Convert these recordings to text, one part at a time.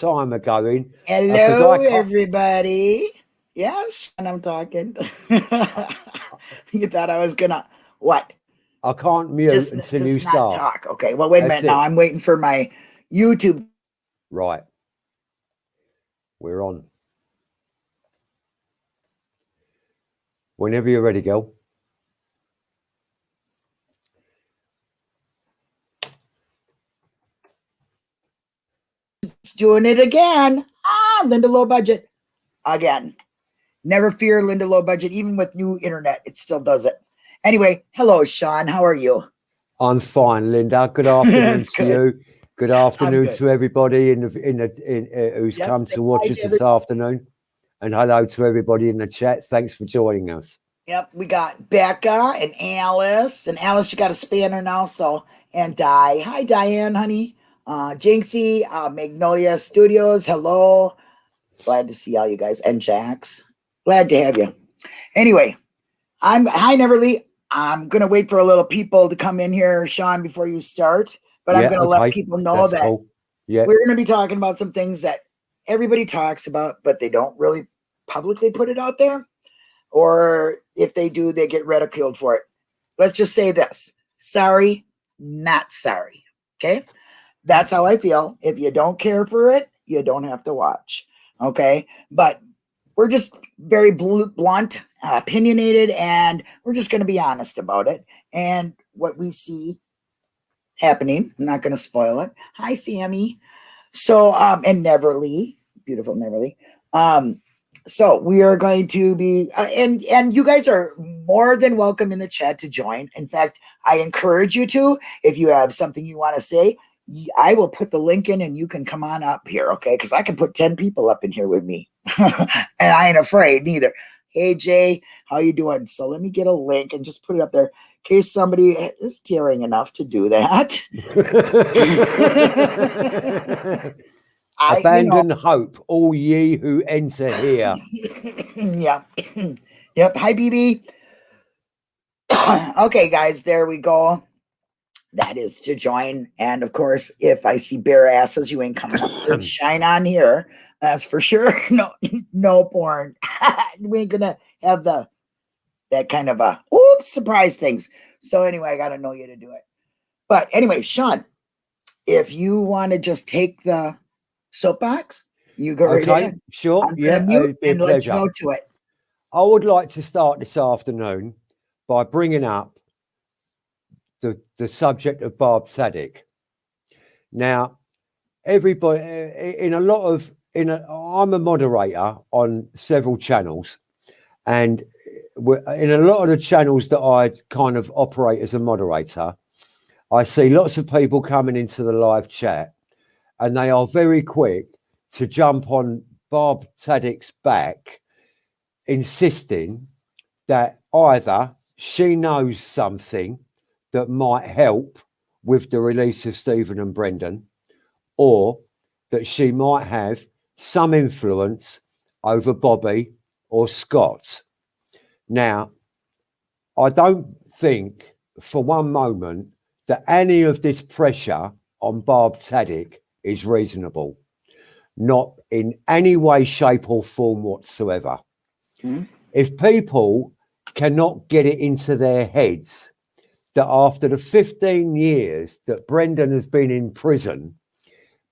time are uh, going. Hello, everybody. Yes, and I'm talking. you thought I was gonna what? I can't mute just, until just you start. Talk. Okay. Well, wait a That's minute. It. Now I'm waiting for my YouTube. Right. We're on. Whenever you're ready, go. It's doing it again. Ah, Linda Low Budget again. Never fear, Linda Low Budget. Even with new internet, it still does it. Anyway, hello, Sean. How are you? I'm fine, Linda. Good afternoon to good. you. Good afternoon good. to everybody in the in the in, uh, who's yep, come to watch us this afternoon, and hello to everybody in the chat. Thanks for joining us. Yep, we got Becca and Alice, and Alice, you got a spanner now, so and Di. Hi, Diane, honey. Uh, Jinxie, uh, Magnolia Studios. Hello. Glad to see all you guys and Jax. Glad to have you. Anyway, I'm hi Neverly. I'm gonna wait for a little people to come in here, Sean, before you start. But yeah, I'm gonna okay. let people know That's that cool. yeah. we're gonna be talking about some things that everybody talks about, but they don't really publicly put it out there. Or if they do, they get ridiculed for it. Let's just say this sorry, not sorry. Okay. That's how I feel. If you don't care for it, you don't have to watch. Okay. But we're just very blunt, opinionated, and we're just going to be honest about it. And what we see happening, I'm not going to spoil it. Hi, Sammy. So, um, and Neverly, beautiful Neverly. Um, so we are going to be, uh, and and you guys are more than welcome in the chat to join. In fact, I encourage you to. If you have something you want to say, I will put the link in, and you can come on up here, okay? Because I can put ten people up in here with me. and I ain't afraid neither. Hey Jay, how you doing? So let me get a link and just put it up there in case somebody is daring enough to do that. I, Abandon you know, hope, all ye who enter here. yeah. yep. Hi, BB. okay, guys, there we go. That is to join. And of course, if I see bare asses, you ain't coming up. Shine on here. That's for sure. No, no porn. we ain't gonna have the that kind of a oops surprise things. So anyway, I gotta know you to do it. But anyway, Sean, if you want to just take the soapbox, you go okay, right ahead. Sure. I'm yeah, and let's go to it. I would like to start this afternoon by bringing up the the subject of Barb Tadych. Now, everybody eh, eh, in a lot of in a, I'm a moderator on several channels, and eh, in a lot of the channels that I kind of operate as a moderator, I see lots of people coming into the live chat, and they are very quick to jump on Barb Tadych's back, insisting that either she knows something that might help with the release of Stephen and Brendan, or that she might have some influence over Bobby or Scott. Now, I don't think for one moment that any of this pressure on Barb Tadych is reasonable, not in any way, shape, or form whatsoever. Mm. If people cannot get it into their heads that after the 15 years that Brendan has been in prison,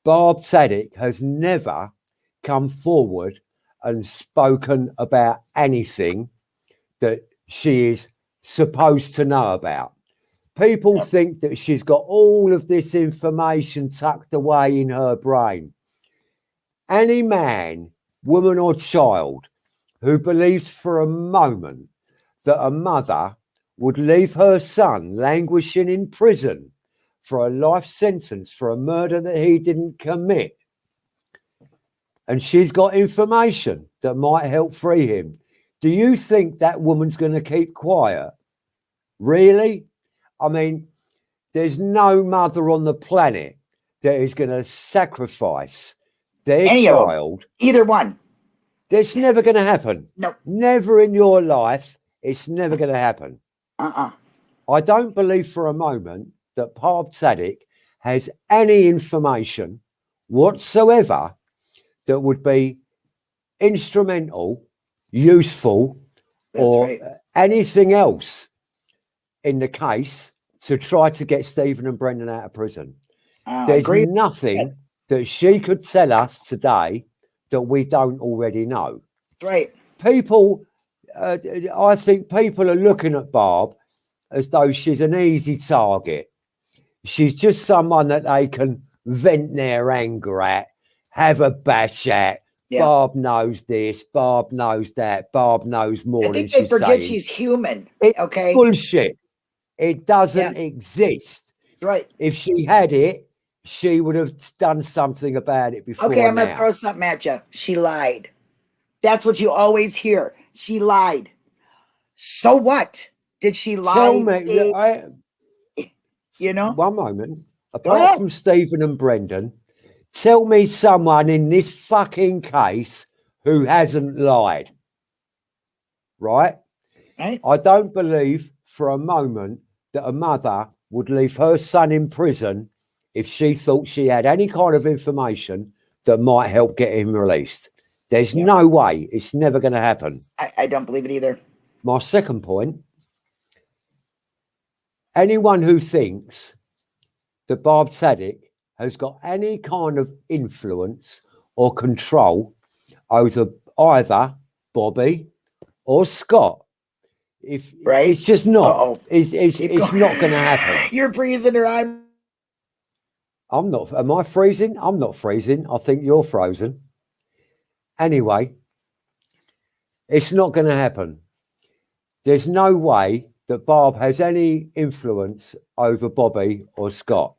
Barb Tadych has never come forward and spoken about anything that she is supposed to know about. People think that she's got all of this information tucked away in her brain. Any man, woman, or child who believes for a moment that a mother would leave her son languishing in prison for a life sentence for a murder that he didn't commit and she's got information that might help free him. Do you think that woman's going to keep quiet? Really? I mean, there's no mother on the planet that is going to sacrifice their Any child. Either one. That's never going to happen. No. Never in your life. It's never going to happen. Uh-uh. I don't believe for a moment that Barb Tadych has any information whatsoever that would be instrumental, useful, That's or right. anything else in the case to try to get Stephen and Brendan out of prison. Uh, There's agree. nothing that she could tell us today that we don't already know. Right. People, uh, I think people are looking at Barb as though she's an easy target. She's just someone that they can vent their anger at, have a bash at. Yeah. Barb knows this, Barb knows that, Barb knows more I than think they she's forget saying. she's human. Okay. bullshit. It doesn't exist. right. If she had it, she would have done something about it before. Okay, I'm gonna throw something at you. She lied. That's what you always hear. She lied. So what? Did she lie? Tell me, Steve? I, You know? one moment. Apart from Stephen and Brendan, tell me someone in this fucking case who hasn't lied. Right? Right? I don't believe for a moment that a mother would leave her son in prison if she thought she had any kind of information that might help get him released. There's Yeah. no way. It's never going to happen. I, I don't believe it either. My second point anyone who thinks that Barb Tadych has got any kind of influence or control over either Bobby or Scott, if Right. it's just not, Uh-oh. it's, it's, Keep it's going. not going to happen. You're freezing, her. I'm. I'm not, am I freezing? I'm not freezing. I think you're frozen. Anyway, it's not going to happen. There's no way that Barb has any influence over Bobby or Scott.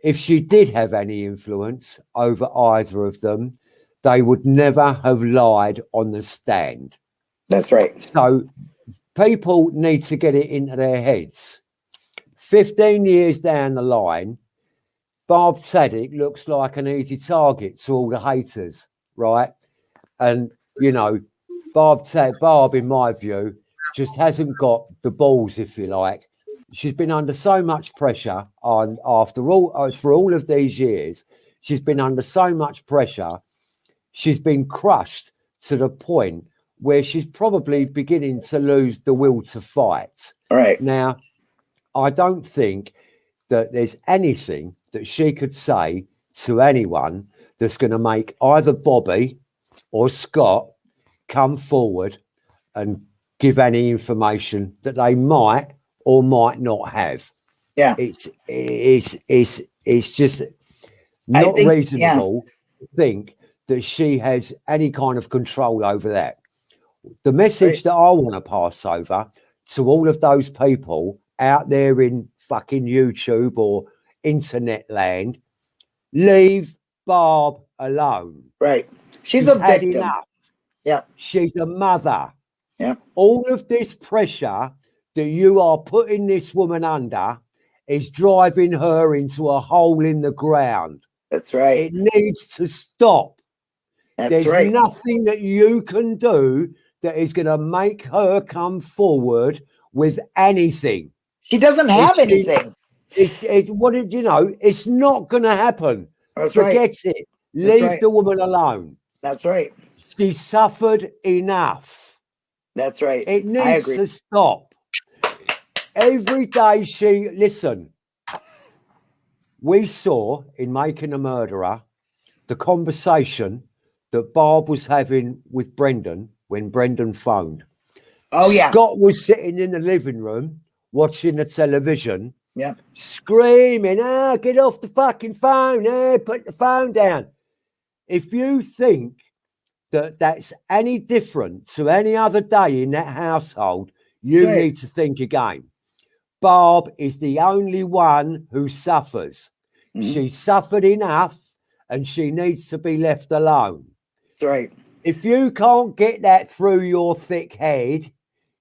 If she did have any influence over either of them, they would never have lied on the stand. That's right. So people need to get it into their heads. 15 years down the line, Barb Tadych looks like an easy target to all the haters, right? And, you know, Barb, Barb, in my view, just hasn't got the balls, if you like. She's been under so much pressure on after all uh, for all of these years. She's been under so much pressure. She's been crushed to the point where she's probably beginning to lose the will to fight. All right. Now, I don't think that there's anything that she could say to anyone that's going to make either Bobby or Scott come forward and give any information that they might or might not have. Yeah. It's it's it's it's just not think- yeah. reasonable to think that she has any kind of control over that. The message that I want to pass over to all of those people out there in fucking YouTube or internet land, leave Barb alone. Right. She's She's a victim. enough. Yeah. She's a mother. Yeah. All of this pressure that you are putting this woman under is driving her into a hole in the ground. That's right. It needs to stop. That's There's right. nothing that you can do that is going to make her come forward with anything. She doesn't have It's- anything. It's, it's what did you know? It's not going to happen. That's right. Forget it. That's Leave right. the woman alone. That's right. She suffered enough. That's right. It needs to stop. Every day she listen. We saw in Making a Murderer the conversation that Barb was having with Brendan when Brendan phoned. Oh yeah. Scott was sitting in the living room watching the television, Yeah. screaming, ah, get off the fucking phone, eh, put the phone down. If you think that that's any different to any other day in that household, you Right. need to think again. Barb is the only one who suffers. Mhm. She suffered enough and she needs to be left alone. That's right. If you can't get that through your thick head,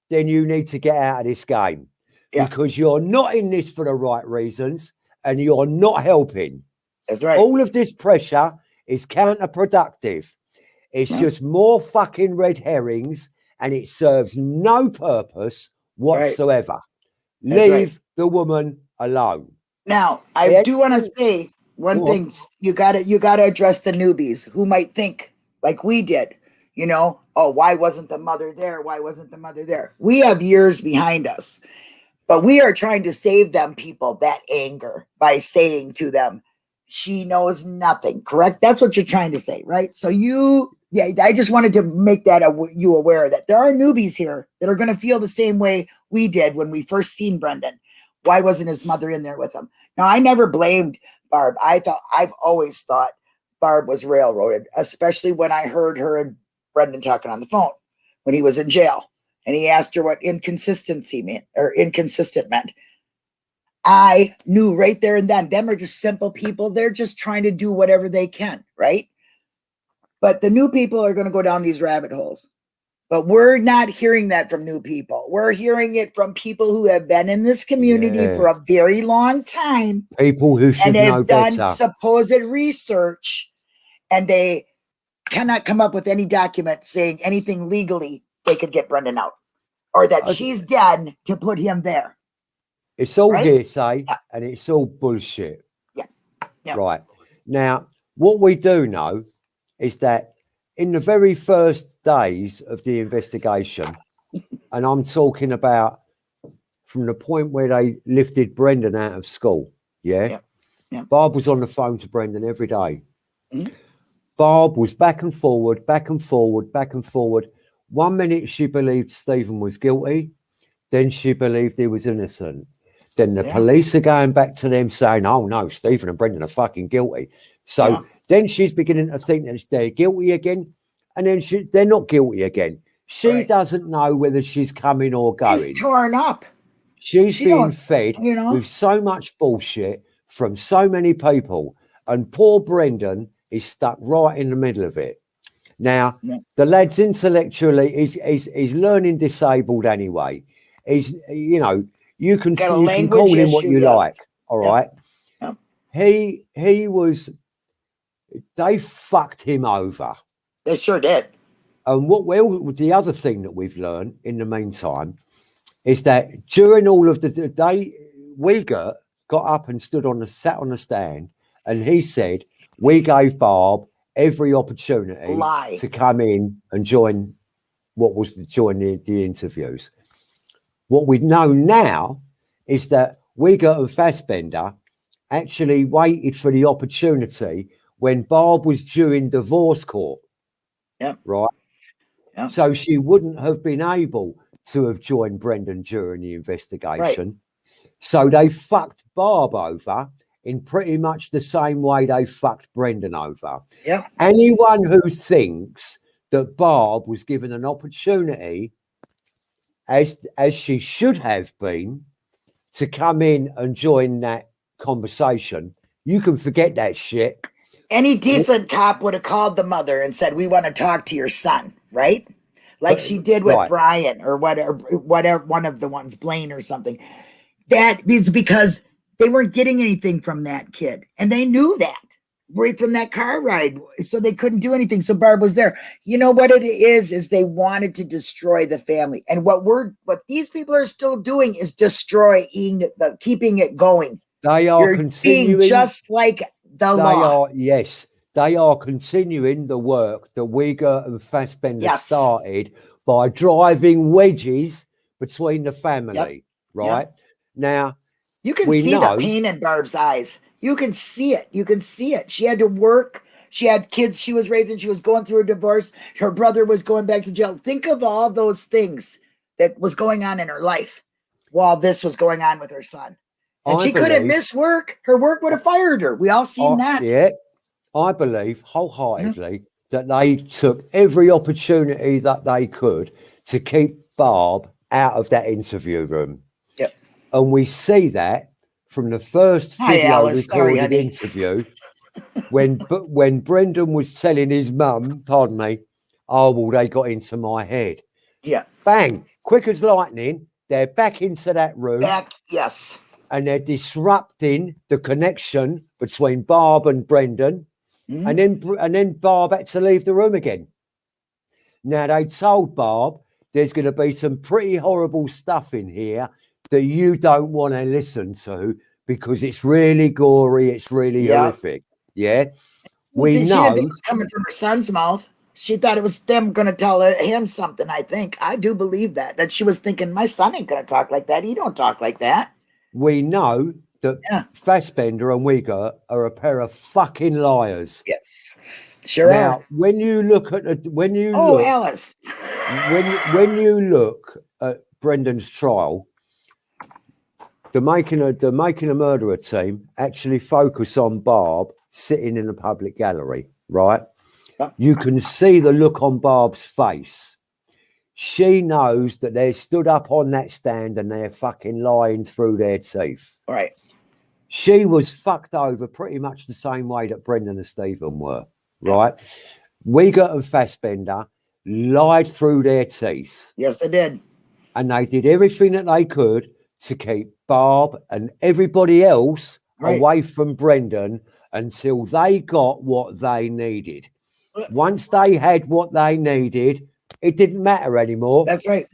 then you need to get out of this game Yeah. because you're not in this for the right reasons and you're not helping. That's right. All of this pressure is counterproductive. It's just more fucking red herrings and it serves no purpose whatsoever. Right. Leave the woman alone. Now, I Yeah. do want to say one thing you gotta you gotta address the newbies who might think like we did, you know, oh, why wasn't the mother there? Why wasn't the mother there? We have years behind us, but we are trying to save them people that anger by saying to them, she knows nothing, correct? That's what you're trying to say, right? So you yeah, I just wanted to make that aw- you aware that there are newbies here that are going to feel the same way we did when we first seen Brendan. Why wasn't his mother in there with him? Now, I never blamed Barb. I thought I've always thought Barb was railroaded, especially when I heard her and Brendan talking on the phone when he was in jail, and he asked her what inconsistency meant or inconsistent meant. I knew right there and then. Them are just simple people. They're just trying to do whatever they can, right? But the new people are going to go down these rabbit holes. But we're not hearing that from new people. We're hearing it from people who have been in this community Yeah. for a very long time People who should and have done better. supposed research and they cannot come up with any document saying anything legally they could get Brendan out or that she's dead to put him there. It's all Right? hearsay Yeah. and it's all bullshit. Yeah. Yeah. Right. Now, what we do know is that in the very first days of the investigation, and I'm talking about from the point where they lifted Brendan out of school, yeah, Yeah. Yeah. Barb was on the phone to Brendan every day. Mhm. Barb was back and forward, back and forward, back and forward. One minute she believed Stephen was guilty, then she believed he was innocent. Then the Yeah. police are going back to them saying, "Oh no, Stephen and Brendan are fucking guilty." So Yeah. then she's beginning to think that they're guilty again, and then she, they're not guilty again. She Right. doesn't know whether she's coming or going. He's torn up, She's she being fed you know. with so much bullshit from so many people, and poor Brendan is stuck right in the middle of it. Now, Yeah. the lad's intellectually, he's, he's, he's learning disabled anyway. He's, you know, you can, you can call him what you yes. like. All Yeah. right. Yeah. He, he was, they fucked him over. they sure did. And what well, the other thing that we've learned in the meantime is that during all of the, the day, Wiegert got up and stood on the sat on the stand, and he said, "We gave Barb every opportunity Lie. to come in and join what was to join the, the interviews." What we know now is that Wiegert and Fassbender actually waited for the opportunity when Barb was due in divorce court. Yeah. Right. Yep. So she wouldn't have been able to have joined Brendan during the investigation. So they fucked Barb over in pretty much the same way they fucked Brendan over. Yeah. Anyone who thinks that Barb was given an opportunity, as as she should have been, to come in and join that conversation, you can forget that shit. Any decent cop would have called the mother and said, "We want to talk to your son," right? Like she did with right. Bryan or whatever, whatever one of the ones, Blaine or something. That is because they weren't getting anything from that kid, and they knew that right from that car ride, so they couldn't do anything. So Barb was there. You know what it is? Is they wanted to destroy the family, and what we're what these people are still doing is destroying the, keeping it going. They are You're continuing. just like the they law. are yes, they are continuing the work that Wiegert and Fassbender Yes. started by driving wedges between the family. Right now, You can We see know- the pain in Barb's eyes. You can see it. You can see it. She had to work. She had kids she was raising. She was going through a divorce. Her brother was going back to jail. Think of all those things that was going on in her life while this was going on with her son. And I she couldn't miss work. Her work would have oh. fired her. We all seen I- that. Yeah, I believe wholeheartedly mm-hmm. that they took every opportunity that they could to keep Barb out of that interview room. Yep. And we see that from the first Hi, video Alice. Recorded honey. interview when but when Brendan was telling his mum, pardon me, oh well, they got into my head. Yeah. Bang, quick as lightning, they're back into that room Back, yes. and they're disrupting the connection between Barb and Brendan. Mhm. And then and then Barb had to leave the room again. Now they told Barb there's going to be some pretty horrible stuff in here that you don't want to listen to because it's really gory, it's really Yeah. horrific. Yeah. We she know it was coming from her son's mouth. She thought it was them going to tell her- him something. I think I do believe that that she was thinking my son ain't going to talk like that. He don't talk like that. we know that Yeah. Fassbender and Wiegert are a pair of fucking liars. Yes, sure Now, are. when you look at the, when you Oh, look Alice. when when you look at Brendan's trial, the making a the making a murderer team actually focus on Barb sitting in a public gallery, right? You can see the look on Barb's face. She knows that they're stood up on that stand and they're fucking lying through their teeth. Right. She was fucked over pretty much the same way that Brendan and Stephen were, right? Wiegert and Fassbender lied through their teeth Yes, they did. and they did everything that they could to keep Barb and everybody else Right. away from Brendan until they got what they needed. Uh, Once they had what they needed, it didn't matter anymore, That's right.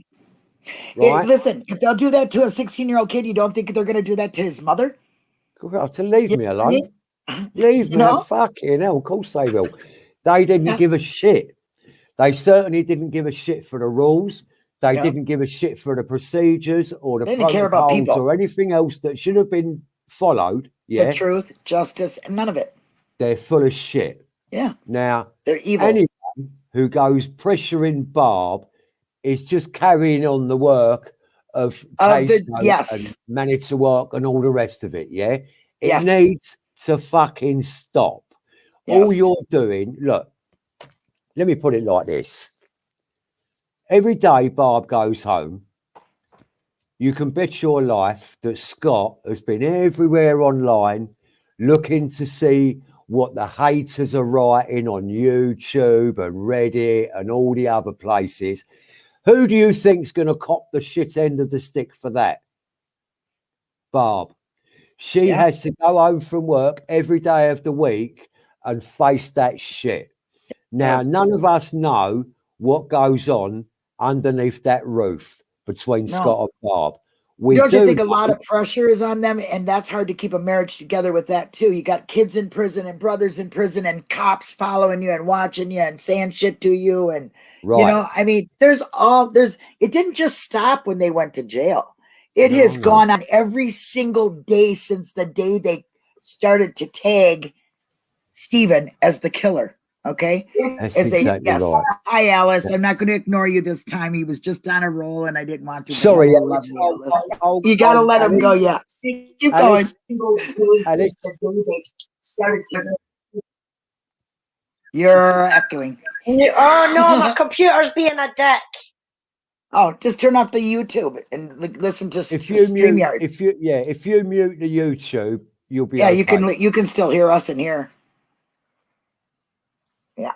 Right? listen, if they'll do that to a 16 year old kid, you don't think they're going to do that to his mother? Well, to leave You me know what I alone. mean? Leave You me know? fucking hell. Of course they will. They didn't Yeah. give a shit. They certainly didn't give a shit for the rules. They Yeah. didn't give a shit for the procedures or the They didn't care about protocols people. or anything else that should have been followed. Yeah, The truth, justice, and none of it. they're full of shit. Yeah, Now, they're evil. anyone who goes pressuring Barb is just carrying on the work of Of the- yes. and Manitowoc and all the rest of it. Yeah, it Yes. needs to fucking stop. All you're doing, look, let me put it like this. Every day Barb goes home, you can bet your life that Scott has been everywhere online looking to see what the haters are writing on YouTube and Reddit and all the other places. Who do you think's going to cop the shit end of the stick for that? Barb. She Yeah. has to go home from work every day of the week and face that shit. Now, none of us know what goes on underneath that roof between No. Scott and Barb. We don't do you think a lot of pressure is on them and that's hard to keep a marriage together with that too you got kids in prison and brothers in prison and cops following you and watching you and saying shit to you and right? you know i mean there's all there's it didn't just stop when they went to jail it No, has no. gone on every single day since the day they started to tag Stephen as the killer okay That's as they exactly yes right. hi alice i'm not going to ignore you this time he was just on a roll and i didn't want to Sorry, I love Alex, you, Alice. I'll- I'll- You gotta I'll- let him go. Yeah, keep going. Alex, You're echoing. Oh no, my computer's being a dick. Oh, just turn off the YouTube and listen to if you mute, Streamyard. if you yeah, if you mute the YouTube, you'll be yeah, you can you can still hear us in here. Yeah,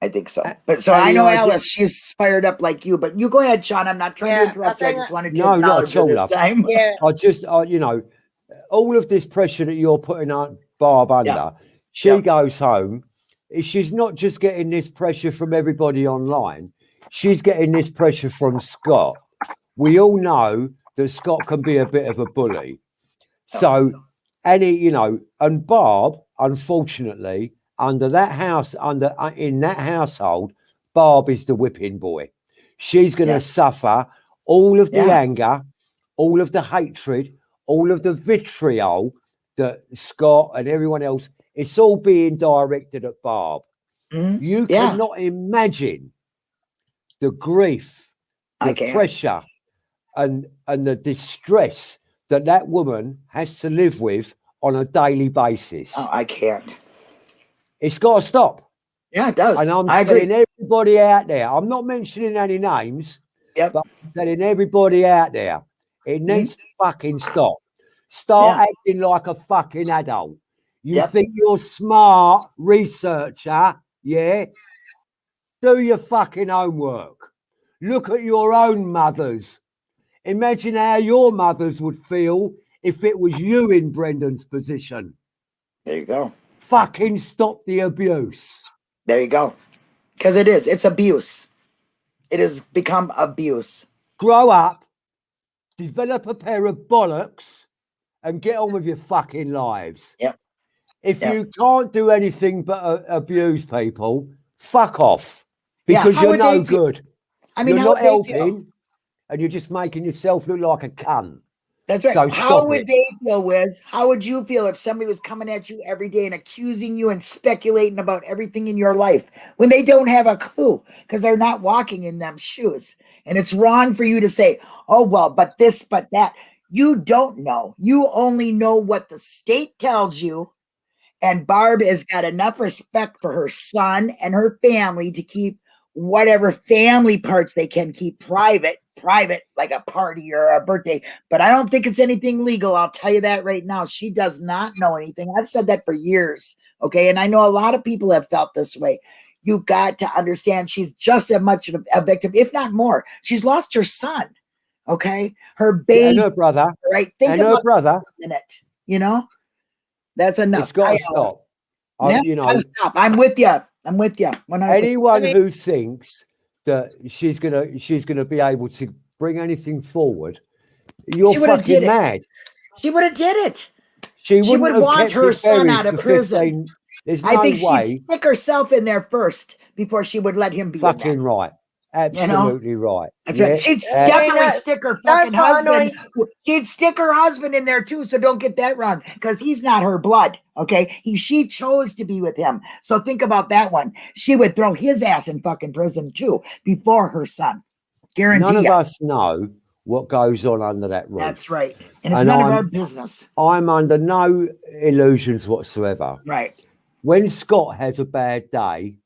I think so. Uh, But so I I know I Alice. She's fired up like you. But you go ahead, Sean. I'm not trying Yeah, to interrupt you. I I just wanted to No, not acknowledge at you this time. Yeah, I just, I, you know, all of this pressure that you're putting on Barb under, she Yeah. goes home. She's not just getting this pressure from everybody online. She's getting this pressure from Scott. We all know that Scott can be a bit of a bully. So, any, you know, and Barb, unfortunately, under that house, under uh, in that household, Barb is the whipping boy. She's going to Yes. suffer all of the Yeah. anger, all of the hatred, all of the vitriol that Scott and everyone else. It's all being directed at Barb. Mhm. You Yeah. cannot imagine the grief, the pressure, and and the distress that that woman has to live with on a daily basis. Oh, I can't. It's got to stop. Yeah, it does. And I'm I agree. telling everybody out there, I'm not mentioning any names, Yep. but I'm telling everybody out there, it Mhm. needs to fucking stop. Start acting like a fucking adult. You Yep. think you're smart researcher, yeah? Do your fucking homework. Look at your own mothers. Imagine how your mothers would feel if it was you in Brendan's position. There you go. Fucking stop the abuse. There you go. Because it is. It's abuse. It has become abuse. grow up, develop a pair of bollocks, and get on with your fucking lives. Yep. If Yep. you can't do anything but uh, abuse people, fuck off because how you're no good. I mean, you're not would they feel? helping, and you're just making yourself look like a cunt. That's right. So How would they feel, Wiz? How would you feel if somebody was coming at you every day and accusing you and speculating about everything in your life when they don't have a clue because they're not walking in them shoes? And it's wrong for you to say, oh, well, but this, but that. You don't know. You only know what the state tells you. And Barb has got enough respect for her son and her family to keep whatever family parts they can keep private, private, like a party or a birthday. But I don't think it's anything legal. I'll tell you that right now. She does not know anything. I've said that for years. Okay. And I know a lot of people have felt this way. You got to understand she's just as much of a victim, if not more. She's lost her son. Okay. Her baby, her brother, right? Think and her brother, a minute. You know, that's enough. it's got to stop. I- Yeah, you know, stop. I'm with you. I'm with you. 100%. anyone I mean, who thinks that she's gonna she's gonna be able to bring anything forward, you're fucking did it. mad. she would have did it. She, She wouldn't would have want her son out of prison. 15 There's no I think way. she'd stick herself in there first before she would let him be in there. Fucking right. Absolutely right. That's right. She'd uh, definitely that- stick her fucking husband. She'd stick her husband in there too. So don't get that wrong, because he's not her blood. Okay, he she chose to be with him. So think about that one. She would throw his ass in fucking prison too before her son. Guarantee none of us know what goes on under that roof. That's right. And it's And none of I'm- our business. I'm under no illusions whatsoever. Right. When Scott has a bad day,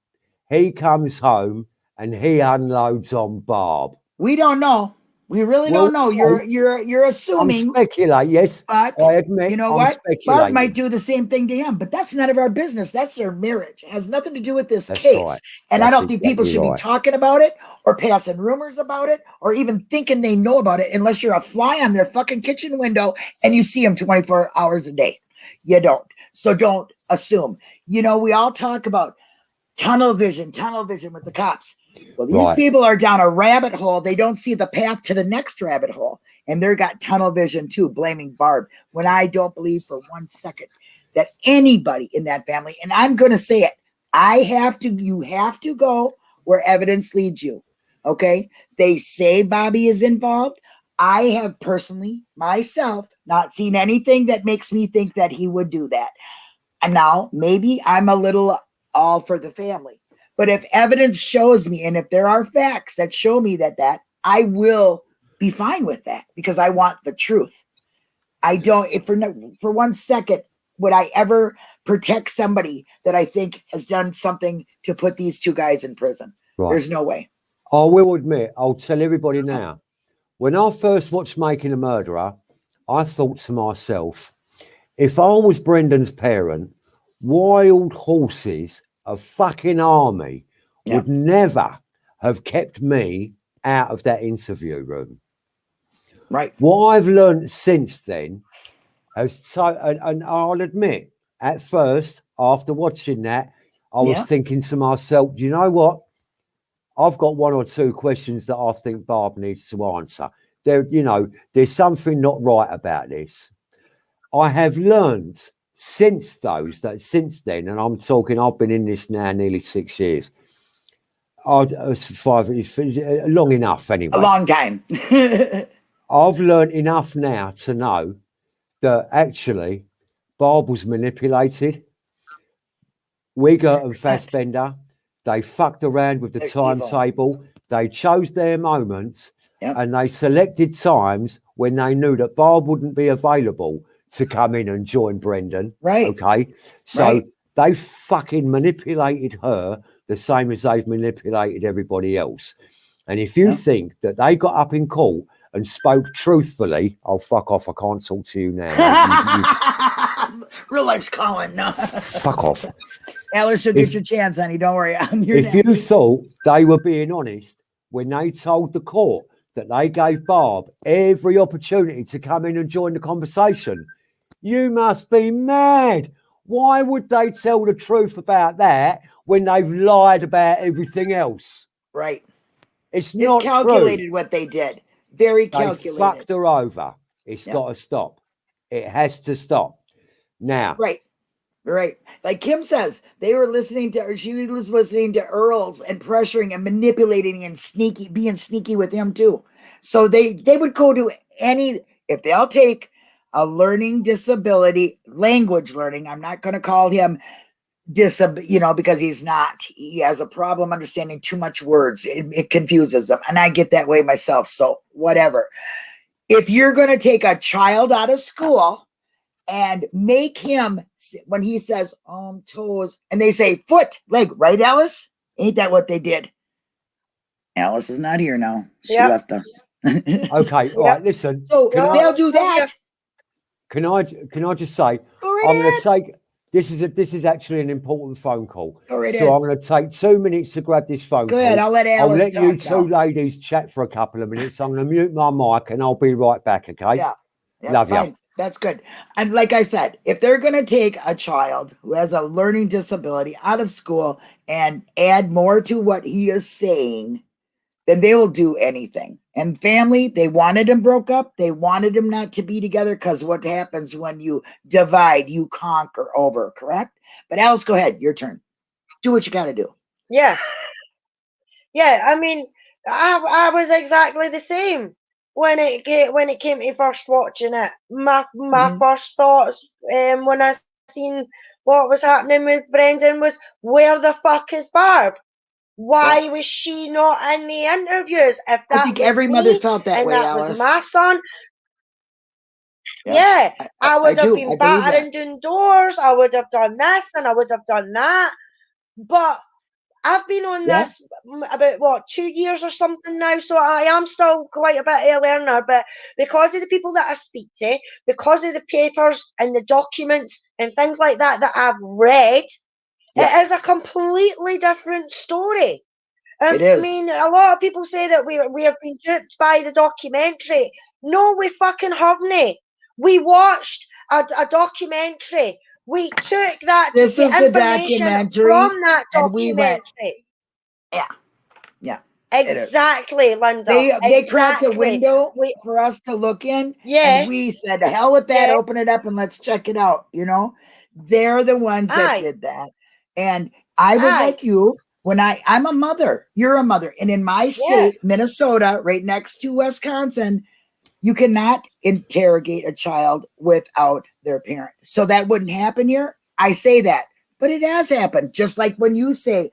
he comes home and he unloads on Barb. We don't know. We really Well, don't know. You're you're you're I'm assuming, speculating, yes. but I admit, you know I'm what? Barb might do the same thing to him, but that's none of our business. That's their marriage. It has nothing to do with this That's case. right. And I don't think people should right. be talking about it or passing rumors about it or even thinking they know about it unless you're a fly on their fucking kitchen window and you see them 24 hours a day. You don't. So don't assume. You know, we all talk about tunnel vision, tunnel vision with the cops. Well, these Right. people are down a rabbit hole. They don't see the path to the next rabbit hole. And they're got tunnel vision too, blaming Barb. When I don't believe for one second that anybody in that family, and I'm going to say it, I have to, you have to go where evidence leads you. Okay. They say Bobby is involved. I have personally, myself, not seen anything that makes me think that he would do that. And now maybe I'm a little all for the family. But if evidence shows me, and if there are facts that show me that that, I will be fine with that because I want the truth. I don't. If for no, for one second would I ever protect somebody that I think has done something to put these two guys in prison. Right. There's no way. I will admit, I'll tell everybody now. When I first watched Making a Murderer, I thought to myself, if I was Brendan's parent, wild horses, a fucking army, Yeah. would never have kept me out of that interview room. Right. What I've learned since then has so, and, and I'll admit, at first, after watching that, I was Yeah. thinking to myself, you know what? I've got one or two questions that I think Barb needs to answer. There, you know, there's something not right about this. I have learned since those that since then, and I'm talking, I've been in this now nearly six years. I was, five, long enough anyway. A long time. I've learned enough now to know that actually bob was manipulated. Wiegert and 100%. Fassbender, they fucked around with the They're evil. timetable. They chose their moments Yep. and they selected times when they knew that bob wouldn't be available to come in and join Brendan. right. Okay. So Right. they fucking manipulated her the same as they've manipulated everybody else. And if you Yeah. think that they got up in court and spoke truthfully, oh, fuck off. I can't talk to you now. You- you- Real life's calling. No. fuck off. Alice, you'll get your chance, honey. Don't worry. I'm your If you thought they were being honest when they told the court that they gave Barb every opportunity to come in and join the conversation, you must be mad. Why would they tell the truth about that when they've lied about everything else? Right. It's It's not calculated what they did. Very True. They calculated. fucked her over. It's Yep. got to stop. It has to stop. Now, Right. Right. Like Kim says, they were listening to. She was listening to Earls and pressuring and manipulating and sneaky, being sneaky with him too. So they they would go to any if they'll take a learning disability, language learning. I'm not going to call him disab, you know, because he's not. He has a problem understanding too much words. It, it confuses him, and I get that way myself. So whatever. If you're going to take a child out of school and make him when he says um toes and they say foot leg right alice ain't that what they did alice is not here now she Yep. left us okay, all right, listen. so they'll do that Can I can I just say I'm going to take this is a this is actually an important phone call. So. I'm going to take two minutes to grab this phone Go call. I'll let I'll let you now. two ladies chat for a couple of minutes. I'm going to mute my mic and I'll be right back. Okay. Yeah. Yeah, Love fine. That's good. And like I said, if they're going to take a child who has a learning disability out of school and add more to what he is saying, then they will do anything. And family, they wanted him broke up. They wanted him not to be together because what happens when you divide, you conquer over, correct? But Alice, go ahead. Your turn. Do what you got to do. Yeah. Yeah, I mean, I I was exactly the same when it ca- when it came to first watching it. My my Mhm. first thoughts um, when I seen what was happening with Brendan was, where the fuck is Barb? Why was she not in the interviews? If that I think every mother felt that way, that Alice. was my son, Yeah, yeah, I, I would have do. Been battering down doors. I would have done this and I would have done that. But I've been on Yeah. this about what two years or something now, so I am still quite a bit of a learner. But because of the people that I speak to, because of the papers and the documents and things like that that I've read, Yeah. it is a completely different story. Um, It is. I mean, a lot of people say that we we have been duped by the documentary. No, we fucking haven't. We watched a, a documentary. We took that This is the documentary, from that and we went- Yeah. Yeah. Exactly, Linda. They they cracked a window We- for us to look in, Yeah. and we said, hell with that! Yeah. Open it up and let's check it out." You know, they're the ones that Aye. did that, and I was Aye. like you when I I'm a mother. You're a mother, and in my state, Minnesota, right next to Wisconsin, you cannot interrogate a child without their parent. So that wouldn't happen here. I say that, but it has happened. Just like when you say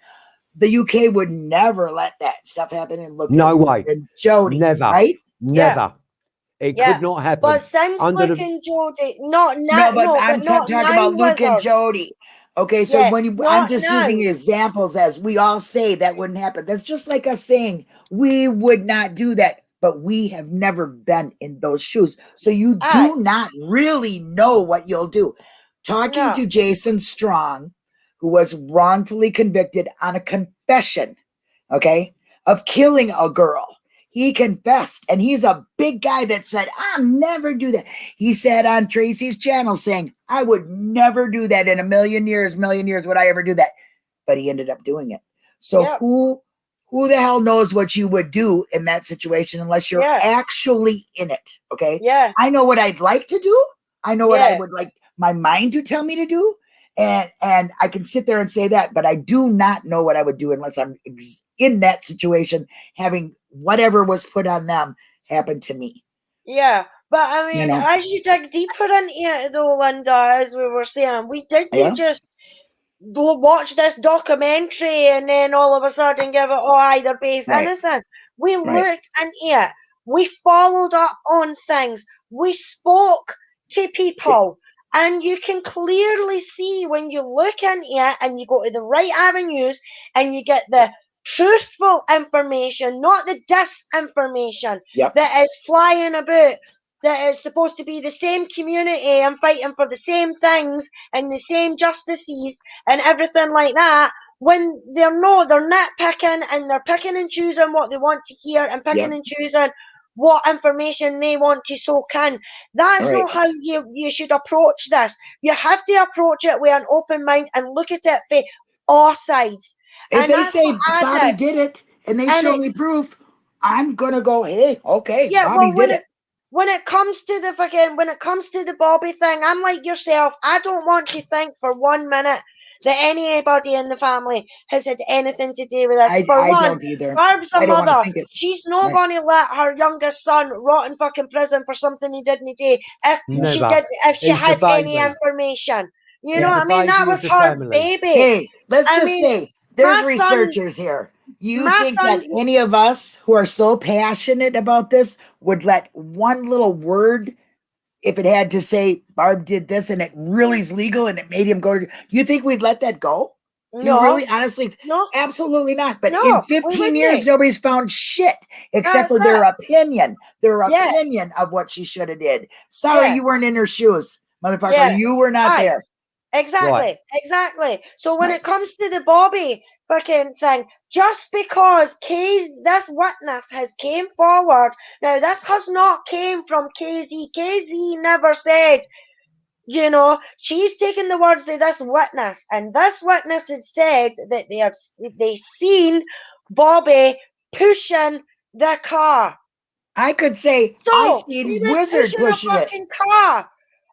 the UK would never let that stuff happen and look No at way. and Jodi, Never. right? Never. It Yeah. could not happen. But since Under the- Luke and Jodi, not No, now, but no, I'm but not not talking about Luke and Jodi. Okay, so Yeah, when you, I'm not just using examples as we all say that wouldn't happen. That's just like us saying we would not do that, but we have never been in those shoes. So you do not really know what you'll do. Talking No. to Jason Strong, who was wrongfully convicted on a confession, okay, of killing a girl. He confessed, and he's a big guy that said, I'll never do that. He said on Tracy's channel saying, I would never do that in a million years, million years would I ever do that. But he ended up doing it. So Yep. who who the hell knows what you would do in that situation unless you're Yeah. actually in it? Okay. Yeah, I know what I'd like to do. I know what I would like my mind to tell me to do. And and I can sit there and say that, but I do not know what I would do unless I'm ex- in that situation, having whatever was put on them happen to me. yeah. But I mean, know? as you dig deeper into it, though, Linda, as we were saying, we didn't Yeah. just watch this documentary and then all of a sudden give it, oh, either they're Right. innocent. We Right. looked into it. We followed up on things. We spoke to people. And you can clearly see when you look into it and you go to the right avenues and you get the truthful information, not the disinformation Yep. that is flying about, that is supposed to be the same community and fighting for the same things and the same justices and everything like that. When they're not, they're nitpicking and they're picking and choosing what they want to hear and picking Yep. and choosing what information they want to soak in. That's Right. not how you, you should approach this. You have to approach it with an open mind and look at it for all sides. If And they that's say I Bobby did. did it and they And show it- me proof, I'm gonna go, hey, okay, Yeah, Bobby well, when did it, it. when it comes to the fucking when it comes to the Bobby thing, I'm like yourself. I don't want to think for one minute that anybody in the family has had anything to do with this. I, for I one, don't either. Barb's a I mother. She's not Right. going to let her youngest son rot in fucking prison for something he didn't do. If she did, if she He's the had any baby. information, you He's know what I mean. That was her family. baby. Hey, let's I just mean, say there's my son- researchers here. You think that any of us who are so passionate about this would let one little word, if it had to say Barb did this and it really is legal and it made him go to, you think we'd let that go? No, really, honestly, no, absolutely not. But No, in 15 years, nobody's found shit except for their opinion, their Yes. opinion of what she should have did. Sorry, Yeah. you weren't in her shoes, motherfucker. Yeah. You were not Right. there. Exactly, exactly. So when Right. it comes to the Bobby fucking thing, just because Kay's this witness has came forward, now this has not came from KZ. KZ never said, you know, she's taken the words of this witness, and this witness has said that they have they seen Bobby pushing the car. I could say So I seen Wizard pushing pushing it. car.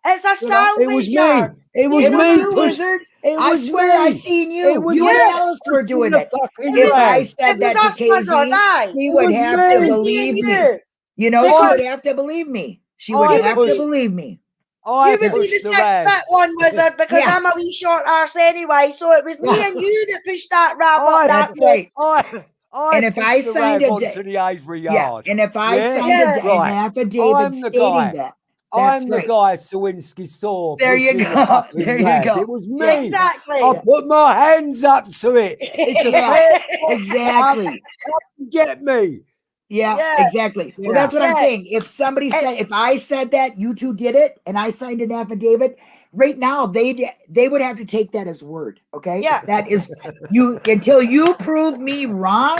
It's a You know, It was me. It was It It was was me. you, Wizard. It I was swear I seen you. It was you me. and Alice were doing the it. fucking If I rag. said It that was to us, was our KZ, she would have me. to It was me believe me. you. You know, Because- she would have to believe me. She would I have to believe me. I you would be pushed the the six rag. foot one wizard because Yeah. I'm a wee short arse anyway. So it was me and you that pushed that rag I- up that That's road. right. I, I And if I signed a onto da- the Avery Yeah. yard. And if I Yeah? signed Yeah. a, Right. an affidavit I'm stating guy. that, I'm the right. guy Sowinski saw. There you go. There you go. It was me. Exactly. I put my hands up to it. It's a Yeah. exactly. get me. Yeah, Yeah. exactly. Well, Yeah. that's what I'm saying. If somebody And- said, if I said that, you two did it, and I signed an affidavit, right now they they would have to take that as word. Okay. Yeah. That is you until you prove me wrong.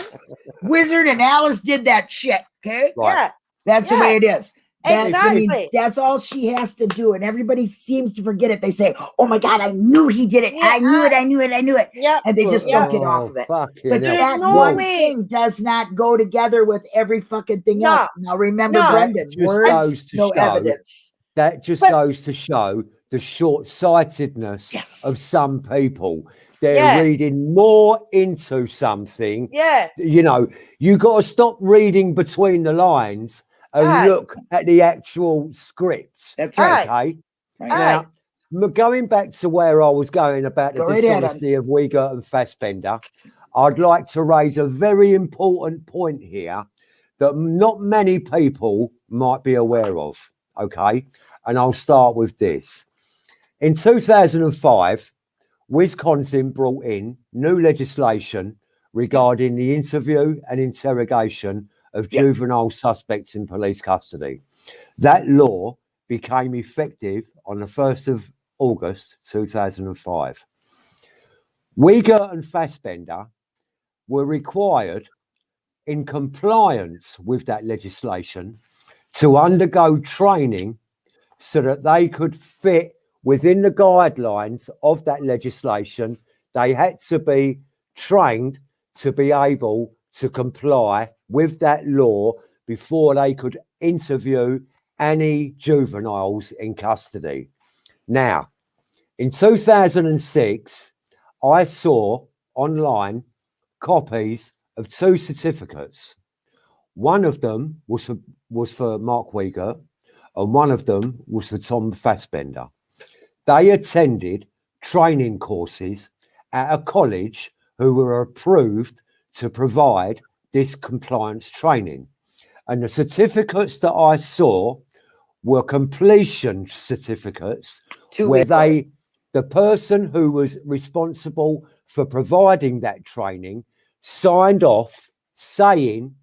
Wizard and Alice did that shit. Okay. Right. Yeah. That's the way it is. That- I mean, that's all she has to do, and everybody seems to forget it. They say, "Oh my God, I knew he did it! Yeah, I knew I- it! I knew it! I knew it!" Yep. And they just Yeah. don't get off of it. Oh, But hell. That no one way. thing does not go together with every fucking thing No. else. Now remember, No. Brendan, Just words, goes to no show evidence. that just But- goes to show the short-sightedness Yes. of some people. They're Yeah. reading more into something. Yeah. You know, you got to stop reading between the lines and Aye. look at the actual scripts. That's right. Okay. Right. Now, m- going back to where I was going about the Go right ahead, dishonesty of Wiegert and Fassbender, I'd like to raise a very important point here that not many people might be aware of. Okay. And I'll start with this. In 2005, Wisconsin brought in new legislation regarding the interview and interrogation of Yeah. juvenile suspects in police custody. That mm. law became effective on the 1st of August 2005. Wiegert and Fassbender were required, in compliance with that legislation, to undergo training so that they could fit within the guidelines of that legislation. They had to be trained to be able to comply with that law before they could interview any juveniles in custody. Now, in 2006, I saw online copies of two certificates. One of them was for, was for Mark Wiegert, and one of them was for Tom Fassbender. They attended training courses at a college who were approved to provide this compliance training. And the certificates that I saw were completion certificates Two where they the person who was responsible for providing that training signed off saying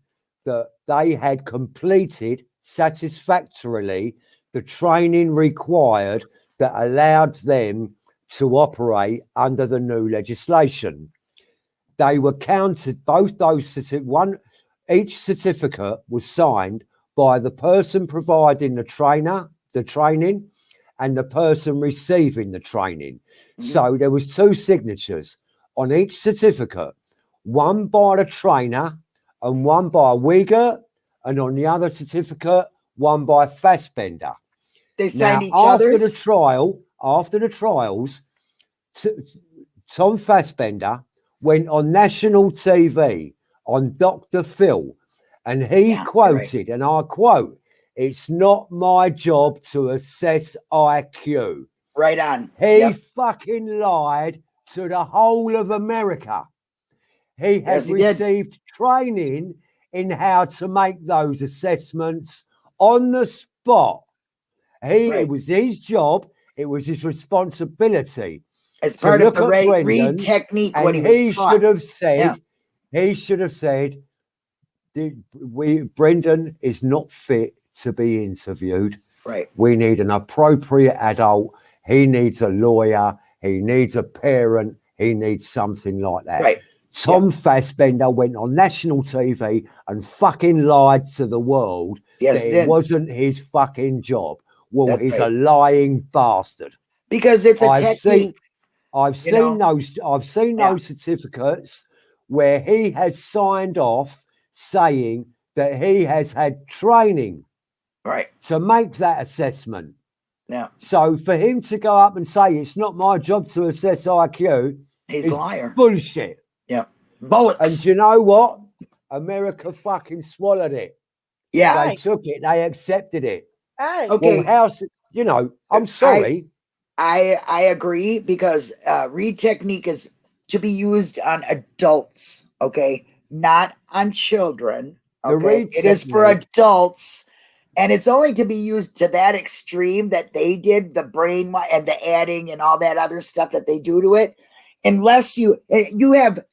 that they had completed satisfactorily the training required that allowed them to operate under the new legislation they were counted both those one each certificate was signed by the person providing the trainer the training and the person receiving the training Mhm. so there was two signatures on each certificate one by the trainer and one by a Wiegert and on the other certificate one by Fassbender. They Now, signed each after other's. the trial, after the trials, Tom Fassbender went on national TV on Dr. Phil, and he Yeah, you're right. quoted, and I quote, "It's not my job to assess IQ." right on. He Yep. fucking lied to the whole of America. He has Yes, he did. received training in how to make those assessments on the spot. He Right. it was his job, it was his responsibility. As part of the Ray Reid technique, what he he should have said, Yeah. he should have said, we Brendan is not fit to be interviewed. Right. We need an appropriate adult. He needs a lawyer. He needs a parent. He needs something like that. Right. Tom Fassbender went on national TV and fucking lied to the world Yes, that it did. wasn't his fucking job. Well, That's he's right. a lying bastard. because it's a I've seen, technique. I've you seen those, I've seen Yeah. those certificates where he has signed off saying that he has had training Right. to make that assessment. Yeah. So for him to go up and say it's not my job to assess IQ, He's It's a liar. bullshit. Yeah. Bullets. And you know what? America fucking swallowed it. yeah. They Aye. took it. They accepted it. Aye. Okay. Well, how's you know? I'm I- sorry. I I agree because uh, Reid technique is to be used on adults, okay, not on children. The Okay, read it is for adults, and it's only to be used to that extreme that they did the brain and the adding and all that other stuff that they do to it, unless you eh, you have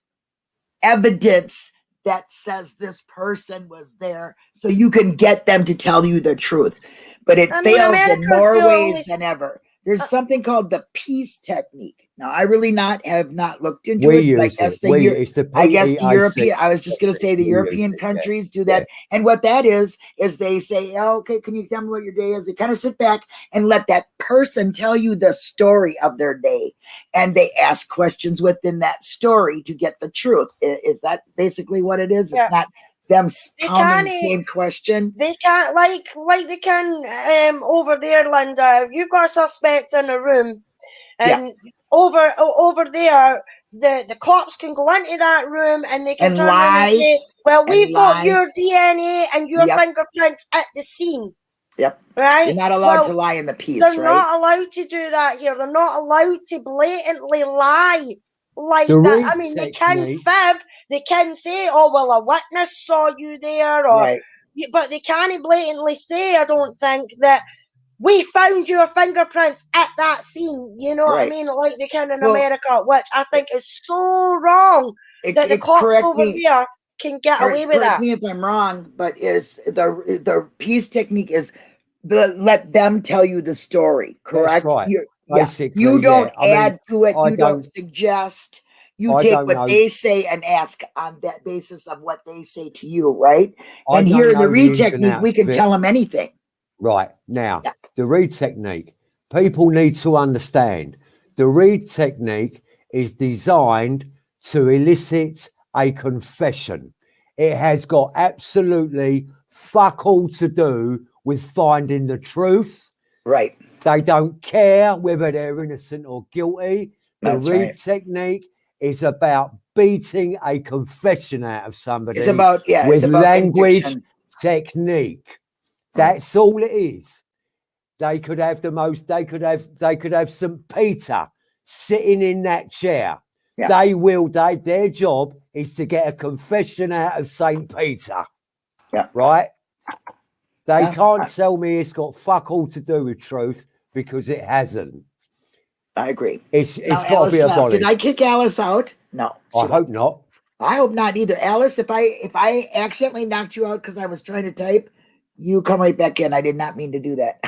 evidence that says this person was there, so you can get them to tell you the truth. But it I mean, fails in more ways only- than ever. There's Uh, something called the peace technique. Now, I really not have not looked into we it. I guess it. the We, it's the I guess the European. I was just going to say the European countries do that, and what that is is they say, oh, "Okay, can you tell me what your day is?" They kind of sit back and let that person tell you the story of their day, and they ask questions within that story to get the truth. I- Is, that basically what it is? Yeah. It's not them pounding the same question. They can't like like they can um over there, Linda. You've got a suspect in a room, Yeah. and over over there, the the cops can go into that room and they can And turn lie, and say, "Well, we've got lie. your DNA and your Yep. fingerprints at the scene." Yep. Right. You're not allowed Well, to lie in the piece, They're right? not allowed to do that here. They're not allowed to blatantly lie like The that. I mean, they can technique- fib. They can say, "Oh, well, a witness saw you there," or right. but they can't blatantly say, I don't think, that we found your fingerprints at that scene. You know what I mean? Like they can in Well- America, which I think is so wrong It, that the it- cops over me. there can get correct- away with correct that. me if I'm wrong, but is the the peace technique is the, let them tell you the story, correct? right. You're- yeah. You don't yeah. I mean, add to it. I you don't, don't- suggest. You I take what know. they say and ask on that basis of what they say to you, right? I and here in the Reid technique, we can tell them anything. Right now, Yeah. the Reid technique. People need to understand the Reid technique is designed to elicit a confession. It has got absolutely fuck all to do with finding the truth. Right. They don't care whether they're innocent or guilty. The That's read right. technique is about beating a confession out of somebody It's about yeah. with about language conviction. technique. Hmm. That's all it is. They could have the most. They could have. They could have St. Peter sitting in that chair. Yeah. They will. They their job is to get a confession out of St. Peter. Yeah. Right. They can't tell me it's got fuck all to do with truth because it hasn't. I agree. It's it's got to be left. Uh, did. I kick Alice out? No. I hope not. I hope not either. Alice, if I if I accidentally knocked you out because I was trying to type, you come right back in. I did not mean to do that.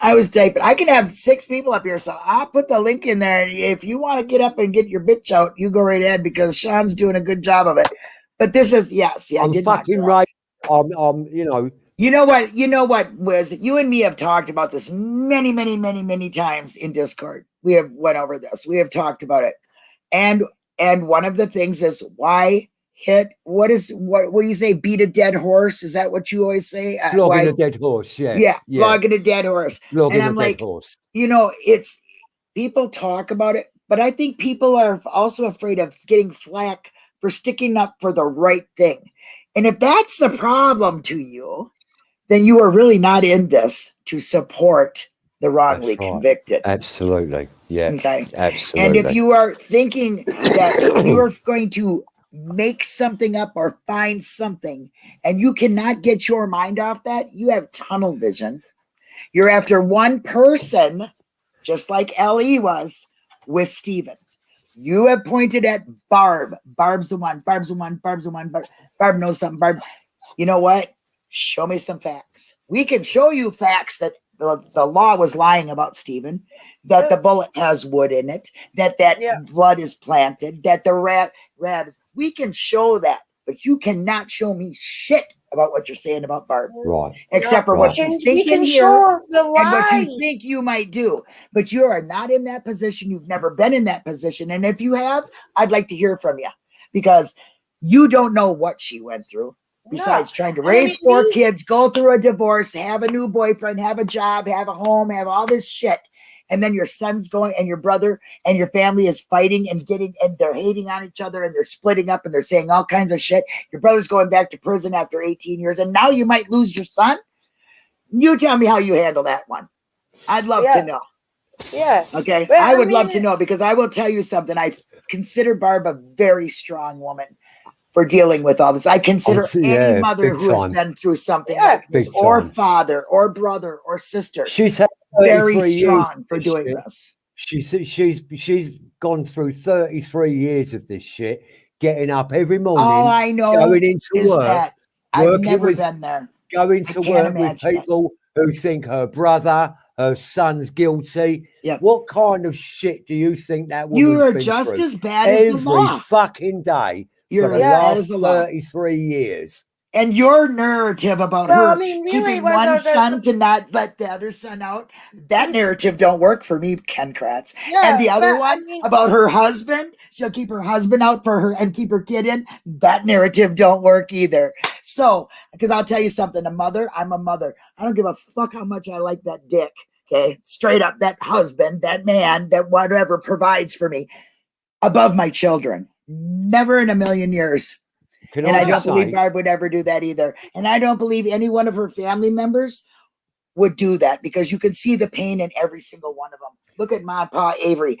I was typing. I can have six people up here, so I'll put the link in there. If you want to get up and get your bitch out, you go right ahead because Sean's doing a good job of it. But this is yes, yeah, I I'm fucking right. I'm. I'm. You know. You know what? You know what, Wiz? You and me have talked about this many, many, many, many times in Discord. We have went over this. We have talked about it. And and one of the things is why hit what is what what do you say beat a dead horse is that what you always say Uh, Flogging why- a dead horse. Yeah. yeah, Yeah. flogging a dead horse Flogging I'm a dead like, horse. you know it's people talk about it but i think people are also afraid of getting flack for sticking up for the right thing and if that's the problem to you then you are really not in this to support the wrongly right. convicted Absolutely. Yeah. okay Absolutely. and if you are thinking that you are going to make something up or find something and you cannot get your mind off that, you have tunnel vision. You're after one person, just like Ellie was with Steven. You have pointed at Barb. Barb's the one. Barb's the one. Barb's the one. Barb, Barb knows something. Barb, you know what? Show me some facts. We can show you facts that the, the law was lying about Stephen, that the bullet has wood in it, that that Yeah. blood is planted, that the rat rabs. We can show that, but you cannot show me shit about what you're saying about Barb, right. except for Right. what You you can, think you here the and what you think you might do. But you are not in that position. You've never been in that position. And if you have, I'd like to hear from you because you don't know what she went through. Besides trying to I raise mean, four kids, go through a divorce, have a new boyfriend, have a job, have a home, have all this shit. And then your son's going and your brother and your family is fighting and getting and they're hating on each other and they're splitting up and they're saying all kinds of shit. Your brother's going back to prison after 18 years and now you might lose your son. You tell me how you handle that one. I'd love Yeah. to know. Yeah. Okay. Well, I I would love to know because I will tell you something. I consider Barb a very strong woman for dealing with all this. I consider see, any yeah, mother who has been through something Yeah. like this, or time. father, or brother, or sister, She's had very 33 years strong for doing shit. this. She's she's she's gone through 33 years of this shit, getting up every morning, All I know going into work, that I've working never with- been there. going to work with imagine it. people who think her brother, her son's guilty. Yep. What kind of shit do you think that woman's You are just through? as bad as the every law. fucking day You're for as last as the law. 33 years? And your narrative about Well, her I mean, really, keeping one there- there's son a- to not let the other son out, that narrative don't work for me, Ken Kratz. Yeah, and the other but, I one mean- about her husband, she'll keep her husband out for her and keep her kid in. That narrative don't work either. So, because I'll tell you something, a mother, I'm a mother. I don't give a fuck how much I like that dick. Okay, straight up, that husband, that man, that whatever provides for me above my children. Never in a million years. And I don't believe Barb would ever do that either. And I don't believe any one of her family members would do that because you can see the pain in every single one of them. Look at Ma and Pa Avery,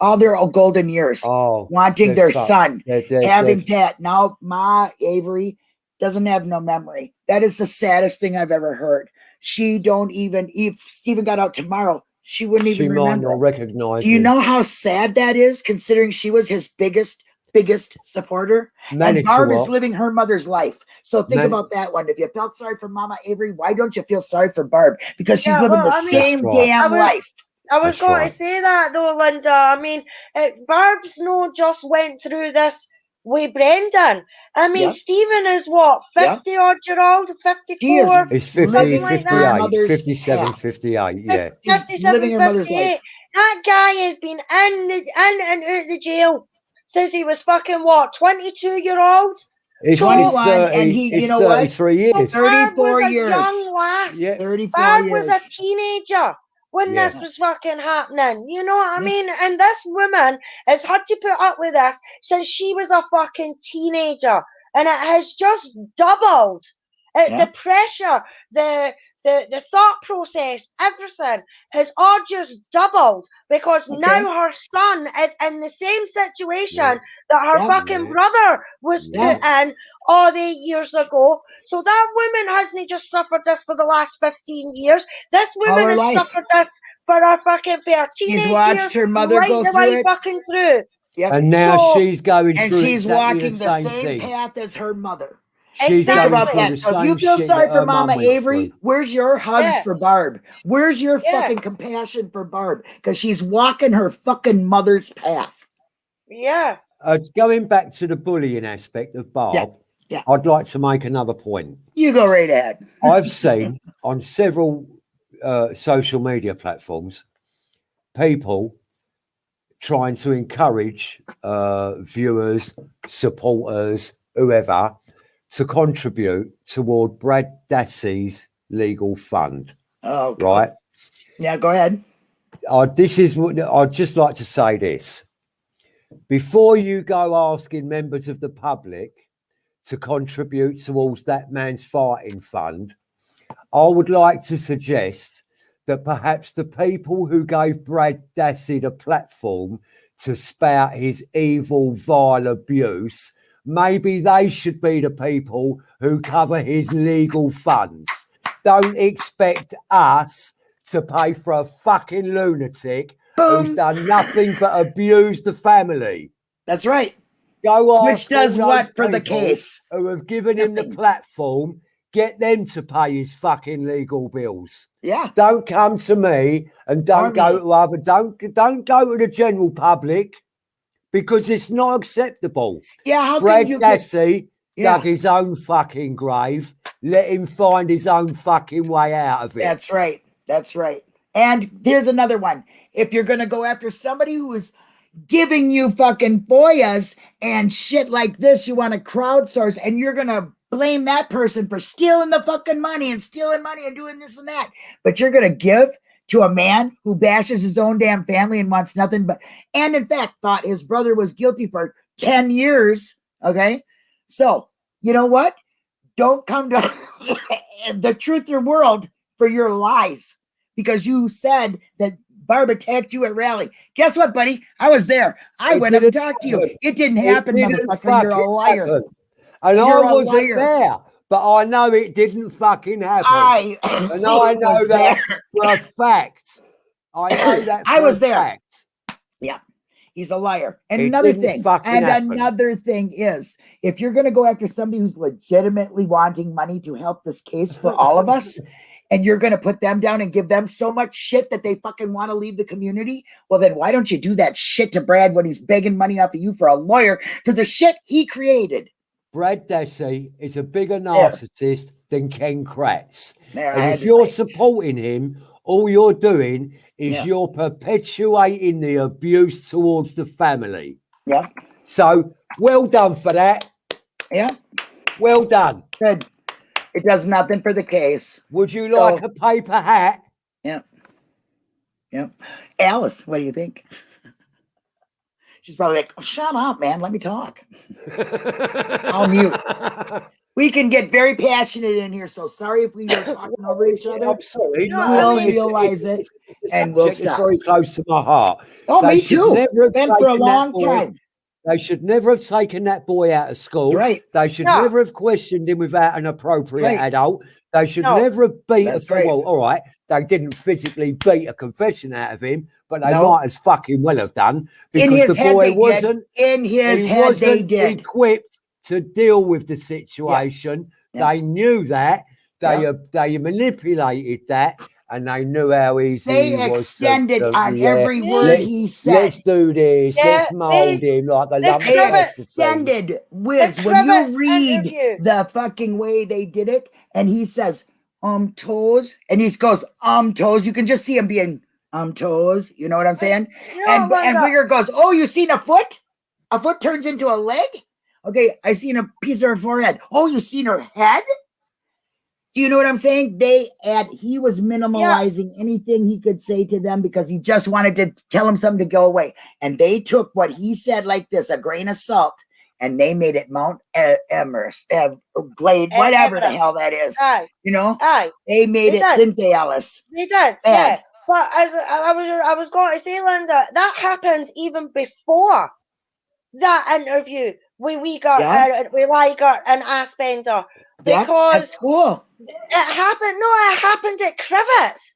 all their old golden years, Oh, wanting their son, having that. Now Ma Avery doesn't have no memory. That is the saddest thing I've ever heard. She don't even if Stephen got out tomorrow, she wouldn't she even might remember. not recognize Do you him. know how sad that is, considering she was his biggest, biggest supporter? and Barb is living her mother's life. So think Man- about that one. If you felt sorry for Mama Avery, why don't you feel sorry for Barb? Because she's Yeah, living well, the I same That's right. damn was- life. I was going to say that though, Linda. I mean, uh, Barb's no just went through this with Brendan. I mean, Yeah. Stephen is what, Yeah. 50 odd year old, 54? It's 50, living like that. 58, Mother's 57, half. 58, yeah. She's 57, living her mother's 58. life. That guy has been in, the, in and out the jail since he was fucking what, 22 year old? It's, 21, it's 30, and he- you it's know what? years. 34 Barb was a years. young lass. Yeah. 34 Barb years. was a teenager when Yeah. this was fucking happening. You know what I Yeah. mean? And this woman has had to put up with this since she was a fucking teenager. And it has just doubled. Uh, Yeah. The pressure, the, the the thought process, everything has all just doubled because Okay. now her son is in the same situation Yeah. that her Yeah. fucking Yeah. brother was Yeah. put in all the years ago. So that woman hasn't just suffered this for the last 15 years. This woman has life. suffered this for her fucking for She's teenage watched years, her mother right go the through way it. fucking through. Yep. And now So- she's going and through she's exactly walking the the same, same path as her mother. She's Exactly. About that. So if you feel sorry for her Mama mum Avery, through. where's your hugs Yeah. for Barb? Where's your Yeah. fucking compassion for Barb? Because she's walking her fucking mother's path. Yeah. Uh, going back to the bullying aspect of Barb, yeah. I'd like to make another point. You go right ahead. I've seen on several uh, social media platforms people trying to encourage uh, viewers, supporters whoever to contribute toward Brad Dassey's legal fund. Oh, God. Right. Yeah, go ahead. Uh, this is what I'd just like to say this. Before you go asking members of the public to contribute towards that man's fighting fund, I would like to suggest that perhaps the people who gave Brad Dassey the platform to spout his evil, vile abuse, maybe they should be the people who cover his legal funds. Don't expect us to pay for a fucking lunatic who's done nothing but abuse the family. That's right. Go Which does what for the case? Who have given him the platform? Get them to pay his fucking legal bills. Yeah. Don't come to me and don't go to other. Don't don't go to the general public because it's not acceptable. Yeah. How Brad can you get, Dassey Yeah. dug his own fucking grave. Let him find his own fucking way out of it. That's right. That's right. And here's another one. If you're gonna go after somebody who is giving you fucking FOIAs and shit like this, you want to crowdsource and you're gonna blame that person for stealing the fucking money and stealing money and doing this and that. But you're gonna give to a man who bashes his own damn family and wants nothing but and in fact thought his brother was guilty for 10 years. Okay. So you know what? Don't come to the truth your world for your lies because you said that Barb attacked you at rally. Guess what, buddy? I was there. I It went up and didn't talked to you. It didn't It happen, didn't motherfucker. You're a liar. happen. And You're I a wasn't there, but I know it didn't fucking happen. I And I know that there. for a fact. I know that I was there. fact. He's a liar. And It another thing, and happen. another thing is, if you're going to go after somebody who's legitimately wanting money to help this case for all of us, and you're going to put them down and give them so much shit that they fucking want to leave the community, well, then why don't you do that shit to Brad when he's begging money off of you for a lawyer for the shit he created? Brad Dassey is a bigger narcissist than Ken Kratz. And if you're supporting him, all you're doing is Yeah. you're perpetuating the abuse towards the family. yeah, So well done for that. yeah, Well done. good. It does nothing for the case. Would you So- like a paper hat? Yeah. Yeah. Alice, what do you think? She's probably like, "Oh, shut up, man. Let me talk. I'll mute. We can get very passionate in here, so sorry if we were talking over each other. I'm sorry. No, no, I it's- realize it, it's- it's and we'll stop. very close to my heart. Oh, me too. never Been for a long time. They should never have taken that boy out of school. Right. They should No. never have questioned him without an appropriate Right. adult. They should No. never have beat a That's right. well, all right. They didn't physically beat a confession out of him, but they No. might as fucking well have done In because his the head, boy they wasn't In his he head, wasn't did. equipped to deal with the situation. Yeah. They knew that. They Yeah. uh, they manipulated that, and they knew how easy They he was to- extended to- on yeah, every word Let- he said. Let's do this. Yeah, let's mold they- him like the they lump They Trevor- of thing. extended Wiz The when you read interview. the fucking way they did it, and he says, um toes, and he goes, um toes. You can just see him being um toes. You know what I'm saying? You know, and and Linda, Wiegert goes, Oh, you seen a foot? A foot turns into a leg? Okay, I seen a piece of her forehead. Oh, you seen her head? Do you know what I'm saying? They add he was minimalizing anything he could say to them because he just wanted to tell them something to go away. And they took what he said like this, a grain of salt, and they made it Mount E- Everest, uh, Glade, whatever the hell that is. aye, You know, aye. they made They it, did. didn't they, Alice? They did, Bad. yeah. But as I I was, I was going to say, Linda, that happened even before that interview with we got Yeah. uh, with Wiegert and Fassbender Yeah, because at school. it happened. No, it happened at Crivets.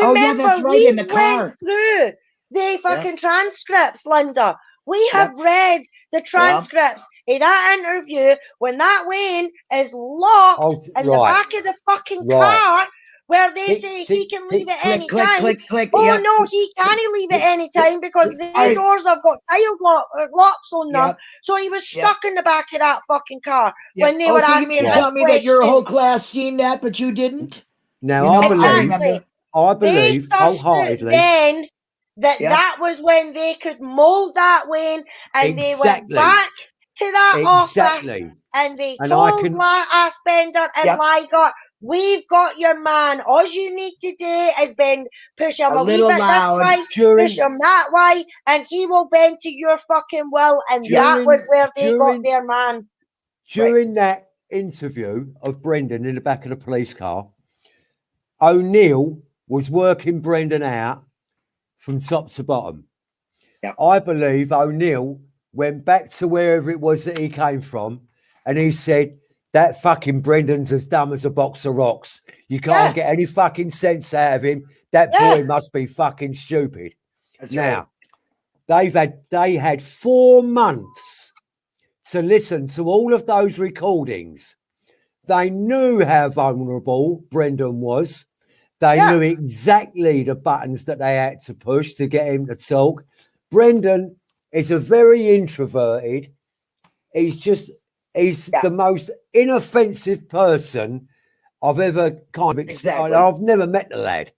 Oh, yeah, Remember, right, we in the car. went through the fucking transcripts, Linda. We Yeah. have read the transcripts in that interview when that Wayne is locked Oh, in the back of the fucking Right. car where they Tick, say tick, he can tick, leave at Click, any click, time. click, click. Oh yep. no, he can't leave at any time because the Aye. doors have got child lock, uh, locks on them. Yep. So he was Yep. stuck in the back of that fucking car Yep. when they oh, were so you mean to tell me that your whole class seen that, but you didn't? Now You know, I I believe, remember. I They believe wholeheartedly. then that Yeah. that was when they could mold that Wayne and they went back to that office and they And I told can- Fassbender and Yep. Ligot, we've got your man. All you need to do is bend, push him A a, wee little bit loud. this way, During push him that way, and he will bend to your fucking will. And that was where they during- got their man. during that interview of Brendan in the back of the police car, O'Neill was working Brendan out from top to bottom. Yep. I believe O'Neill went back to wherever it was that he came from and he said, That fucking Brendan's as dumb as a box of rocks. You can't get any fucking sense out of him. That Yeah. boy must be fucking stupid. That's Now, they've had they had four months to listen to all of those recordings. They knew how vulnerable Brendan was. They Yeah. knew exactly the buttons that they had to push to get him to talk. Brendan is a very introverted. He's just he's Yeah. the most inoffensive person I've ever kind of Exactly. I've never met the lad,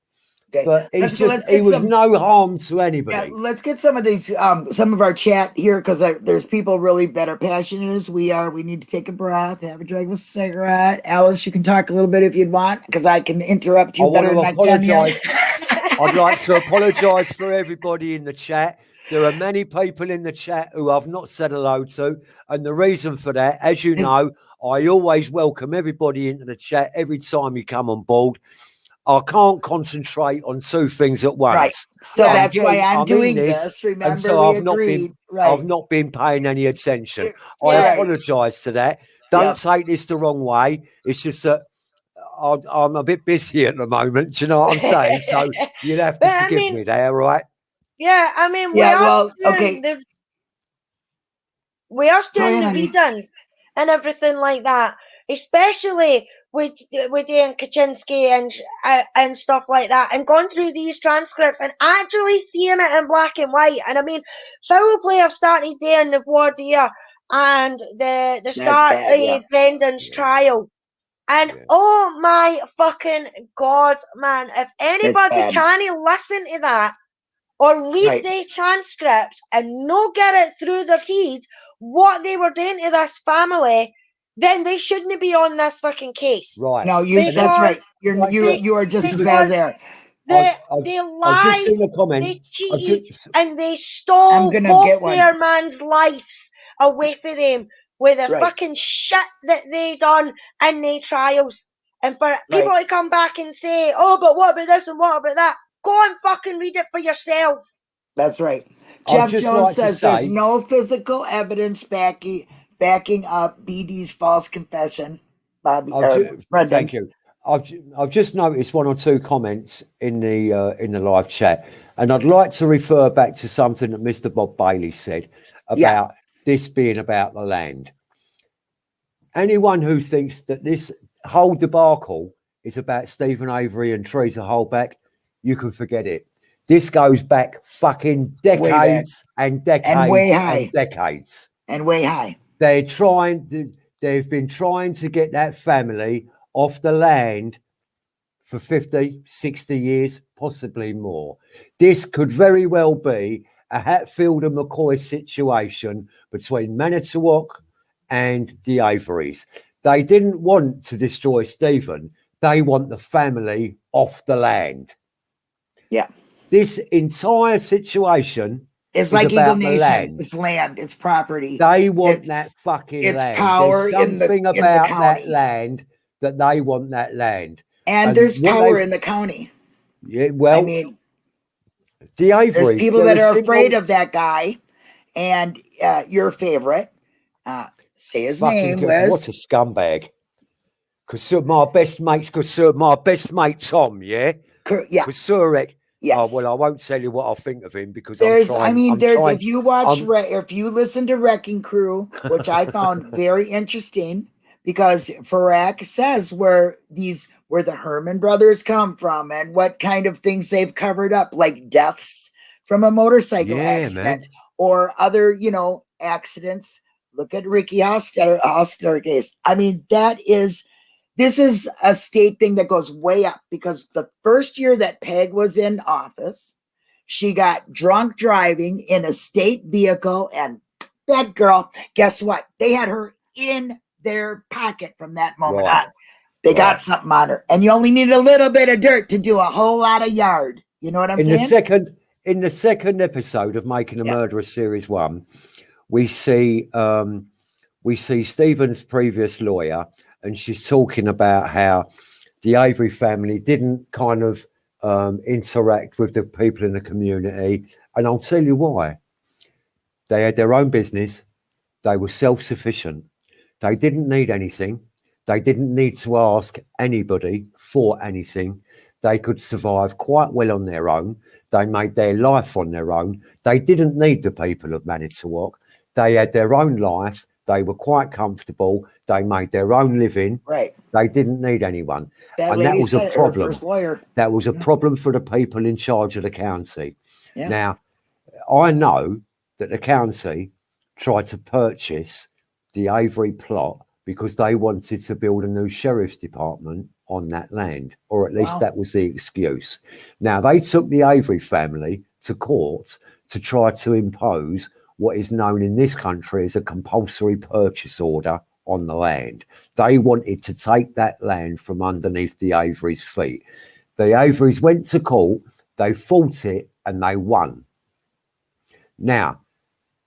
Okay. but he's Let's go- let's just he was some- no harm to Yeah, anybody. let's get some of these, um, some of our chat here because there's people really that are passionate as we are. We need to take a breath, have a drag of a cigarette. Alice, you can talk a little bit if you'd want because I can interrupt you I better than to I can. yeah. apologise. I'd like to apologise for everybody in the chat. There are many people in the chat who I've not said hello to, and the reason for that, as you mm. know, I always welcome everybody into the chat every time you come on board. I can't concentrate on two things at once. Right. So Yeah. that's why I'm I'm doing this, this. Remember, so we I've not been- right. I've not been paying any attention. I apologise to that. Don't Yeah. take this the wrong way. It's just that I- I'm a bit busy at the moment. Do you know what I'm saying? So you'll have to But I forgive mean- me there, right? Yeah, I mean, Yeah, we are well, doing okay. the we are doing ahead, the honey. and everything like that, especially with with Dan Kachinsky and uh, and stuff like that, and going through these transcripts and actually seeing it in black and white. And I mean, foul play have started there in the voir dire and the the start bad, of yeah. Brendan's Yeah. trial. And Yeah. oh my fucking god, man! If anybody can listen to that or read Right. the transcripts and no get it through their head what they were doing to this family, then they shouldn't be on this fucking case. Right. no, you. That's right. You're Right, you. so- You are just as bad as there. They, I've- I've- they I've lied, just seen a they I've cheated, just, and they stole both their man's lives away from them with the Right. fucking shit that they done in their trials. And for people to come back and say, oh, but what about this and what about that? Go and fucking read it for yourself. That's right. Jeff Jones like to says there's no physical evidence backing backing up BD's false confession. Bobby, I've or ju- thank you. I've, I've just noticed one or two comments in the uh, in the live chat, and I'd like to refer back to something that Mr. Bob Bailey said about Yeah. this being about the land. Anyone who thinks that this whole debacle is about Stephen Avery and Teresa Halbach, you can forget it. This goes back fucking back. decades and decades way and high. decades and way high. they're trying to, they've been trying to get that family off the land for 50 60 years possibly more this could very well be a hatfield and mccoy situation between manitowoc and the averys they didn't want to destroy stephen they want the family off the land Yeah. this entire situation It's like Eagle about the Nation. land. It's land. It's property. They want It's- that fucking it's land. power There's in the- something in the about that land that they want that land. and and there's power they- in the county. Yeah, well, I mean, the Averys. there's people that are afraid of that guy, and uh, your favorite. Uh, say his name, Liz. What a scumbag! Because my best mates, because my best mate Tom, yeah, yeah, because Surek. Oh, yes. Oh well, I won't tell you what I think of him because there's, I'm trying. I mean, I'm there's trying- if you watch, if you listen to Wrecking Crew, which I found very interesting, because Farak says where these where the Herman brothers come from and what kind of things they've covered up, like deaths from a motorcycle Yeah, man. accident or other, you know, accidents. Look at Ricky Hoster, Hoster case. I mean, that is this is a state thing that goes way up because the first year that Peg was in office, she got drunk driving in a state vehicle and that girl, guess what? They had her in their pocket from that moment Right. on. They got something on her, and you only need a little bit of dirt to do a whole lot of yard. You know what I'm in the second in the second episode of making a Yeah. murderer series one we see um we see stephen's previous lawyer and she's talking about how the avery family didn't kind of um interact with the people in the community and i'll tell you why they had their own business they were self-sufficient they didn't need anything they didn't need to ask anybody for anything they could survive quite well on their own. They made their life on their own. They didn't need the people of Manitowoc. They had their own life. They were quite comfortable. They made their own living. right. They didn't need anyone. That And that was a said it, her problem. Lawyer. That was a Yeah. problem for the people in charge of the county. Yeah. Now, I know that the county tried to purchase the Avery plot because they wanted to build a new sheriff's department on that land, or at least Wow. that was the excuse. Now, they took the Avery family to court to try to impose what is known in this country as a compulsory purchase order on the land. They wanted to take that land from underneath the Averys' feet. The Averys went to court, they fought it, and they won. Now,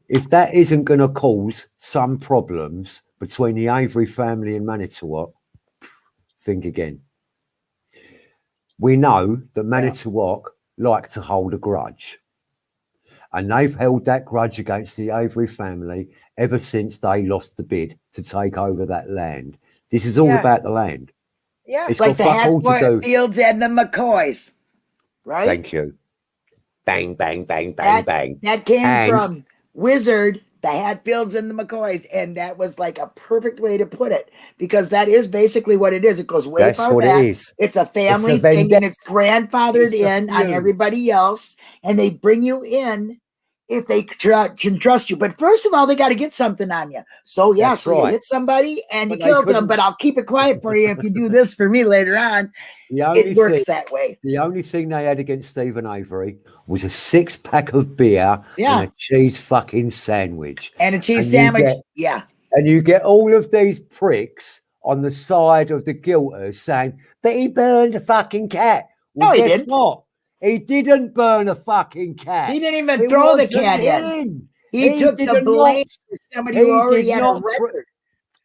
if that isn't going to cause some problems between the Avery family and Manitowoc, think again. We know that Manitowoc like to hold a grudge. And they've held that grudge against the Avery family ever since they lost the bid to take over that land. This is all Yeah. about the land. Yeah. It's like got the fuck all to do. Hatfields and the McCoys, right? Thank you. Bang, bang, bang, bang, That- bang. That came And- from Wizard, the Hatfields and the McCoys, and that was like a perfect way to put it because that is basically what it is. It goes way That's far what back. it is. It's a family thing, and it's grandfathered It's in on everybody else, and they bring you in if they tr- can trust you. But first of all, they got to get something on you. So yeah, That's so you hit somebody and But you killed them, but I'll keep it quiet for you if you do this for me later on. The only It works thing, that way. the only thing they had against Stephen Avery was a six pack of beer Yeah. and a cheese fucking sandwich. And a cheese And sandwich, get- yeah. And you get all of these pricks on the side of the guilters saying, that he burned a fucking cat. Well, No, he didn't. what? He didn't burn a fucking cat. He didn't even It throw the cat in. him. He, He took the blame to somebody he who already did had a not record.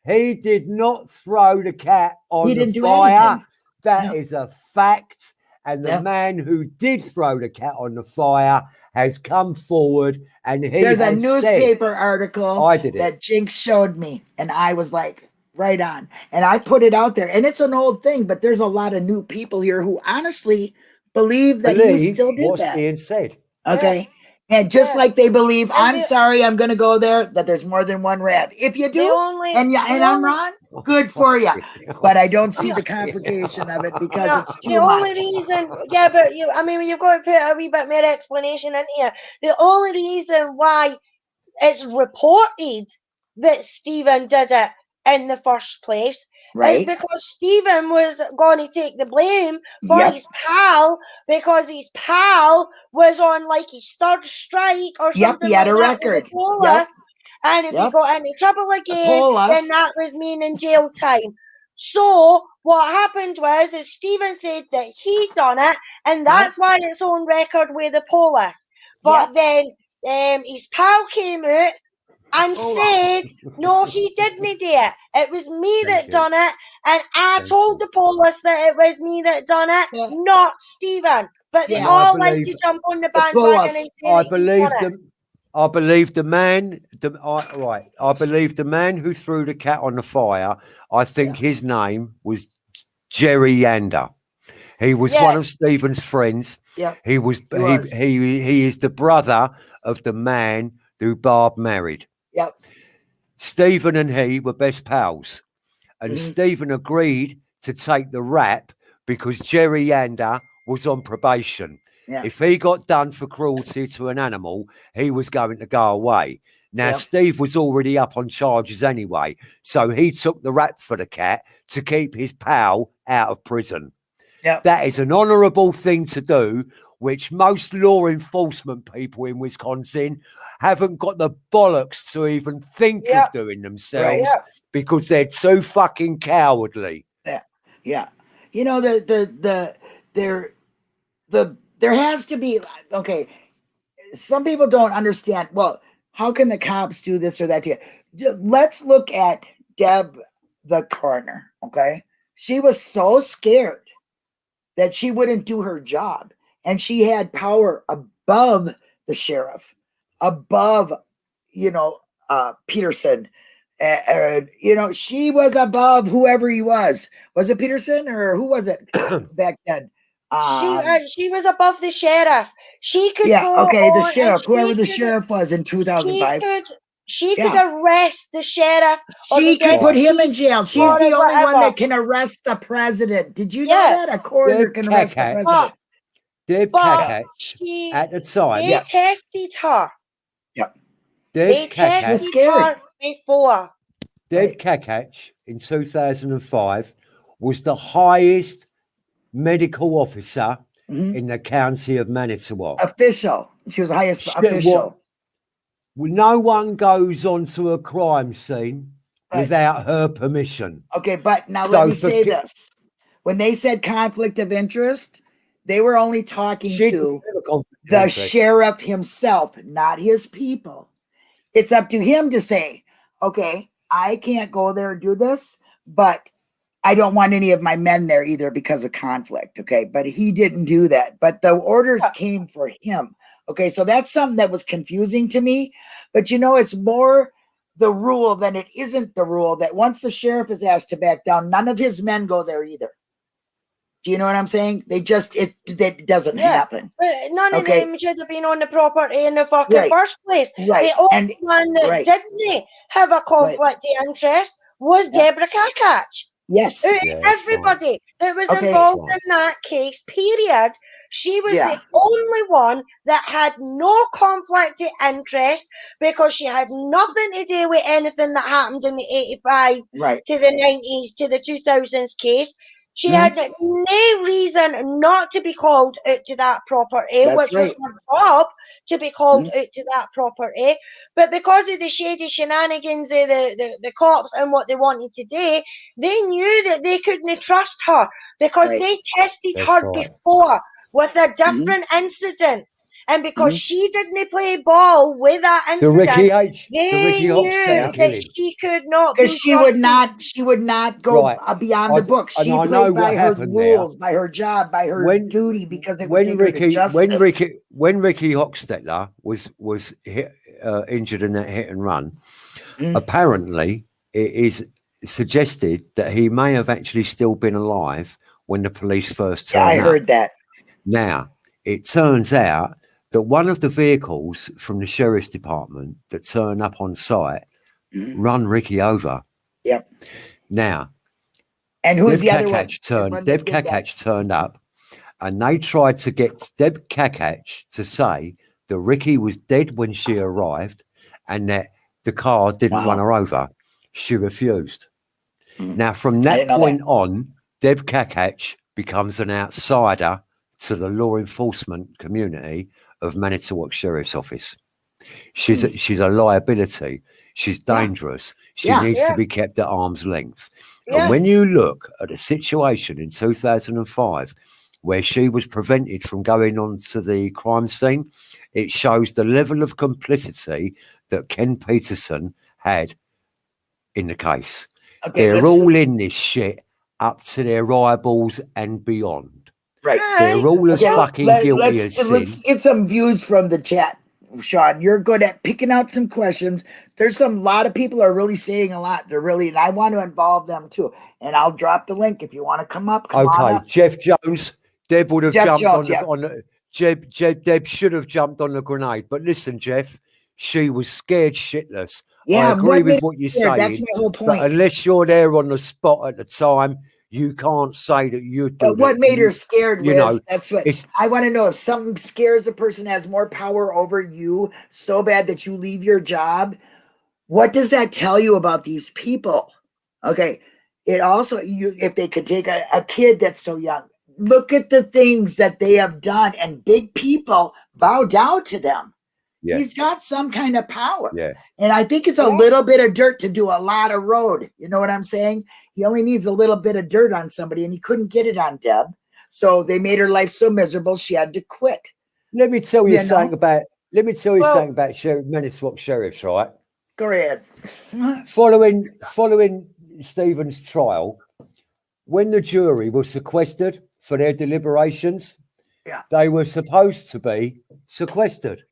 He did not throw the cat on He the fire. That is No. a fact. And the Yeah. man who did throw the cat on the fire has come forward and he There's a has said, newspaper article I did it. that Jinx showed me, and I was like, right on. And I put it out there, and it's an old thing, but there's a lot of new people here who honestly believe that he believe still did what's that. being said. Okay. And just Yeah. like they believe, And I'm the- sorry, I'm going to go there, that there's more than one Rev. If you do, only, and, yeah, the and I'm only- wrong, oh, good for you. But I don't see the complication of it because No, it's the too only much. reason, yeah, but you, I mean, you've got to put a wee bit more explanation in here. The only reason why it's reported that Stephen did it in the first place Right? because Stephen was going to take the blame for Yep. his pal because his pal was on like his third strike or Yep, something he had like a that with the record. Yep. And if he got any trouble again, then that was meaning in jail time. So what happened was is Stephen said that he done it, and that's why it's on record with the police. But then um, his pal came out and oh, Hold said, "No, he didn't do it. It was me Thank that you. done it, and I Thank told you. the police that it was me that done it, Yeah. not Stephen." But they Yeah. I all like to jump on the The bandwagon and say I that he believe done it. the I believe the man the I, right. I believe the man who threw the cat on the fire, I think his name was Jerry Janda. He was one of Stephen's friends. Yeah. He was He he, he he is the brother of the man who Barb married. Yep. Stephen and he were best pals. And Mhm. Stephen agreed to take the rap because Jerry Janda was on probation. Yeah. If he got done for cruelty to an animal, he was going to go away. Now, Yep. Steve was already up on charges anyway, so he took the rap for the cat to keep his pal out of prison. Yep. That is an honourable thing to do which most law enforcement people in Wisconsin haven't got the bollocks to even think Yeah. of doing themselves Yeah. because they're too fucking cowardly. Yeah. Yeah. You know, the the the there the there has to be okay. Some people don't understand. Well, how can the cops do this or that to you? Let's look at Deb the coroner. Okay. She was so scared that she wouldn't do her job. And she had power above the sheriff, above, you know, uh Petersen. A- And, you know, she was above whoever he was. Was it Petersen or who was it back then? She Um, uh, she was above the sheriff. She could yeah, okay, the sheriff, whoever the could- sheriff was in She 2005. could she could Yeah. arrest the sheriff. She the could put him in jail. She's the only one that can arrest the president. Did you know that? A coroner Deb can arrest the president. Deb But Kakatsch at the time, they Yes. tested her. They Deb That's Kakatsch, tested scary. her before. Deb Right. Kakatsch in 2005 was the highest medical officer Mhm. in the county of Manitowoc. Official. She was the highest Shit, what- official. Well, no one goes onto a crime scene Right. without her permission. Okay, but now So let me say this. When they said conflict of interest, they were only talking She to never conflict of the sheriff himself, not his people. It's up to him to say, okay, I can't go there and do this, but I don't want any of my men there either because of conflict. Okay. But he didn't do that. But the orders came for him. Okay. So that's something that was confusing to me. But you know, it's more the rule than it isn't the rule that once the sheriff is asked to back down, none of his men go there either. Do you know what I'm saying? They just, it, it doesn't Yeah. happen. But none Okay. of them should have been on the property in the fucking Right. first place. Right. The only And one that right. didn't eh, have a conflict of interest was Yeah. Deborah Kakatsch. yes. Yeah, that's fine. Everybody that was Okay. involved Fine. in that case, period, she was Yeah. the only one that had no conflict of interest because she had nothing to do with anything that happened in the 85 Right. to the 90s to the 2000s case. She Mhm. had no reason not to be called out to that property, That's which was right. Mm-hmm. her job to be called out to that property. But because of the shady shenanigans of the, the, the cops and what they wanted to do, they knew that they couldn't trust her because Right. they tested That's her right. before with a different incident. And because she didn't play ball with that incident, The Ricky H. The Ricky knew that killing. she could not because she would not she would not go Right. uh, beyond I the d- book she I played know by her happened there. rules by her job by her When- duty because it when take her to Ricky when. Ricky when Ricky Hochstetler was was hit, uh, injured in that hit and run, Mm. apparently it is suggested that he may have actually still been alive when the police first yeah, turned I up. heard that Now it turns out that one of the vehicles from the sheriff's department that turned up on site Mhm. run Ricky over. Yep. Now and who's Deb the other one Kakatsch The one turned Deb? Kakatsch turned up and they tried to get Deb Kakatsch to say that Ricky was dead when she arrived and that the car didn't Wow. run her over. She refused. Mm. Now, from that didn't that. point on, Deb Kakatsch becomes an outsider to the law enforcement community of Manitowoc Sheriff's Office. She's a, she's a liability. She's Hmm. Dangerous. She Yeah. needs Yeah. to be kept at arm's length. Yeah. And when you look at a situation in 2005, where she was prevented from going on to the crime scene, it shows the level of complicity that Ken Petersen had in the case. okay They're all in this shit up to their eyeballs and beyond. Right They're all as Okay, fucking let- guilty let's, as sin. let's get some views from the chat Sean, you're good at picking out some questions. There's some lot of people are really saying a lot. They're really, and I want to involve them too. And I'll drop the link if you want to come up. Come on Okay, up. Jeff Jones. Deb would have Jeff jumped Jones, on, yeah. the, on the Jeb, Jeb, Deb should have jumped on the grenade. But listen, Jeff, she was scared shitless. Yeah, I agree what with what you're her saying. That's my whole But point. unless you're there on the spot at the time, you can't say that you. But what made her scared you was know, that's what I want to know if something scares a person has more power over you so bad that you leave your job. What does that tell you about these people? Okay. It also you if they could take a, a kid that's so young, look at the things that they have done, and big people bow down to them. Yeah. He's got some kind of power. Yeah. And I think it's a little bit of dirt to do a lot of road. You know what I'm saying? He only needs a little bit of dirt on somebody, and he couldn't get it on Deb. So they made her life so miserable she had to quit. Let me tell you You know? something about. Let me tell you Well- something about Sheriff Manitowoc sheriffs, right? Go ahead. Following following Stephen's trial, when the jury was sequestered for their deliberations, Yeah. they were supposed to be sequestered.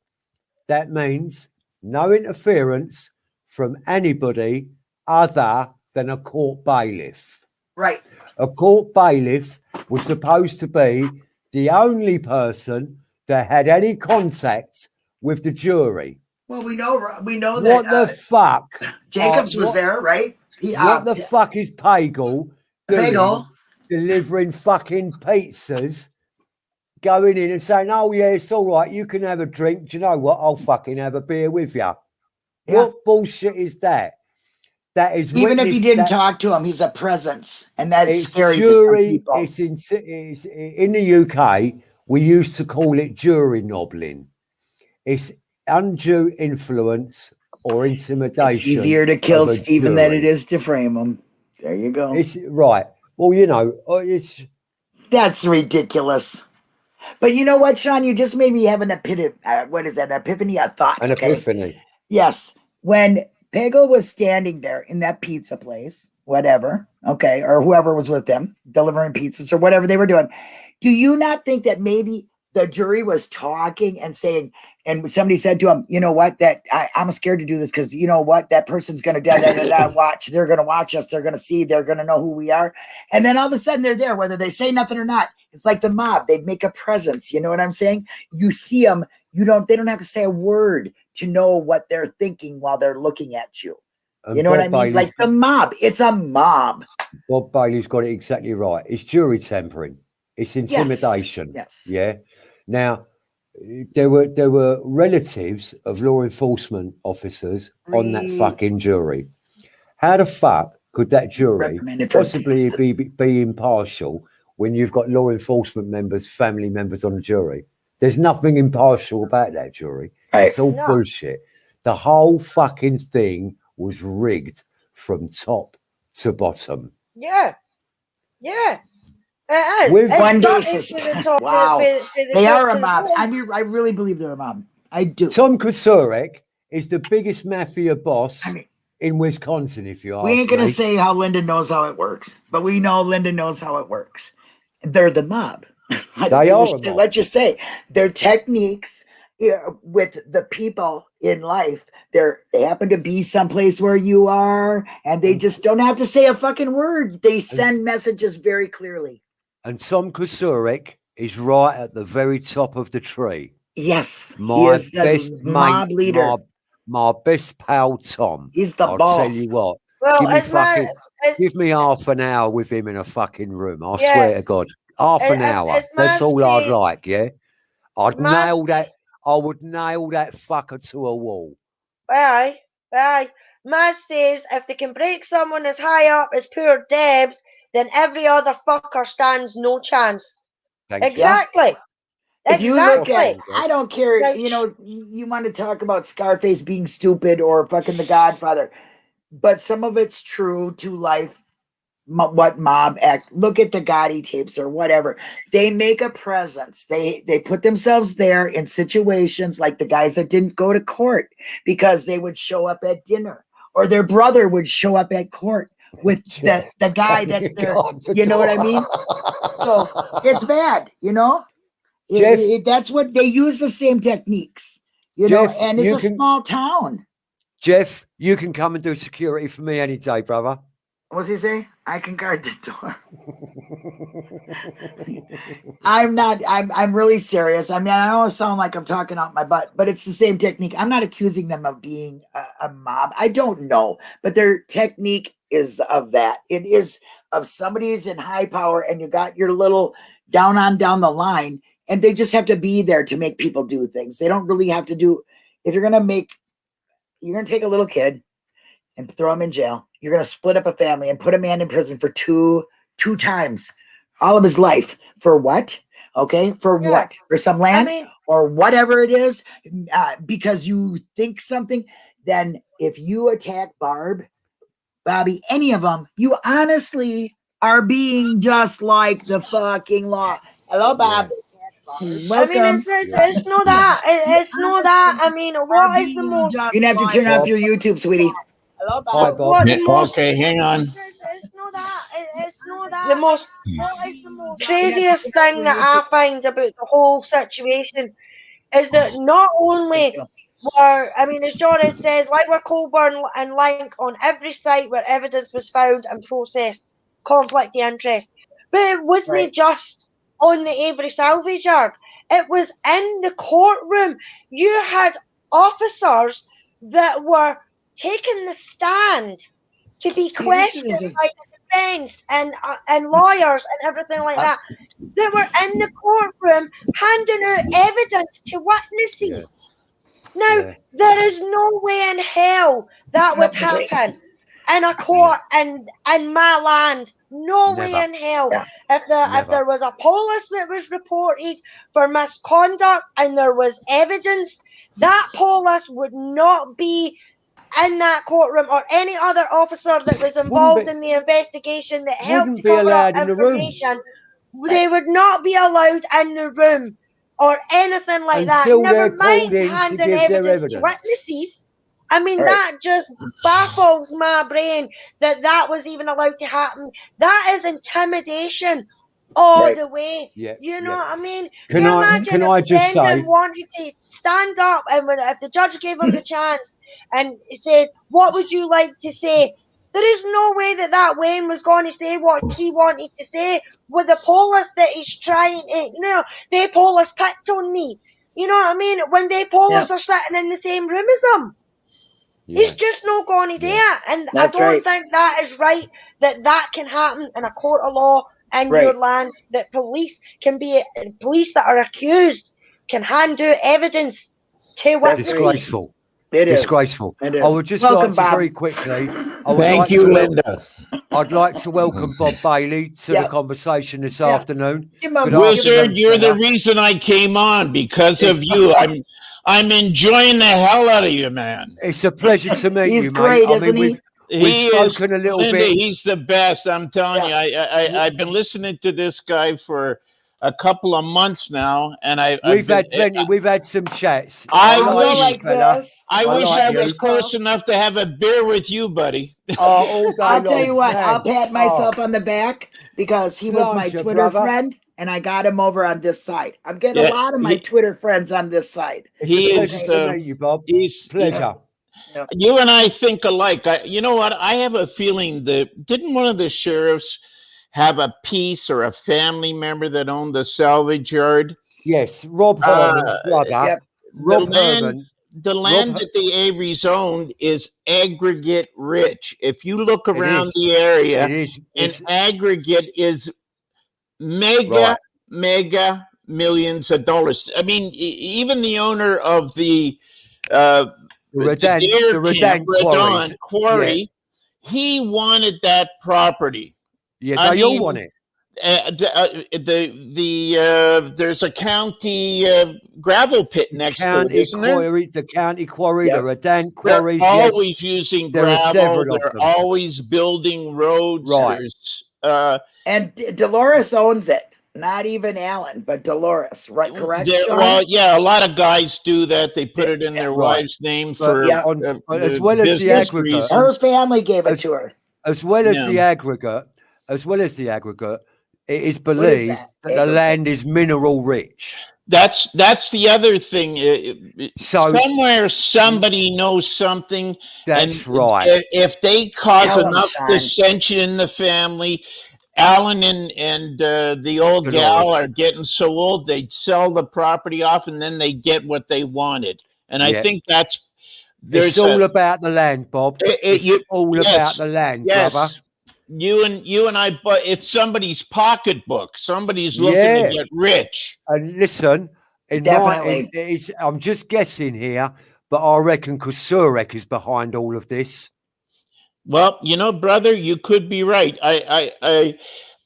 That means no interference from anybody other than a court bailiff. Right. A court bailiff was supposed to be the only person that had any contact with the jury. Well, we know we know that What the uh, fuck? Jacobs uh, was there, right? He, uh, What the fuck is Pagel doing Bagel. delivering fucking pizzas, going in and saying, "Oh yeah, it's all right, you can have a drink." Do you know what? I'll fucking have a beer with you. Yeah. What bullshit is that? That is Even if you didn't that- talk to him, he's a presence, and that's it's scary jury. people. It's in it's in the UK. We used to call it jury nobbling. It's undue influence or intimidation. It's easier to kill Stephen than it is to frame him. There you go. It's right. Well, you know, uh, it's That's ridiculous. But you know what, Sean? You just made me have an epiphany. Uh, what is that? An Epiphany? A thought. an okay? epiphany. Yes. When Pagel was standing there in that pizza place, whatever, okay, or whoever was with them delivering pizzas or whatever they were doing, do you not think that maybe the jury was talking and saying, and somebody said to him, you know what, that I, I'm scared to do this because you know what, that person's going to da, da, da, da, watch. They're going to watch us. They're going to see. They're going to know who we are. And then all of a sudden they're there, whether they say nothing or not. It's like the mob. They make a presence. You know what I'm saying? You see them. You don't. They don't have to say a word to know what they're thinking while they're looking at you. And You know what I mean? Bailey's Like the mob. It's a mob. Bob Bailey's got it exactly right. It's jury tampering. It's intimidation. Yes. Yeah. Now, there were there were relatives of law enforcement officers on that fucking jury. How the fuck could that jury possibly be be impartial when you've got law enforcement members, family members on the jury? There's nothing impartial about that jury. Right. It's all No. bullshit. The whole fucking thing was rigged from top to bottom. Yeah. Yeah. It is. With It's one day dirty sus- to the top- to- Wow. to- to the They are a mob. bottom. I mean, I really believe they're a mob. I do. Tom Kocourek is the biggest mafia boss I mean, in Wisconsin, if you ask we ain't gonna say how Linda knows how it works, but we know Linda knows how it works. They're the mob. I don't They are a mob. Let's just say their techniques with the people in life. They're they happen to be someplace where you are, and they just don't have to say a fucking word. They send messages very clearly. And Tom Kocourek is right at the very top of the tree. Yes, he My is the best mob mate, leader. My, my best pal, Tom. He's the I'll boss. tell you what. Well, give me it's my, fucking- it's, Give me half an hour with him in a fucking room. I Yeah. swear to God. Half It- an it's- hour. it's That's all I'd like, yeah? I'd nail that. I would nail that fucker to a wall. Aye, aye. Maz says if they can break someone as high up as poor Debs, then every other fucker stands no chance. Thank you. Exactly. if you look Exactly. at, I don't care. Like, You know, you, you want to talk about Scarface being stupid or fucking The Godfather, but some of it's true to life. What mob act? Look at the Gotti tapes or whatever. They make a presence. They they put themselves there in situations like the guys that didn't go to court because they would show up at dinner or their brother would show up at court with the the guy that the you know what I mean? So it's bad, you know. It- Jeff- it- that's what they use the same techniques, you know. And it's a can- small town. Jeff, you can come and do security for me any day, brother. What's he say? I can guard the door. I'm not. I'm. I'm really serious. I mean, I don't sound like I'm talking out my butt, but it's the same technique. I'm not accusing them of being a, a mob. I don't know, but their technique is of that. It is of somebody who's in high power, and you got your little down on down the line, and they just have to be there to make people do things. They don't really have to do. If you're gonna make, you're gonna take a little kid and throw him in jail. You're gonna split up a family and put a man in prison for two two times all of his life for what? Okay, for Yeah. what? For some I mean, or whatever it is, uh, because you think something. Then if you attack Barb, Bobby, any of them, you honestly are being just like the fucking law. Hello, Bob. I mean, Welcome. it's, it's, it's not that. It, it's not that. I mean, what is the most You're gonna have to turn off your YouTube, sweetie. Hello, Hi, Bob. Bob. what Yeah, most Okay, hang on. It's, it's not that. It's not that. Hmm. The most craziest thing that I find about the whole situation is that oh. not only were, I mean, as Joris says, why were Colborn and Lenk on every site where evidence was found and processed, conflict of interest. But it wasn't Right. just on the Avery salvage yard. It was in the courtroom. You had officers that were taking the stand to be questioned by the defense and uh, and lawyers and everything like Uh, that. They were in the courtroom handing out evidence to witnesses. Now Yeah. there is no way in hell that would happen in a court in in my land. No way in hell. If there if there was a police that was reported for misconduct and there was evidence, that police would not be in that courtroom or any other officer that was involved be- in the investigation that helped to be cover up in the information. They would not be allowed in the room or anything like Until that. Never mind handing give their evidence to witnesses. I mean, Right. that just baffles my brain that that was even allowed to happen. That is intimidation all Right. the way. Yeah. You know yeah. what I mean? Can you I imagine can I just say wanted to stand up and when if the judge gave him the chance and he said, "What would you like to say?" There is no way that that Wayne was going to say what he wanted to say with the police that he's trying to. You know, they police picked on me. You know what I mean? When they police are sitting in the same room as him. Yeah. He's just not going to do Yeah. And That's I don't right. think that is right that that can happen in a court of law in Right. your land. That police can be, police that are accused can hand out evidence to That's witnesses. disgraceful. It is. Disgraceful. It is. I would just Welcome, like to Bob. very quickly. I would Thank like you, to Linda. I'd like to welcome Bob Bailey to Yeah. the conversation this Yeah. afternoon. Give him a- Good give him a- Wizard, you're the reason I came on because of It's- you. I'm I'm enjoying the hell out of you, man. It's a pleasure to meet He's you, great, mate. I isn't mean, he? we've, we've is spoken a little Linda, bit. he's the best. I'm telling Yeah. you. I, I I I've been listening to this guy for a couple of months now, and I I've We've been- had eh, plenty. Uh, we've had some chats. I I like will you, like this. I I wish like I you. was close enough to have a beer with you, buddy. Oh, all day I'll tell you what, man. I'll pat Oh, myself on the back because he was my Twitter brother. friend and I got him over on this side. I'm getting Yeah, a lot of my he- Twitter friends on this side. it's he a is, to uh, you, Bob. He's Pleasure. you and I think alike. I, you know what? I have a feeling that didn't one of the sheriffs have a piece or a family member that owned the salvage yard? Yes, Rob Uh, brother. yep. Rob the land, Herman. the land Her- that the Averys owned is aggregate rich. If you look around the area, It is. an It's, aggregate is mega, Right. mega millions of dollars. I mean, even the owner of the uh, the Radandt, Deer the Radandt. Radandt quarry, he wanted that property. Yeah, I they all want it. Uh, the uh, the, the uh, there's a county uh, gravel pit next to it, County isn't there? the county quarry, Yep. the Radandt They're quarries. Yes. always using gravel. They're always building roads. Right. There's, And D- Dolores owns it. Not even Alan, but Dolores. Right, correct? there- Sean? well, yeah, a lot of guys do that. They put it in their Right. wife's name But for yeah, on- uh, as well as the aggregate, reasons. Her family gave it As- to her. as well as Yeah. the aggregate, as well as the aggregate, it is is believed that? that, the land is mineral rich. That's that's the other thing. So Somewhere somebody knows something. that's and right. If, if they cause enough dissension in the family, Alan and and uh, the old Dolores. gal are getting so old they'd sell the property off and then they get what they wanted. And I think that's there's It's all a- about the land, Bob. It- it- it's you- all yes, about the land, yes. brother. You and you and I, but it's somebody's pocketbook. Somebody's looking Yeah. to get rich. And listen, in my, Definitely. it's, I'm just guessing here, but I reckon Kocourek is behind all of this. Well, you know, brother, you could be right. I, I, I,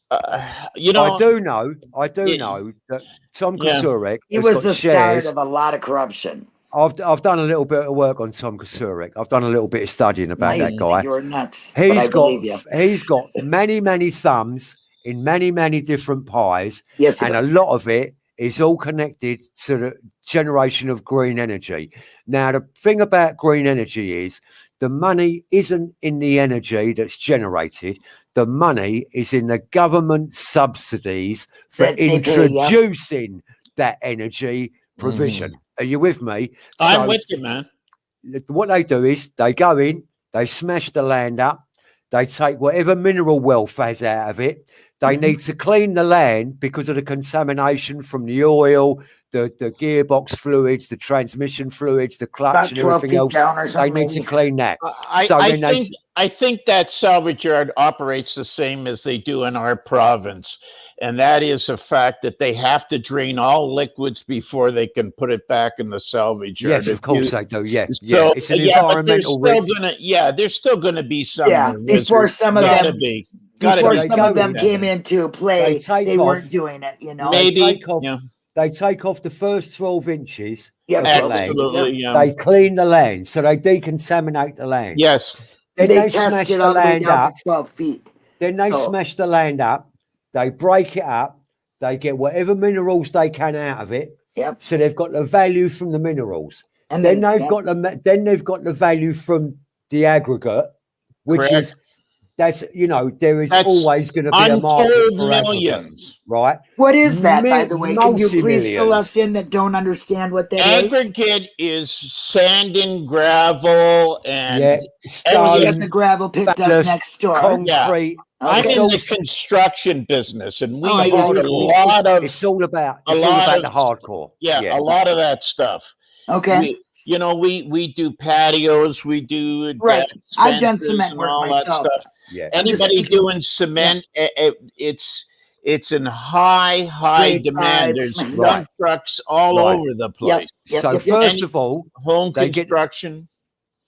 uh, you know, I do know, I do Yeah. know that Tom Yeah. Kocourek He was the shares. start of a lot of corruption. I've I've done a little bit of work on Tom Kocourek. I've done a little bit of studying about Nice. that guy. You're nuts. but He's got he's got many many thumbs in many many different pies, Yes, he and a lot of it is all connected to the generation of green energy. Now, the thing about green energy is the money isn't in the energy that's generated. The money is in the government subsidies for That they pay, yeah. introducing that energy provision. Are you with me? I'm So- with you, man. what they do is they go in, they smash the land up, they take whatever mineral wealth has out of it. They Mhm. need to clean the land because of the contamination from the oil, the, the gearbox fluids, the transmission fluids, the About clutch, and everything else. down or They need to clean that. I, So I when they think I think that salvage yard operates the same as they do in our province, and that is a fact that they have to drain all liquids before they can put it back in the salvage yard. Yes, of course you- they do. Yeah, so, yeah. It's an yeah, but there's environmental still gonna yeah, there's still gonna be some Yeah, before some of gotta them- be gotta Before be some of them came into play, They they weren't off- doing it, you know? They maybe take off yeah, They take off the first 12 inches Yeah, the land. absolutely yeah. They clean the land, so they decontaminate the land. yes, Then they, they, smash the all the way land up. 12 feet. Then they So- smash the land up. They break it up. They get whatever minerals they can out of it. Yep. So they've got the value from the minerals. And Then they've yeah, got the then they've got the value from the aggregate, which Correct. is that's you know there is That's always going to be a market for aggregate, millions. right? What is that, by the way? Can you please fill us in that don't understand what that is? Aggregate is sand and gravel and yeah, Get stone, the gravel picked up next door. concrete. I'm in the construction business, and we Oh, use yeah, a lot of It's all about a it's all lot about of- the hardcore. yeah, a lot of that stuff. Okay. We, you know, we we do patios, we do Right. I've done cement work myself. yeah. Anybody doing cement, eh, eh, it's it's in high high Great demand. pipes, There's right. dump trucks all Right. over the place. Yep, so yep, yep. first And- of all, Home They get- construction.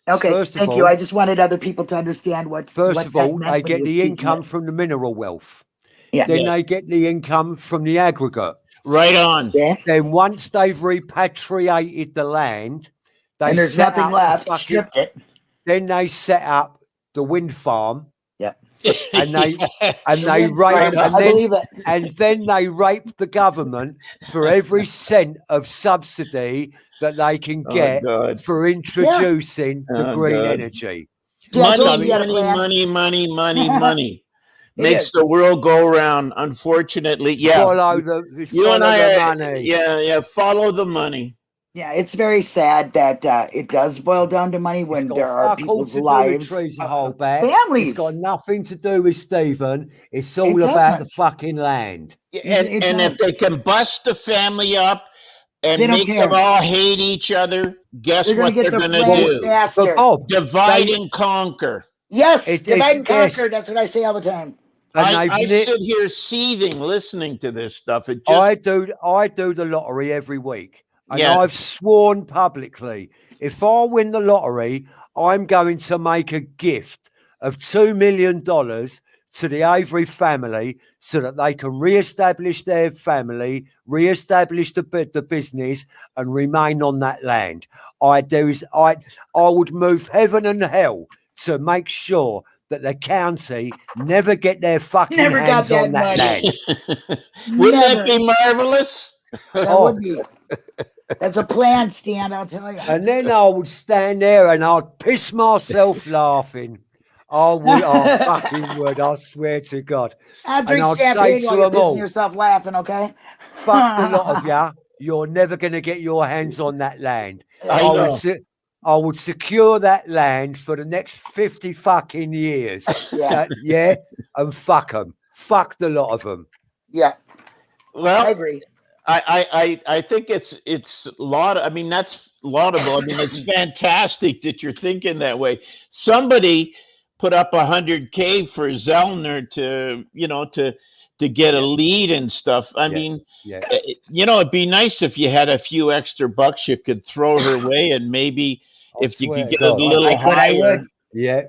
Okay. First of Thank you. all- I just wanted other people to understand what. first what of all, they get the income it. from the mineral wealth. Yeah. Then Yeah. they get the income from the aggregate. Right on. Yeah. Then once they've repatriated the land, they And there's set nothing up the left. fucking- Stripped it. then they set up the wind farm And they- Yeah. and they Yeah, rape right, and then and then they rape the government for every cent of subsidy that they can Oh, get God. for introducing the Oh, green God. energy. Money, so you got a money, money, money, money, money makes is. the world go round. Unfortunately, yeah. Follow the you follow and I, the uh, money. yeah, yeah. Follow the money. Yeah, it's very sad that uh, it does boil down to money when there are fuck all people's to do with lives, trees to uh, hold back. families. It's got nothing to do with Stephen. It's all It about the fucking land. And, it and if they can bust the family up and They make care. them all hate each other, guess They're what get they're their going to plan do? faster. But Bob, Divide they- and conquer. yes, It- divide and conquer. yes. That's what I say all the time. and I, I sit here seething listening to this stuff. It just I do I do the lottery every week. And Yeah. I've sworn publicly, if I win the lottery, I'm going to make a gift of two million dollars to the Avery family so that they can re-establish their family, re-establish the the business, and remain on that land. I do is I I would move heaven and hell to make sure that the county never get their fucking Never got hands that on that money. land. wouldn't Never. that be marvelous? That Oh. would be. Oh. That's a plan, Stan. I'll tell you. And then I would stand there and I'd piss myself laughing. I would, I fucking would, I swear to God. I'll drink I'd say champagne to while you're them all- yourself laughing. Okay. Fuck the lot of ya. You're never going to get your hands on that land. I I, would, se- I would secure that land for the next 50 fucking years. Yeah. That- yeah. And fuck them. Fuck the lot of them. Yeah. Well, I agree. I, I, I I think it's it's laud. I mean, that's laudable. I mean, it's fantastic that you're thinking that way. Somebody put up a hundred k for Zellner to you know to to get a lead and stuff. I Yeah. mean, Yeah. eh, you know, it'd be nice if you had a few extra bucks you could throw her way, and maybe I if you could get a little I could, I higher. Yeah.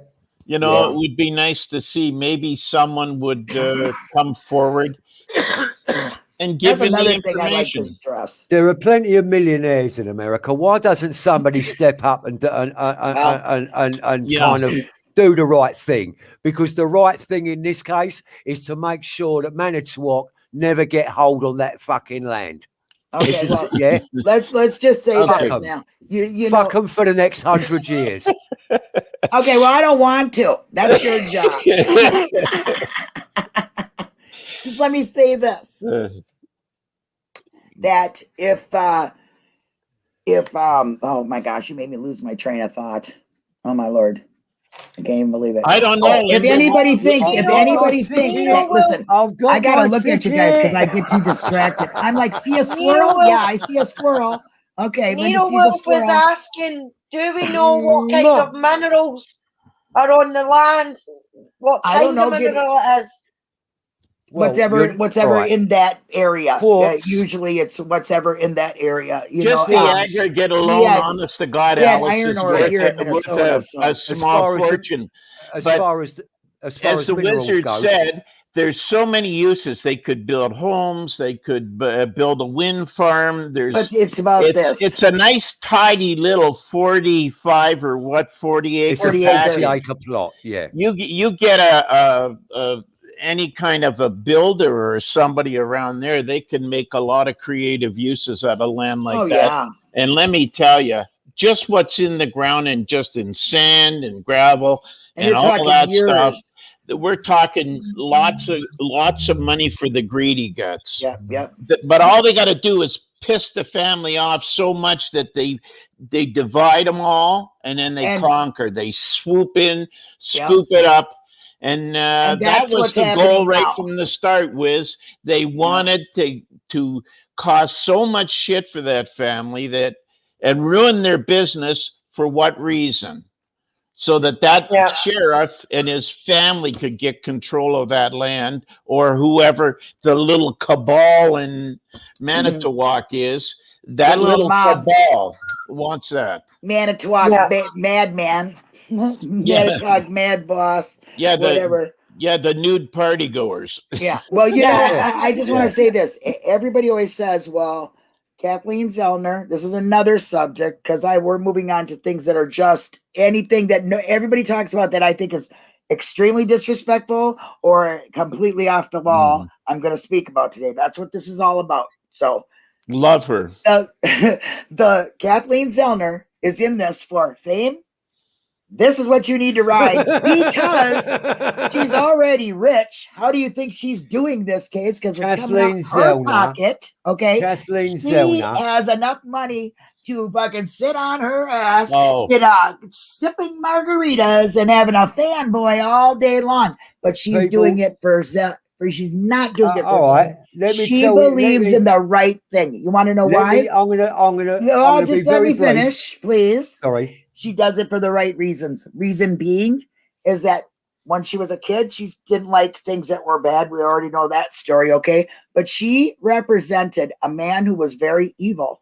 You know, Yeah. it would be nice to see maybe someone would uh, come forward and give That's him the another thing I'd like to information. address. There are plenty of millionaires in America. Why doesn't somebody step up and do- and and, and, Well, and, and, and Yeah. kind of do the right thing? Because the right thing in this case is to make sure that Manitowoc never get hold on that fucking land. Okay, It's just- well, yeah, let's let's just say Fuck this 'em. now. You you fuck them for the next hundred years. Okay, well I don't want to. That's your job. Just let me say this. That if uh if um oh my gosh you made me lose my train of thought oh my lord i can't even believe it I don't know. Oh, if Linda. anybody thinks if anybody what? thinks You that listen I've got i gotta my look at you guys because i get too distracted i'm like see a squirrel yeah i see a squirrel okay Linda Needle sees Wolf was asking, do we know what kind No. of minerals are on the land? What kind of mineral it is? Well, whatever you're- whatever right. in that area Uh, usually it's whatever in that area you Just know the um, aggregate alone, had- honest to God, we had Alice, iron is ore worth, here in a, worth Minnesota, a, so- a As small far as the- fortune. as but far as as far as, As the wizard go, said, there's so many uses. They could build homes. They could uh, build a wind farm. There's but it's about it's this it's a nice tidy little 45 or what 40 acre it's a 40 forty acre. acre plot. Yeah, you you get a, a, a any kind of a builder or somebody around there they can make a lot of creative uses out of land like oh that. yeah. And let me tell you just what's in the ground and just in sand and gravel and, and all that years. stuff we're talking lots of mm-hmm. lots of money for the greedy guts. Yep, yep. But all they got to do is piss the family off so much that they they divide them all and then they And- conquer. They swoop in Yeah. scoop it up and, uh, And that was the goal right now. from the start was they wanted to to cause so much shit for that family that and ruin their business for what reason so that that Yeah. sheriff and his family could get control of that land or whoever the little cabal in manitowoc is that The little little cabal wants that Manitowoc Yeah. Ma- madman, Manitowoc mad boss, yeah the whatever. yeah the nude party goers Yeah. Well, you know, Yeah. I, I just want Yeah. to say this. Everybody always says, "Well, Kathleen Zellner." This is another subject because I we're moving on to things that are just anything that no everybody talks about that I think is extremely disrespectful or completely off the wall. Mm. I'm going to speak about today. That's what this is all about. So love her the the Kathleen Zellner is in this for fame. This is what you need to ride because she's already rich. How do you think she's doing this case? Because it's coming out Kathleen of her Zellner. pocket. Okay, Kathleen she Zellner. has enough money to fucking sit on her ass, oh you know, sipping margaritas and having a fanboy all day long. But she's People- doing it for Ze- for she's not doing Uh, it for all right, let me She tell you- let believes me- in the right thing. You want to know why? me- I'm gonna, I'm gonna, I'm gonna just let me brief. finish, please. Sorry. She does it for the right reasons. Reason being is that when she was a kid, she didn't like things that were bad. We already know that story, okay? But she represented a man who was very evil,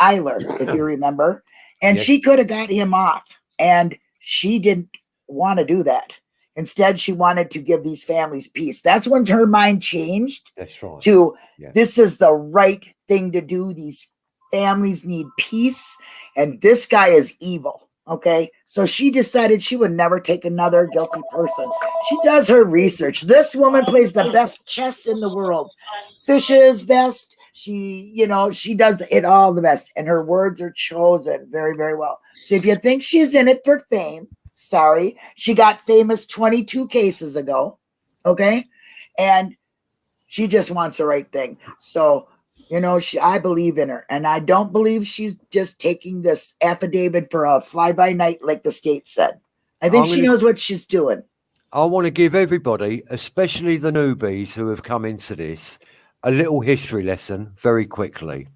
Eyler, if you remember. And Yes. she could have got him off. And she didn't want to do that. Instead, she wanted to give these families peace. That's when her mind changed That's right. to Yeah. this is the right thing to do. These families need peace, and this guy is evil. Okay, so she decided she would never take another guilty person. She does her research. This woman plays the best chess in the world, fishes best. She, you know, she does it all the best, and her words are chosen very, very well. So if you think she's in it for fame, sorry, she got famous 22 cases ago. Okay, and she just wants the right thing. So, you know, she I believe in her, and I don't believe she's just taking this affidavit for a fly by night like the state said. I think I'm she gonna- knows what she's doing. I want to give everybody, especially the newbies who have come into this, a little history lesson very quickly. Hmm.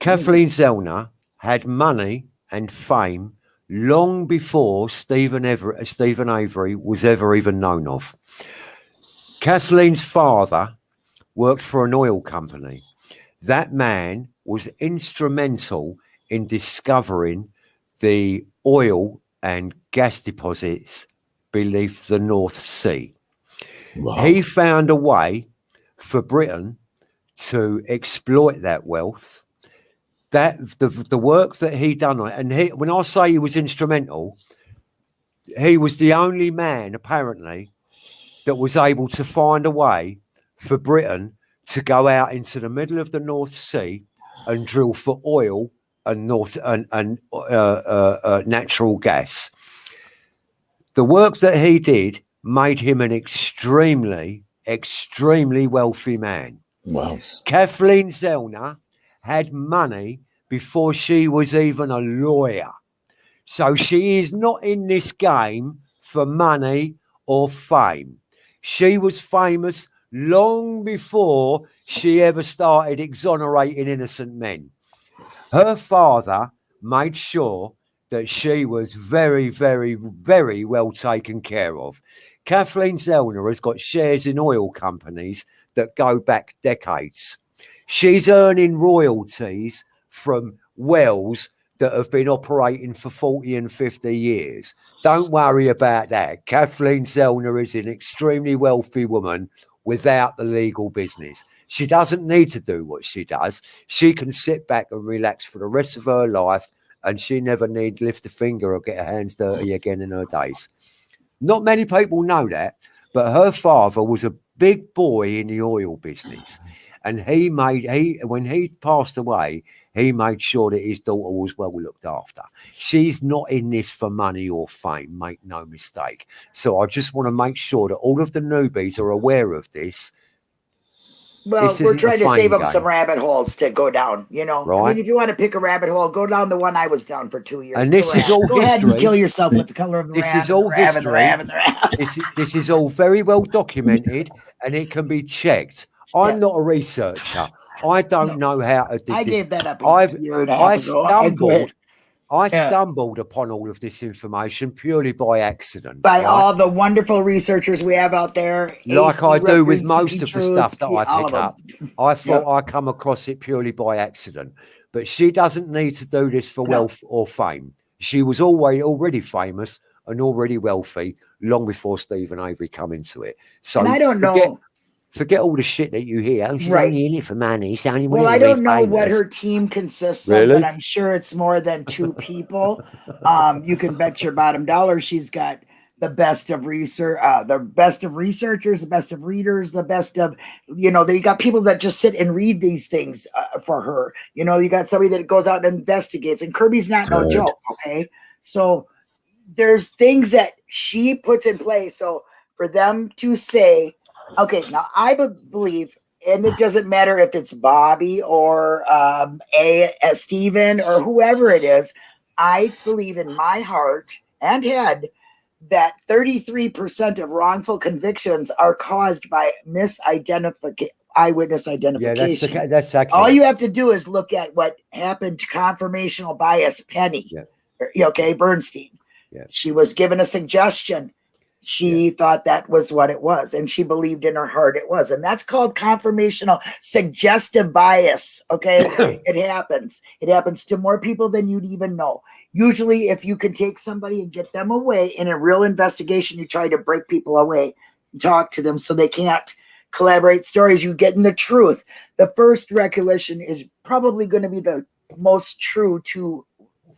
Kathleen Zellner had money and fame long before Stephen Ever- Stephen Avery was ever even known of. Kathleen's father worked for an oil company. That man was instrumental in discovering the oil and gas deposits beneath the North Sea. Wow. He found a way for Britain to exploit that wealth. That the the work that he done on it, and he, when I say he was instrumental, he was the only man apparently that was able to find a way for Britain to go out into the middle of the North Sea and drill for oil and north and, and uh, uh, uh, natural gas. The work that he did made him an extremely, extremely wealthy man. wow. Kathleen Zellner had money before she was even a lawyer. So she is not in this game for money or fame. She was famous long before she ever started exonerating innocent men. Her father made sure that she was very, very, very well taken care of. Kathleen Zellner has got shares in oil companies that go back decades. She's earning royalties from wells that have been operating for 40 and 50 years. Don't worry about that. Kathleen Zellner is an extremely wealthy woman without the legal business. She doesn't need to do what she does. She can sit back and relax for the rest of her life and she never need lift a finger or get her hands dirty again in her days. Not many people know that, but her father was a big boy in the oil business. And he made he when he passed away, he made sure that his daughter was well looked after. She's not in this for money or fame, make no mistake. So I just want to make sure that all of the newbies are aware of this. Well, This we're trying to save up game. some rabbit holes to go down. You know, I mean, if you want to pick a rabbit hole, go down the one I was down for two years. And the this is all Go ahead and history. kill yourself with the color of the This is the all the history. the rat. This is, this is all very well documented and it can be checked. I'm Yeah. not a researcher. I don't know how to do I this. gave that up a I've- year and a I half ago. I stumbled. I Yeah. stumbled upon all of this information purely by accident. by right? all the wonderful researchers we have out there. like AC I do with most Speaking of the stuff that I pick up. I thought I come across it purely by accident. But she doesn't need to do this for No. wealth or fame. She was always already famous and already wealthy long before Stephen Avery come into it. So and I don't forget, know. Forget all the shit that you hear. Oh, she's Right. only in it for money. She's only Well, I don't know what her team consists of, Really? but I'm sure it's more than two people. um, you can bet your bottom dollar she's got the best of research, uh, the best of researchers, the best of readers, the best of, you know, they got people that just sit and read these things uh, for her. You know, you got somebody that goes out and investigates, and Kirby's not no Right. joke. Okay, so there's things that she puts in place. So for them to say, okay, now I believe, and it doesn't matter if it's Bobby or um, a, a Steven or whoever it is, I believe in my heart and head that 33% of wrongful convictions are caused by misidentification, eyewitness identification. Yeah, that's the, that's accurate. All you have to do is look at what happened to confirmational bias Penny. Yeah. Okay, Beerntsen. Yeah. She was given a suggestion. She thought that was what it was, and she believed in her heart it was. And that's called confirmational suggestive bias. Okay. it happens. It happens to more people than you'd even know. Usually, if you can take somebody and get them away in a real investigation, you try to break people away and talk to them so they can't collaborate stories. You get in the truth the first recollection is probably going to be the most true to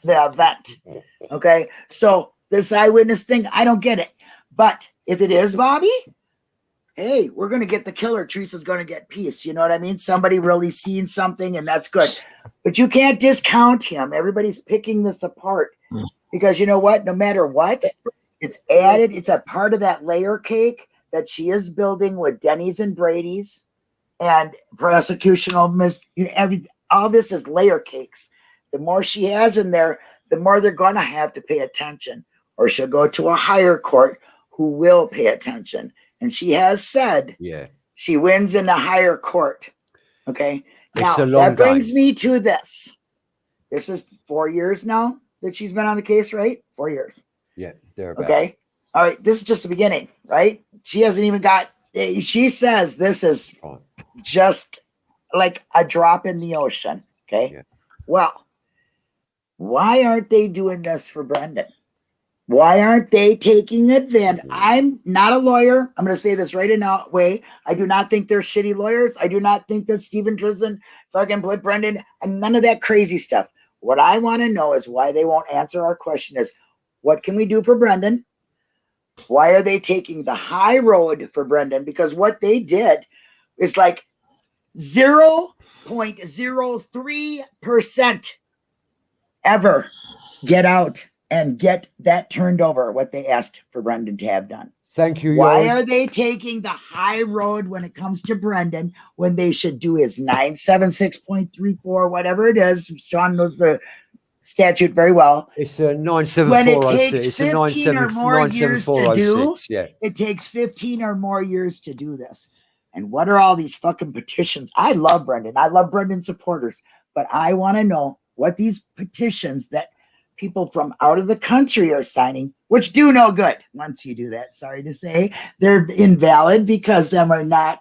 the event. Mm-hmm. Okay. So this eyewitness thing, I don't get it. But if it is Bobby, hey, we're going to get the killer. Teresa's going to get peace. You know what I mean? Somebody really seen something, and that's good. But you can't discount him. Everybody's picking this apart Hmm. because you know what? No matter what, it's added, it's a part of that layer cake that she is building with Denny's and Brady's and prosecutional mis you know, every all this is layer cakes. The more she has in there, the more they're gonna have to pay attention, or she'll go to a higher court who will pay attention. And she has said yeah. she wins in the higher court. Okay. It's now that brings game. me to this. This is four years now that she's been on the case, right? Four years. Yeah. Thereabouts. Okay. All right. This is just the beginning, right? She hasn't even got, eh, she says this is just like a drop in the ocean. Okay. Yeah. Well, why aren't they doing this for Brendan? Why aren't they taking advantage? I'm not a lawyer. I'm going to say this right in a way. I do not think they're shitty lawyers. I do not think that Steven Tristan fucking put Brendan and none of that crazy stuff. What I want to know is why they won't answer our question is what can we do for Brendan? Why are they taking the high road for Brendan? Because what they did is like 0.03% ever get out and get that turned over what they asked for Brendan to have done. Thank you. Why yours. are they taking the high road when it comes to Brendan when they should do his 976.34, whatever it is? Sean knows the statute very well. It's a nine seven When it four oh takes. It's a nine 15 or more years to four oh do. Yeah. It takes 15 or more years to do this. And what are all these fucking petitions? I love Brendan. I love Brendan supporters, but I want to know what these petitions that people from out of the country are signing, which do no good once you do that. Sorry to say, they're invalid because them are not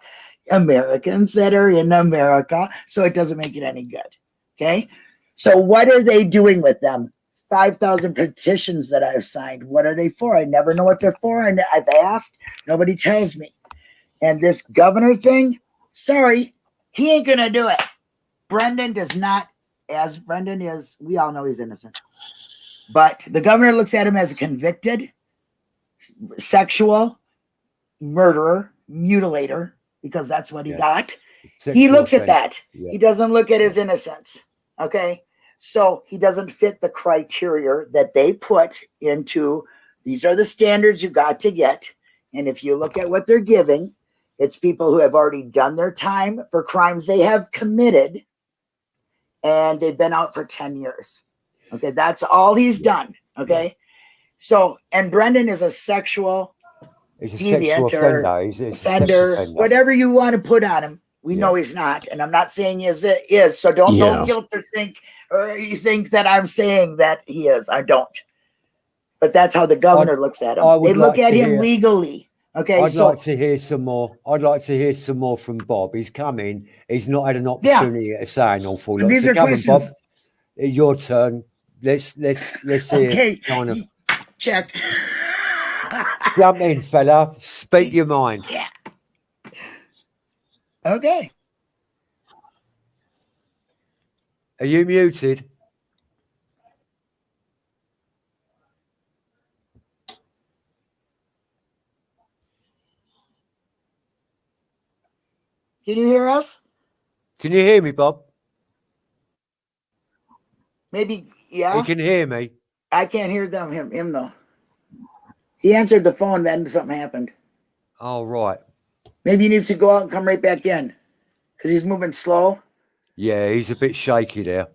Americans that are in America. So it doesn't make it any good. Okay. So what are they doing with them? 5,000 petitions that I've signed. What are they for? I never know what they're for. And I've asked, nobody tells me. And this governor thing, sorry, he ain't going to do it. Brendan does not, as Brendan is, we all know he's innocent. But the governor looks at him as a convicted sexual murderer, mutilator, because that's what he Yeah. got. he Sexual looks at that. He doesn't look at his innocence. Okay. So he doesn't fit the criteria that they put into these are the standards you got to get. And if you look at what they're giving, it's people who have already done their time for crimes they have committed and they've been out for 10 years. Okay. That's all he's done. Okay. So, and Brendan is a sexual He's a sexual deviant or offender. He's, he's a offender, offender. whatever you want to put on him. We Yeah. know he's not, and I'm not saying he is. Is so don't Yeah. don't guilt or think or you think that I'm saying that he is. I don't. But that's how the governor looks at him. They look like at him hear- legally. Okay, I'd so like to hear some more. I'd like to hear some more from Bob. He's coming. He's not had an Yeah. opportunity to say an awful lot. these So are come on, Bob. Your turn. Let's let's let's hear. Okay, Kind of check. jump in, fella. Speak your mind. Yeah. Okay. Are you muted? Can you hear us? Can you hear me, Bob? Maybe yeah. You can hear me. I can't hear them him him though. He answered the phone, then something happened. All right. Maybe he needs to go out and come right back in. Because he's moving slow. Yeah, he's a bit shaky there.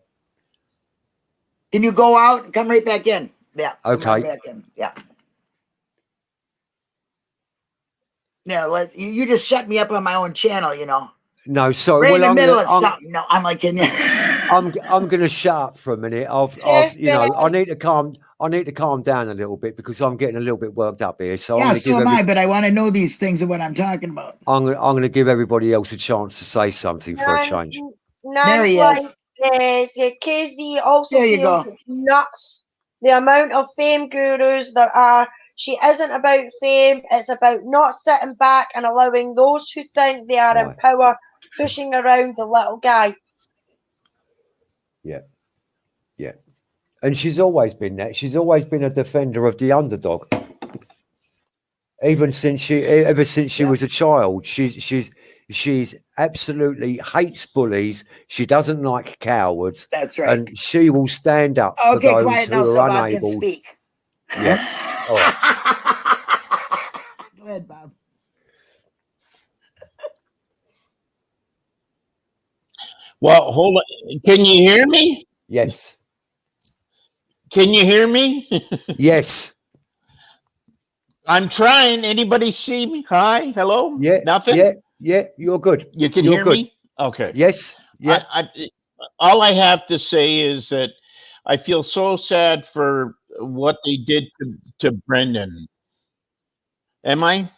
Can you go out and come right back in? Yeah. come right Okay. Back in. Yeah. Yeah, let you, you just shut me up on my own channel, you know. No, sorry. Right in the I'm middle gonna, of I'm, something. No, I'm like in I'm I'm gonna shut up for a minute. I've, I've you know I need to calm I need to calm down a little bit because I'm getting a little bit worked up here. So I'm Yeah, gonna so give am every, I, but I want to know these things of what I'm talking about. I'm gonna I'm gonna give everybody else a chance to say something for a change. There he Nan's is. like, yeah, KZ also There you go. nuts the amount of fame gurus there are. She isn't about fame, it's about not sitting back and allowing those who think they are in power pushing around the little guy. And she's always been that. She's always been a defender of the underdog. Even since she, ever since she Yeah. was a child, she's she's she's absolutely hates bullies. She doesn't like cowards, That's right. and she will stand up for okay, those quiet now who so are Bob can unable. speak. Yeah. All right. Go ahead, Bob. Well, hold on. Can you hear me? Yes, Can you hear me? yes, I'm trying. Anybody see me? Hi, hello. yeah, Nothing. yeah, yeah. You're good. You can You're hear good. me. Okay. Yes, yeah. I, I, all I have to say is that I feel so sad for what they did to, to Brendan. Am I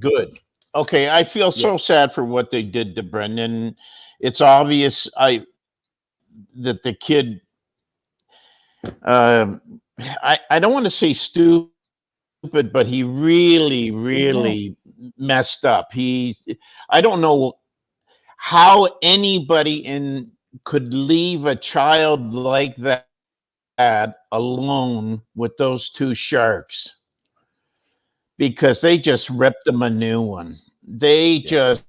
good? Okay, I feel so sad for what they did to Brendan. It's obvious I that the kid uh, I, I don't want to say stupid, but he really, really messed up. He, I don't know how anybody in could leave a child like that alone with those two sharks because they just ripped him a new one. They Yeah. just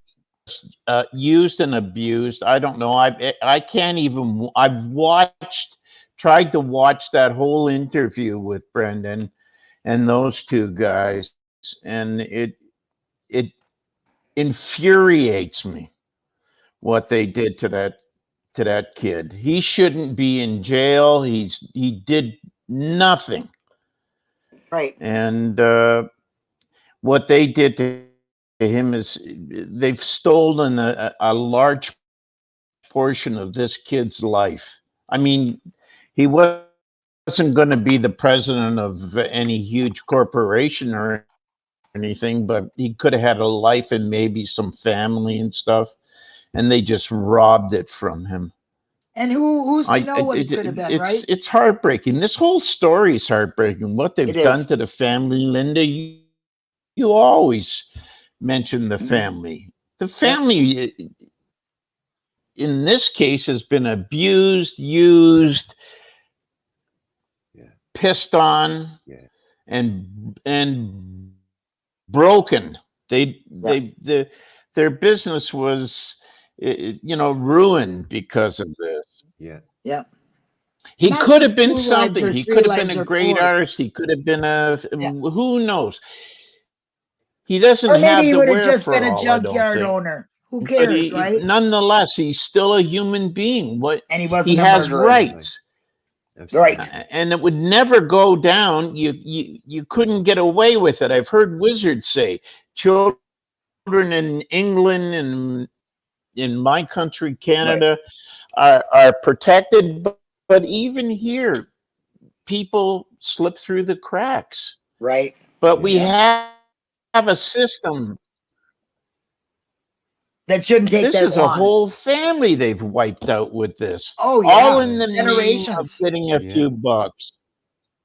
uh, used and abused. I don't know. I I can't even. I've watched, tried to watch that whole interview with Brendan and those two guys, and it it infuriates me what they did to that to that kid. He shouldn't be in jail. He's he did nothing, Right. and uh, what they did to him is they've stolen a, a large portion of this kid's life. I mean, he wasn't going to be the president of any huge corporation or anything, but he could have had a life and maybe some family and stuff. And they just robbed it from him. And who who's to I- know what it- it could have been, it's, right? It's heartbreaking. This whole story is heartbreaking. What they've It done is. to the family, Linda, you, you always mention the Mhm. family. The family, eh, in this case, has been abused, used, Yeah. pissed on, Yeah. and and broken. They they the their business was, i- i- you know, ruined because of this. Yeah. Yeah. He Not could have been something. He could have been a great four. artist. He could have been a Yeah. who knows. He doesn't Or have maybe he would have just been a wherewithal, junkyard owner. Who cares, he- right? Nonetheless, he's still a human being. What And he wasn't he has rights, Right. and it would never go down. You you you couldn't get away with it. I've heard wizards say children in England and in my country, Canada, are are protected, but, but even here, people slip through the cracks. Right. But we Yeah. have have a system. That shouldn't take This that is a whole family they've wiped out with this. Oh yeah. All in the name of Generations. getting a Yeah. few bucks.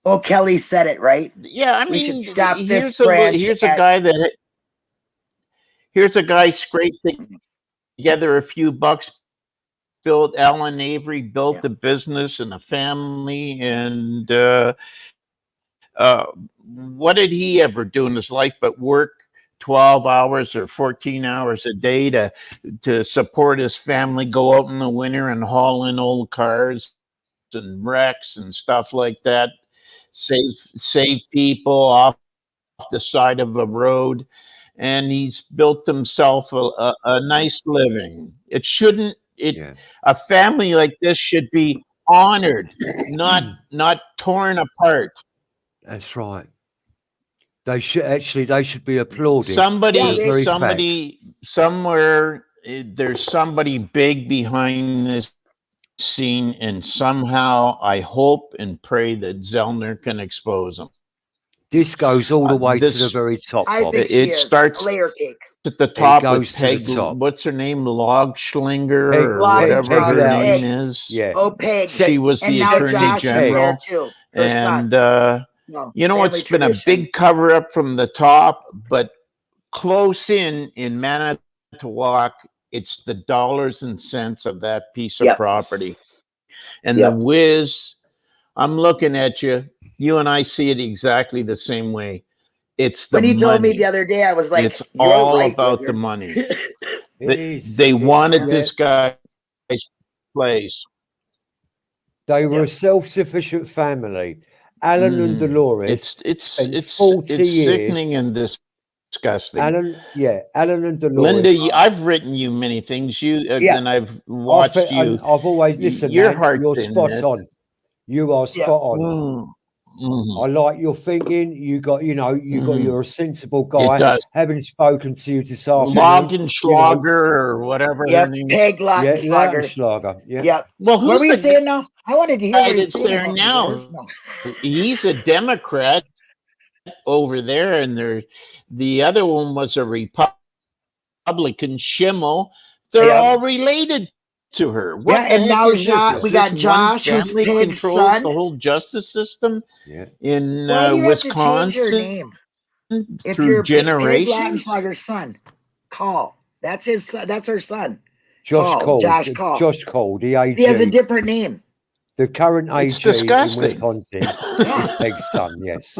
Oh, Kelly said it right. Yeah, I mean, We should stop this here's a, branch here's a guy that here's a guy scraping together a few bucks, built Allan Avery, built Yeah. a business and a family, and uh, uh, what did he ever do in his life but work 12 hours or 14 hours a day to to support his family, go out in the winter and haul in old cars and wrecks and stuff like that, save save people off the side of the road, and he's built himself a, a, a nice living. It shouldn't it Yeah. a family like this should be honored, not not torn apart. That's right. They should actually they should be applauded. Somebody, Yeah, they- Very somebody, somewhere, eh, there's somebody big behind this scene, and somehow I hope and pray that Zellner can expose them. this goes all the Uh, way to the very top. I Bob. think It- she starts- layer cake. At the top goes with to the Peg, top. what's her name, Logschlinger Peg- or Log- whatever her Lodge. name is. yeah. Oh, Peg. She was and the attorney Josh general, there too. And uh, No, You know, family it's been a big cover up from the top, but close in in Manitowoc, it's the dollars and cents of that piece of Yep. property. And Yep. the whiz, I'm looking at you. You and I see it exactly the same way. It's the When he told me the other day, I was like, it's "You're all right, about Wizard." the money. They, is. they wanted this guy's place. They were Yeah. a self-sufficient family. Allan and Mm, Dolores. It's it's spent it's 40 it's years- sickening and disgusting. Allan, yeah, Allan and Dolores. Linda, I've written you many things. You uh, Yeah. and I've I watched you. I've always y- listened. your man, heart's You're spot this. on. You are Yeah. spot on. Mm, mhm. I like your thinking. You got, you know, you got. Mhm. You're a sensible guy. does. Having spoken to you this afternoon. Laugenschlager or whatever her Yep, name. Peg Yeah, Lautenschlager. Lautenschlager. Yeah. Yep. Well, What were who's you the, saying now? I wanted to hear guy what you're that's saying there now? He's a Democrat over there, and there, the other one was a Republican. Schimel. They're Yeah. all related to her. What Yeah, and now is this? We got Josh, who's family Pig's controls son. the whole justice system Yeah. in Why uh, do you have to change Wisconsin your name? If through you're Pig generations. Lautenschlager's son, call. That's his son. That's her son. Josh Kaul, Cole. Josh Cole. Josh Cole, the AG. He has a different name. the current It's AG disgusting. in Wisconsin is Peg's son. Yes.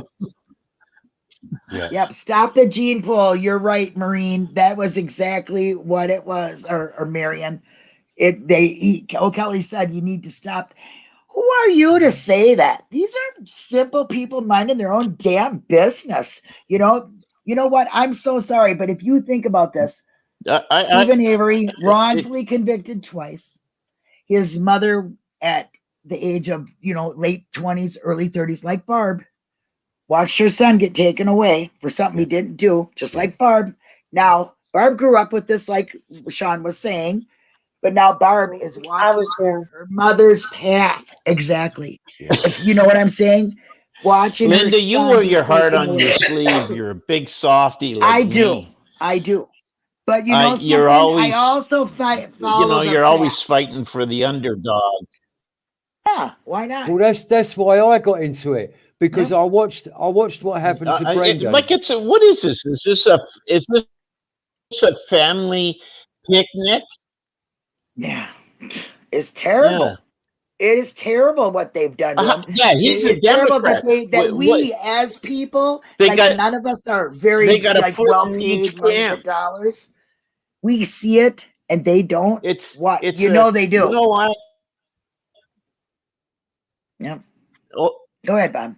Yeah. Yep. Stop the gene pool. You're right, Marine. That was exactly what it was, or, or Marion. It they he, O'Kelly said you need to stop. Who are you to mm-hmm. say that? These are simple people minding their own damn business. You know, you know what? I'm so sorry, but if you think about this, I, I, I, Steven Avery wrongfully convicted twice. His mother at the age of, you know, late 20s, early 30s, like Barb, watched her son get taken away for something he didn't do, just like Barb. Now, Barb grew up with this, like Sean was saying, but now Barb oh, is I was there. her mother's path. Exactly. Yeah. You know what I'm saying? Watching her Linda, you son wear your heart on your sleeve. You're a big softy. Like I do. me. I do. But you I- know, you're always- I also fight. You know, you're always fighting for the underdog. Yeah, why not? Well, that's that's why I got into it because I watched I watched what happened uh, to Brenda. I- it- like it's a, what is this? Is this a is this a family picnic? Yeah, it's terrible. Yeah. It is terrible what they've done. Uh, yeah, he's It a terrible Democrat. that, they, that What- we what- as people, like got- none of us are very they got like well paid dollars. We see it and they don't. It's What It's you a- know they do. You know what? Yeah. Oh, Go ahead, Bob.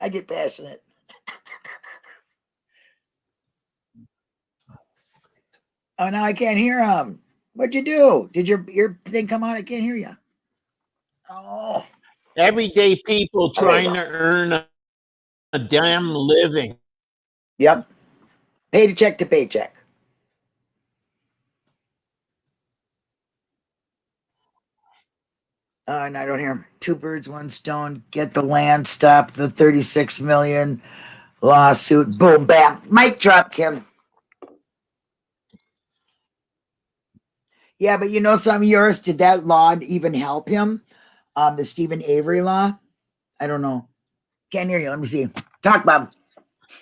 I get passionate. Oh, now I can't hear him. What'd you do? Did your your thing come on? I can't hear you. Oh, everyday people Oh, there you trying to earn a, a damn living. yep. Paycheck to check to paycheck. Uh, and I don't hear him. Two birds, one stone. Get the land. Stop the thirty-six million lawsuit. Boom, bam. Mic drop, Kim. Yeah, but you know some yours, did that law even help him? Um, the Steven Avery law? I don't know. Can't hear you. Let me see. Talk, Bob.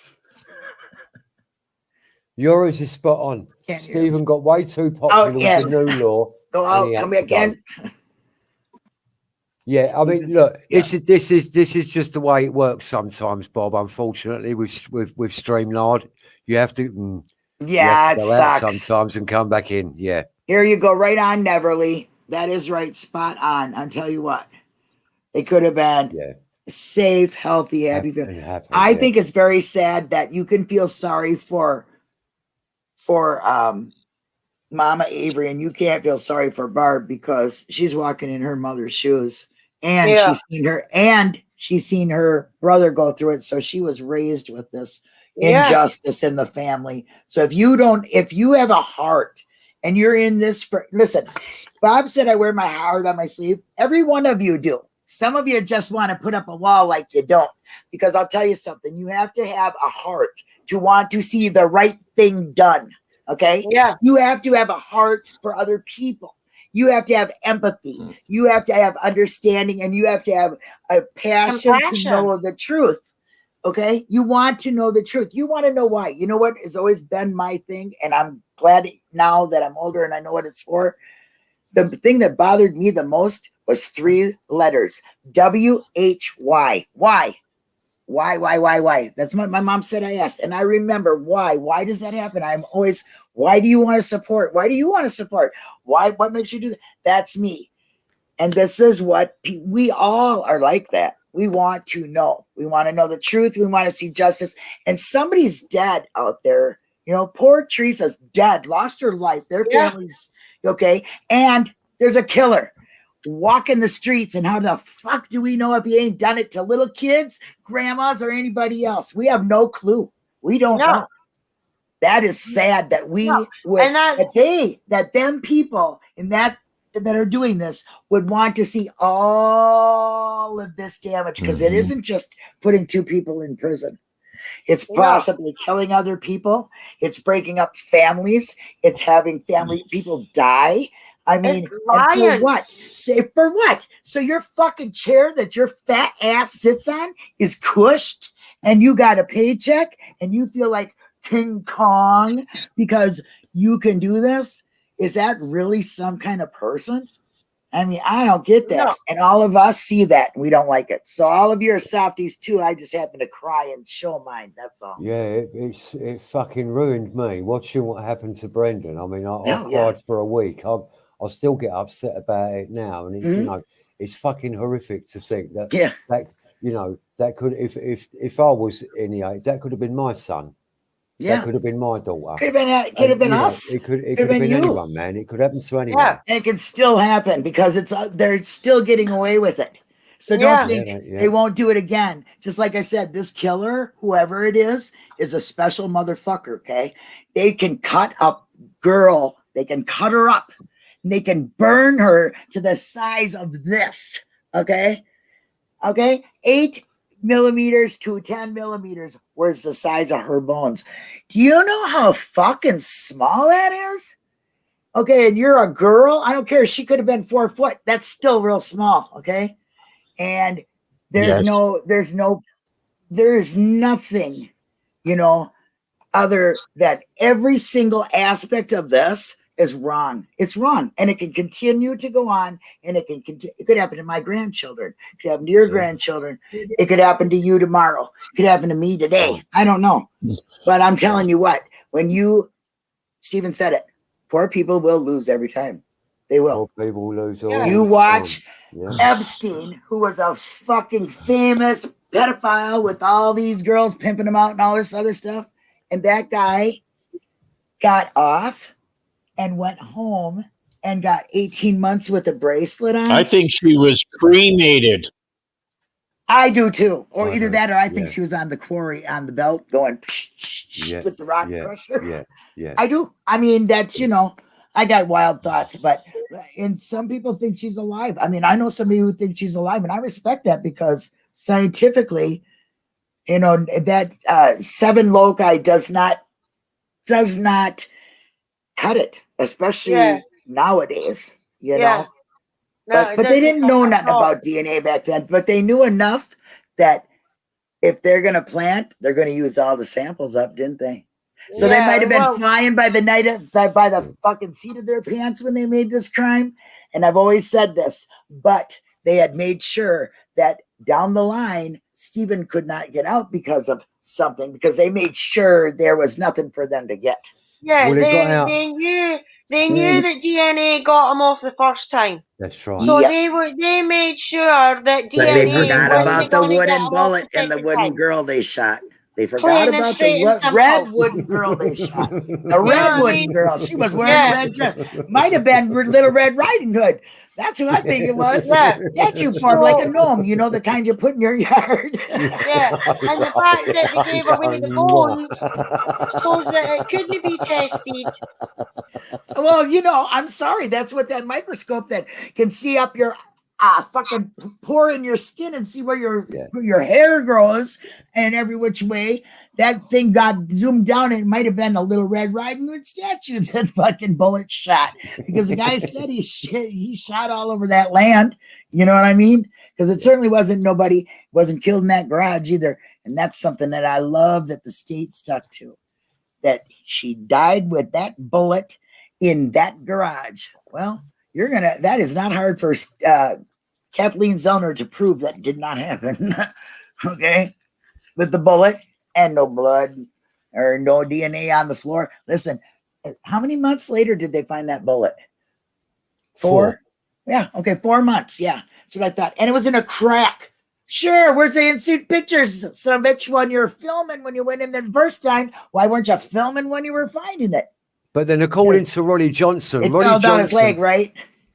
Yours is spot on. Can't. Steven got way too popular yeah. with the new law. Go out. Come to back in. Yeah, I mean, look, this is this is this is just the way it works sometimes, Bob. Unfortunately, with with with StreamYard, you have to, mm, you Yeah, have to out sucks. sometimes and come back in. Yeah, Here you go, right on, Neverly. That is right, spot on. I'll tell you what. It could have been yeah. safe, healthy, happy. Hap- and happy, I yeah. think it's very sad that you can feel sorry for for um Mama Avery and you can't feel sorry for Barb because she's walking in her mother's shoes and Yeah. she's seen her and she's seen her brother go through it. So she was raised with this Yeah. injustice in the family. So if you don't, if you have a heart and you're in this for listen, Bob said I wear my heart on my sleeve. Every one of you do. Some of you just want to put up a wall like you don't. Because I'll tell you something, you have to have a heart to want to see the right thing done. Okay. Yeah. You have to have a heart for other people. You have to have empathy. Mm. You have to have understanding and you have to have a passion to know the truth. Okay. You want to know the truth. You want to know why. You know what has always been my thing. And I'm glad now that I'm older and I know what it's for. The thing that bothered me the most was three letters W H Y. Why? Why, why, why, why? That's what my mom said I asked. And I remember why. Why does that happen? I'm always, why do you want to support? Why do you want to support? Why, what makes you do that? That's me. And this is what we all are like that. We want to know. We want to know the truth. We want to see justice. And somebody's dead out there. You know, poor Teresa's dead, lost her life. Their Yeah. family's okay. And there's a killer walking the streets. And how the fuck do we know if he ain't done it to little kids, grandmas, or anybody else? We have no clue. We don't No. know. That is sad that we No. would And that they that them people in that that are doing this would want to see all of this damage because it Mhm. isn't just putting two people in prison It's Yeah. possibly killing other people. It's breaking up families. It's having family people die. I mean, for what? Say for what? So your fucking chair that your fat ass sits on is cushed, and you got a paycheck, and you feel like King Kong because you can do this. Is that really some kind of person? I mean, I don't get that. No. And all of us see that and we don't like it. So all of you are softies too. I just happen to cry and show mine. That's all. Yeah, it, it's it fucking ruined me watching what happened to Brendan. I mean, I, I Oh, yeah. cried for a week. I I still get upset about it now, and it's you Mhm. know it's fucking horrific to think that Yeah. that you know that could if if if I was in the age that could have been my son. Yeah. That could have been my daughter. Could have been uh, could have been you know, us. it could it Could've could have been been, anyone, man. It could happen to anyone. Yeah. and it can still happen because it's uh, they're still getting away with it. So don't Yeah. Yeah, think yeah. they won't do it again. Just like I said, this killer, whoever it is, is a special motherfucker. Okay, they can cut a girl, they can cut her up, and they can burn her to the size of this. Okay, okay, eight millimeters to 10 millimeters was the size of her bones. Do you know how fucking small that is? Okay, and you're a girl. I don't care. She could have been four foot. That's still real small. Okay. And there's Yes. no, there's no, there is nothing, you know, other that every single aspect of this is wrong. It's wrong. And it can continue to go on and it can continue. It could happen to my grandchildren. It could happen to your Yeah. grandchildren. It could happen to you tomorrow. It could happen to me today. I don't know. But I'm telling you what, when you, Steven said it, poor people will lose every time. They will. Poor people lose all. You watch. Yeah. Epstein, who was a fucking famous pedophile with all these girls pimping him out and all this other stuff. And that guy got off and went home and got 18 months with a bracelet on. I think she was cremated. I do too. Or I either that or I think yeah. she was on the quarry on the belt going psh, psh, psh, Yeah, with the rock yeah, crusher. Yeah, yeah. I do. I mean, that's you know, I got wild thoughts, but and some people think she's alive. I mean, I know somebody who thinks she's alive, and I respect that because scientifically, you know, that uh, seven loci does not does not cut it, especially Yeah. nowadays. You Yeah. know, No, but, but they didn't know nothing all. about DNA back then. But they knew enough that if they're gonna plant, they're gonna use all the samples up, didn't they? So they might have been well- flying by the night of, by by the fucking seat of their pants when they made this crime. And I've always said this, but they had made sure that down the line, Steven could not get out because of something, because they made sure there was nothing for them to get. Yeah, Well, it they, got out. they knew they Mm. knew that DNA got them off the first time. That's right. So Yeah. they were they made sure that But DNA they forgot about the wooden bullet the and the wooden time. girl they shot. They forgot Plain about the and red wooden girl they shot. The know red wooden girl. She was wearing Yeah. a red dress. Might have been Little Red Riding Hood. That's who I think it was. Yeah. That you formed like a gnome, you know, the kind you put in your yard. Yeah, and the fact that they gave away the bones shows that it couldn't be tested. well, you know, I'm sorry. That's what that microscope that can see up your uh, fucking pore in your skin and see where your Yeah. where your hair grows and every which way. That thing got zoomed down and it might have been a little Red Riding Hood statue that fucking bullet shot because the guy said he shit, he shot all over that land. You know what I mean? Because it certainly wasn't nobody wasn't killed in that garage either. And that's something that I love that the state stuck to. That she died with that bullet in that garage. Well, you're gonna. That is not hard for uh, Kathleen Zellner to prove that did not happen. okay, with the bullet and no blood or no DNA on the floor. Listen, uh, how many months later did they find that bullet? Four. Yeah. Okay. Four months. Yeah. That's what I thought. And it was in a crack. Sure. Where's the instant pictures? Some bitch when you're filming when you went in the first time. Why weren't you filming when you were finding it? But then, according to Ronnie Johnson, It Ronnie fell down his Johnson, leg, right?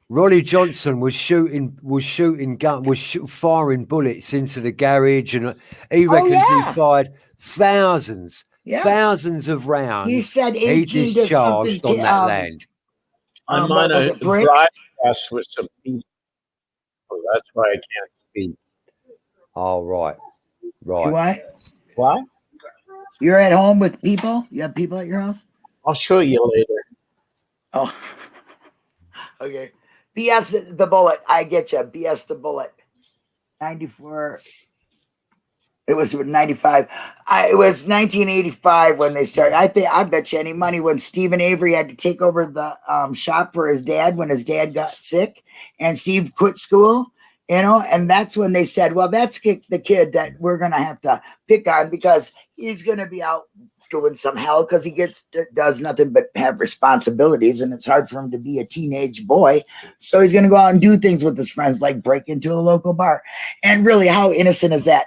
Ronnie Johnson was shooting was shooting gun was shoot, firing bullets into the garage, and he Oh, reckons yeah. he fired thousands, Yeah. thousands of rounds. He said he 18 to discharged on that um, land. I'm um, on what was a broadcast with some people. That's why I can't speak. Oh right, You right. what? What? You're at home with people? You have people at your house? I'll show you later. Oh, okay. BS the bullet. I get you. BS the bullet. 94. It was 95. I, it was 1985 when they started. I think I bet you any money when Steven Avery had to take over the um, shop for his dad when his dad got sick and Steve quit school, you know, and that's when they said, well, that's the kid that we're going to have to pick on because he's going to be out doing some hell because he gets does nothing but have responsibilities and it's hard for him to be a teenage boy so he's going to go out and do things with his friends like break into a local bar and really how innocent is that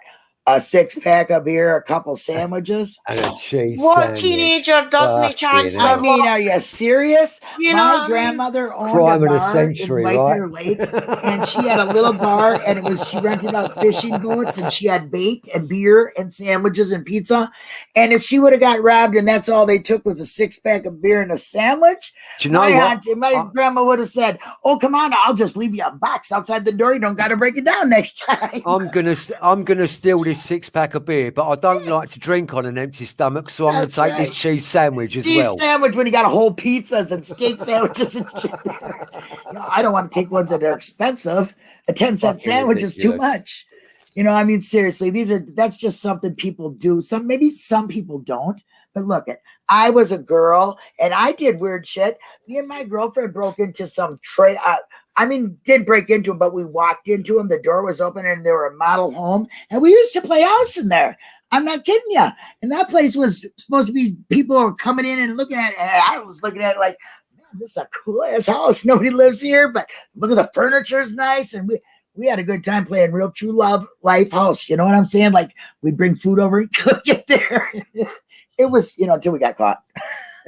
a six pack of beer a couple sandwiches And oh, a cheese What sandwich. teenager doesn't Fucking chance i their mean are you serious You know my what I mean? grandmother owned Crime a of the bar century, in White right? Bear Lake, and she had a little bar, and it was she rented out fishing boats, and she had bait and beer and sandwiches and pizza. And if she would have got robbed, and that's all they took was a six pack of beer and a sandwich, Do you know my what? auntie, my I- grandma would have said, "Oh, come on, I'll just leave you a box outside the door. You don't got to break it down next time." I'm gonna I'm gonna steal this six pack of beer, but I don't like to drink on an empty stomach, so I'm gonna take right. this cheese sandwich as cheese well. sandwich when you got a whole pizzas and steak sandwiches and shit. you know, I don't want to take ones that are expensive. A 10 cent sandwich is too much. You know, I mean, seriously, these are that's just something people do. Some maybe some people don't, but look at I was a girl and I did weird shit. Me and my girlfriend broke into some tray. Uh, I mean, didn't break into them, but we walked into them. The door was open and they were a model home, and we used to play house in there. I'm not kidding you. And that place was supposed to be people were coming in and looking at it. And I was looking at it like, man, this is a cool ass house. Nobody lives here, but look at the furniture's nice. And we we had a good time playing real true love life house. You know what I'm saying? Like we'd bring food over and cook it there. it was, you know, until we got caught.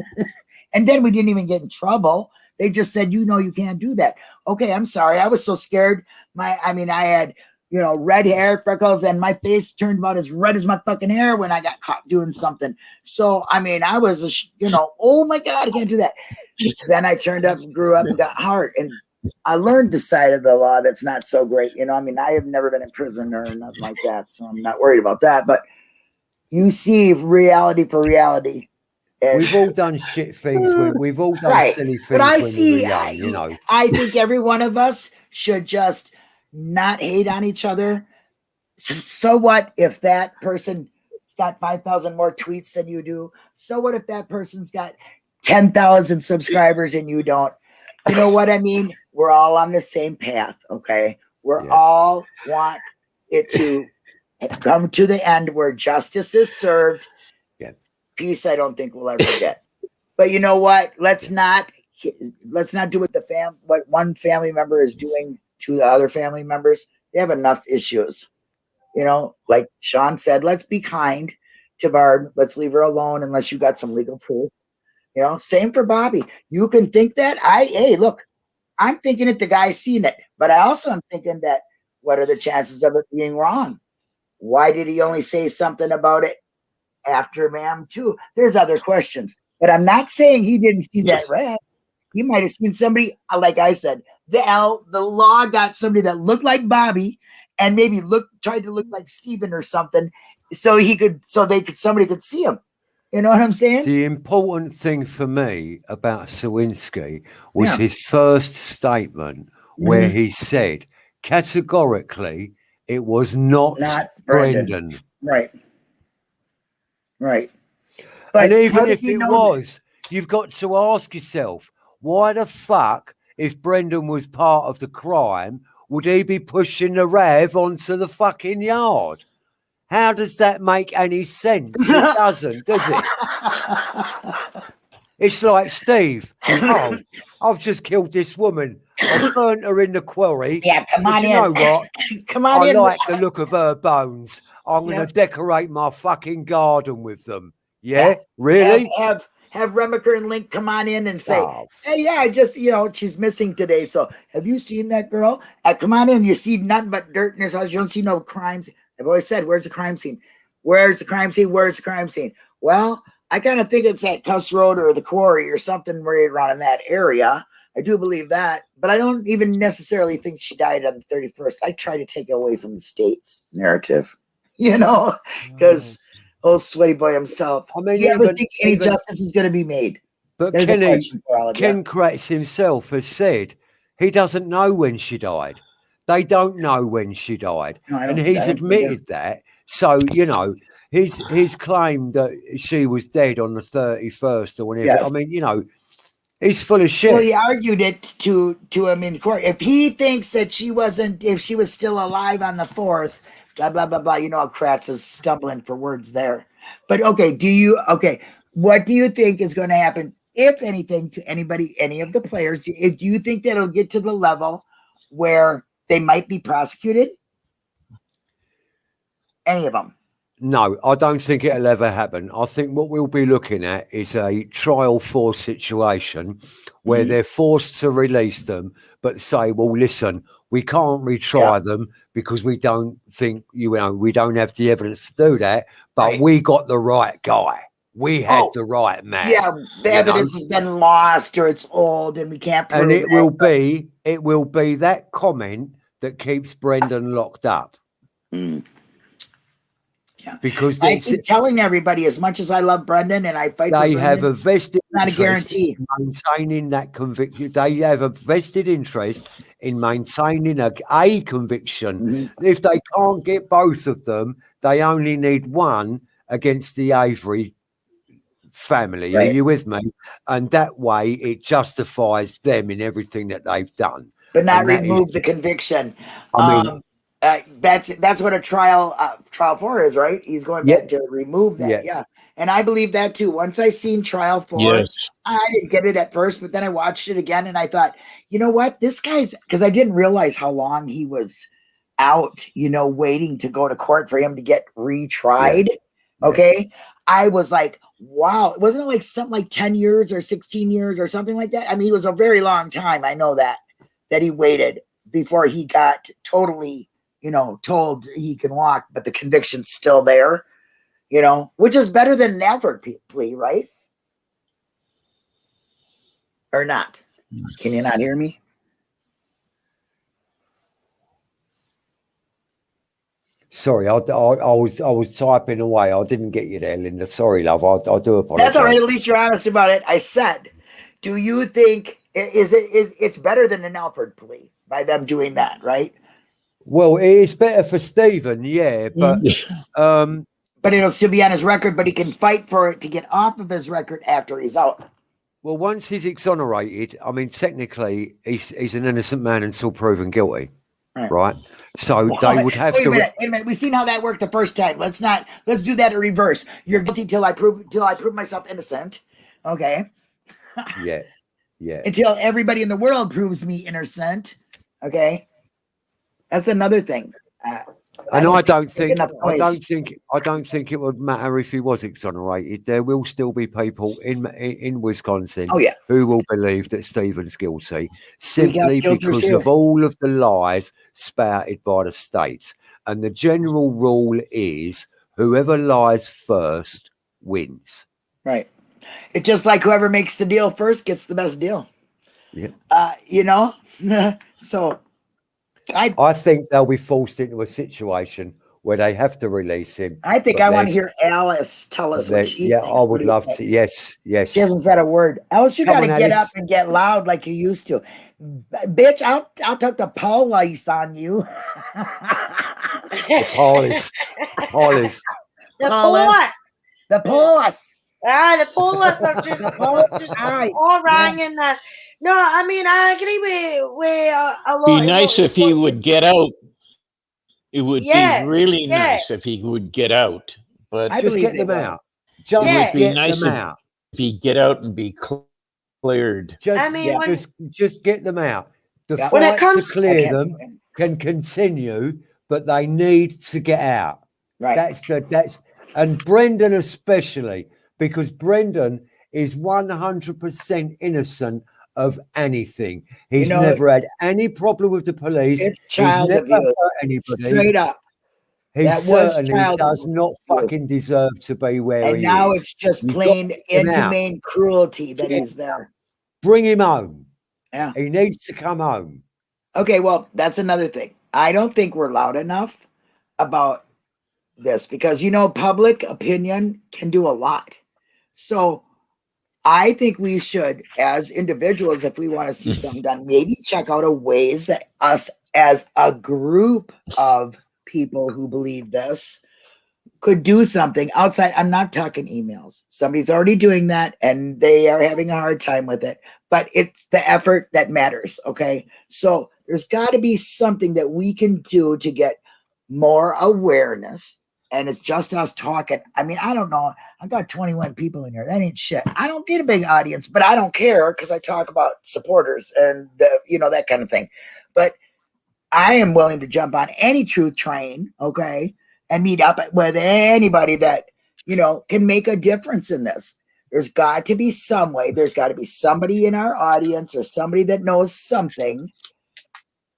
and then we didn't even get in trouble. They just said, you know, you can't do that. Okay, I'm sorry. I was so scared. My, I mean, I had, you know, red hair, freckles, and my face turned about as red as my fucking hair when I got caught doing something. So, I mean, I was, a you know, oh my God, I can't do that. then I turned up, grew up, and got hard. And I learned the side of the law that's not so great. You know, I mean, I have never been in prison or nothing like that. So I'm not worried about that. But you see reality for reality. And We've all done shit things. We, we've all done Right. silly things But I see- young, I- you know. I think every one of us should just not hate on each other. So what if that person's got 5,000 more tweets than you do? So what if that person's got 10,000 subscribers and you don't? You know what I mean? We're all on the same path, okay? We're Yeah. all want it to come to the end where justice is served. Yeah. Peace, I don't think we'll ever get. But you know what? Let's not let's not do what the fam what one family member is doing to the other family members. They have enough issues. You know, like Sean said, let's be kind to Barb. Let's leave her alone unless you got some legal proof. You know, same for Bobby. You can think that. I hey, look, I'm thinking it, the guy's seen it, but I also am thinking that what are the chances of it being wrong? Why did he only say something about it after ma'am too? There's other questions, but I'm not saying he didn't see that red. He might have seen somebody, uh, like I said, the L, the law got somebody that looked like Bobby and maybe look tried to look like Steven or something, so he could, so they could, somebody could see him. You know what I'm saying? The important thing for me about Sowinski was Yeah. his first statement where Mhm. he said categorically it was not, Not Brendan. Brendan. Right. Right. and even if it know that? was, you've got to ask yourself, why the fuck, if Brendan was part of the crime, would he be pushing the Rev onto the fucking yard? How does that make any sense? It doesn't, does it? It's like Steve. Oh, I've just killed this woman. I burnt her in the quarry. yeah, come on you in. know what? come on I in. like the look of her bones. I'm going to decorate my fucking garden with them. Yeah, Yeah. really? Have, have have Remiker and Lenk come on in and say, Oh, Hey, yeah, I just, you know, she's missing today. So have you seen that girl? Uh, come on in. You see nothing but dirt in his house. You don't see no crimes. I've always said, where's the crime scene? Where's the crime scene? Where's the crime scene? Well, I kind of think it's at Kuss Road or the quarry or something right around in that area. I do believe that, but I don't even necessarily think she died on the 31st. I try to take it away from the state's narrative, you know, oh. because Oh, sweaty boy himself. I mean, Do you ever even- think any even- justice is going to be made? But There's a Kenny, question for all of you. Ken Kratz himself has said he doesn't know when she died. They don't know when she died, No, and he's I don't think they do. admitted that. So you know, his his claim that she was dead on the thirty first or whenever. Yes. I mean, you know, he's full of shit. Well, he argued it to to him in court. If he thinks that she wasn't, if she was still alive on the fourth, blah blah blah blah. You know Kratz is stumbling for words there. But okay, do you okay? What do you think is going to happen, if anything, to anybody, any of the players? Do- If you think that it'll get to the level where they might be prosecuted? Any of them? No, I don't think it'll ever happen. I think what we'll be looking at is a trial four situation where Mhm. they're forced to release them, but say, well, listen, we can't retry them because we don't think, you know, we don't have the evidence to do that, but Right. we got the right guy. We had Oh, the right man. Yeah, the evidence know. has been lost or it's old and we can't prove And it that. will be, it will be that comment that keeps Brendan locked up Mm. Because it's, keep telling everybody as much as I love Brendan and I fight they have a vested not a guarantee. maintaining that conviction. They have a vested interest in maintaining a, a conviction. Mhm. If they can't get both of them, they only need one against the Avery family. Are you with me? And that way it justifies them in everything that they've done. But not And that is- remove the conviction. I mean, um, uh, that's that's what a trial uh, trial four is, right? He's going Yeah. to remove that. Yeah. Yeah. And I believe that too. Once I seen trial four, Yes. I didn't get it at first, but then I watched it again and I thought, you know what? This guy's because I didn't realize how long he was out, you know, waiting to go to court for him to get retried. Okay. I was like, wow, wasn't it like something like 10 years or 16 years or something like that? I mean, it was a very long time. I know that that he waited before he got totally, you know, told he can walk, but the conviction's still there, you know, which is better than never plea, right? Or not? Can you not hear me? sorry, I, I, I was I was typing away. I didn't get you there, Linda. Sorry, love. I, I do apologize. That's all right. At least you're honest about it. I said, do you think is it is it's better than an Alford plea by them doing that, right? Well, it's better for Steven, yeah, but um, But it'll still be on his record, but he can fight for it to get off of his record after he's out. well, once he's exonerated, I mean, technically, he's he's an innocent man until proven guilty, Right. right? So they would have wait to. a minute, wait a minute. We've seen how that worked the first time. Let's not let's do that in reverse. You're guilty till I prove till I prove myself innocent. Okay. Yeah, yeah. Until everybody in the world proves me innocent. Okay. That's another thing. Uh, And I don't think I don't think I don't think it would matter if he was exonerated. There will still be people in in, in Wisconsin oh yeah. who will believe that Steven's guilty simply because of all of the lies spouted by the states. And the general rule is whoever lies first wins. Right. It's just like whoever makes the deal first gets the best deal. Yeah. Uh, you know? so I I think they'll be forced into a situation where they have to release him. I think I want to hear Alice tell us they- what she yeah, thinks. I would love to. Yes, yes. She hasn't said a word. Alice, you got to get Alice. up and get loud like you used to. B- bitch, I'll I'll take the police on you. Police, police. The Police. police. the police. Ah, the police are just, just Aye. all wrong in this. No, I mean I agree with with uh, a lot. Be nice if he would get out. It would Yeah, be really yeah. nice if he would get out. But I Just get they them out. Just Yeah. Be get nice them if- out. if he get out and be cleared. Just, I mean, Yeah. when, just, just get them out. The Yeah. When it comes- to clear can't them see can continue, but they need to get out. Right. That's the that's and Brendan especially because Brendan is one hundred percent innocent of anything. He's know, never had any problem with the police. it's He's never abuse. hurt anybody. Straight up. He That certainly does not fucking deserve to be where And he now is. it's just You've plain to get him out. inhumane cruelty that Get- he's there. Bring him home. Yeah. He needs to come home. Okay, well, that's another thing. I don't think we're loud enough about this because you know public opinion can do a lot. So I think we should, as individuals, if we want to see mm. something done, maybe check out a ways that us as a group of people who believe this could do something outside. I'm not talking emails. Somebody's already doing that and they are having a hard time with it, but it's the effort that matters. Okay. So there's got to be something that we can do to get more awareness. And it's just us talking. I mean, I don't know. I got 21 people in here. That ain't shit. I don't get a big audience, but I don't care because I talk about supporters and the, you know, that kind of thing. But I am willing to jump on any truth train, okay, and meet up with anybody that you know can make a difference in this. There's got to be some way. There's got to be somebody in our audience or somebody that knows something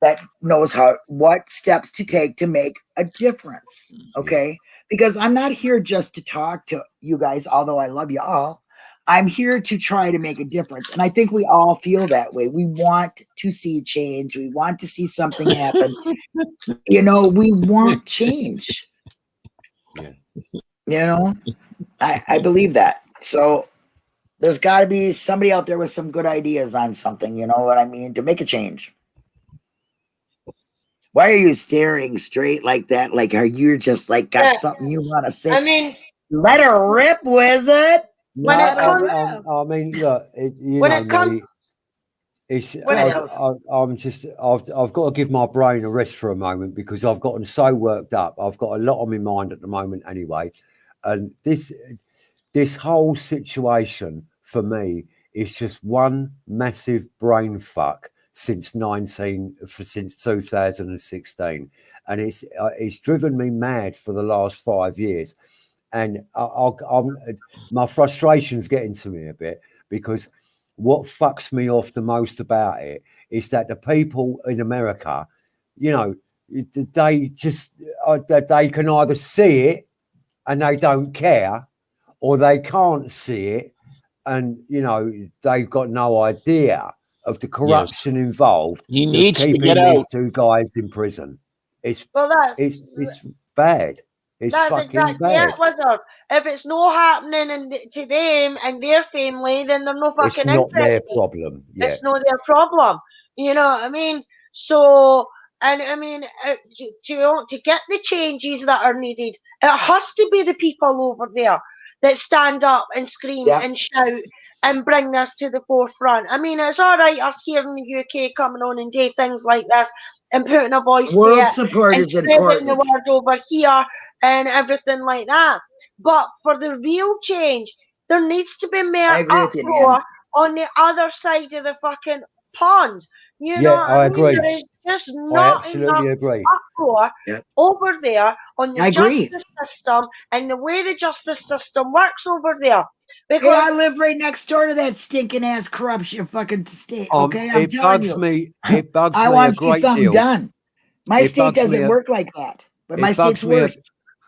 that knows how what steps to take to make a difference. Okay, because I'm not here just to talk to you guys, although I love you all. I'm here to try to make a difference. And I think we all feel that way. We want to see change. We want to see something happen. you know, we want change. Yeah. You know, I, I believe that. So there's got to be somebody out there with some good ideas on something, you know what I mean, to make a change. Why are you staring straight like that? Like, are you just like got Yeah. something you want to say? I mean, Let her rip, wizard. When No, it I- comes- I, I mean, look, it, you When know it come- me. It's, When it I, comes- I, I'm just, I've, I've got to give my brain a rest for a moment because I've gotten so worked up. I've got a lot on my mind at the moment, anyway. And this, this whole situation for me is just one massive brain fuck since 19 for since 2016 and it's uh, it's driven me mad for the last five years. And I, I'm, my frustration's getting to me a bit because what fucks me off the most about it is that the people in America, you know, they just uh, they can either see it and they don't care, or they can't see it. And you know they've got no idea of the corruption involved. He that's needs to keeping get these out. two guys in prison. It's well, that's it's it's bad. It's that's fucking exactly bad. it, Wizard. If it's not happening and to them and their family, then they're no It's fucking not their problem. Yeah. It's not their problem. You know what I mean? So, and I mean, uh, to, to to get the changes that are needed, it has to be the people over there that stand up and scream Yeah. and shout and bring this to the forefront. I mean, it's all right us here in the UK coming on and do things like this and putting a voice to World it support and is spreading important. the word over here and everything like that. But for the real change, there needs to be more I agree you, uproar on the other side of the fucking pond. You Yeah, know, what I mean? agree. There is just not enough absolutely agree. uproar Yep. over there on the I agree. justice system and the way the justice system works over there. Because I live right next door to that stinking ass corruption fucking state. Um, Okay, I'm it telling bugs you. me. It bugs I me want to see something deal. done. My It state doesn't a- work like that, but my state's me a-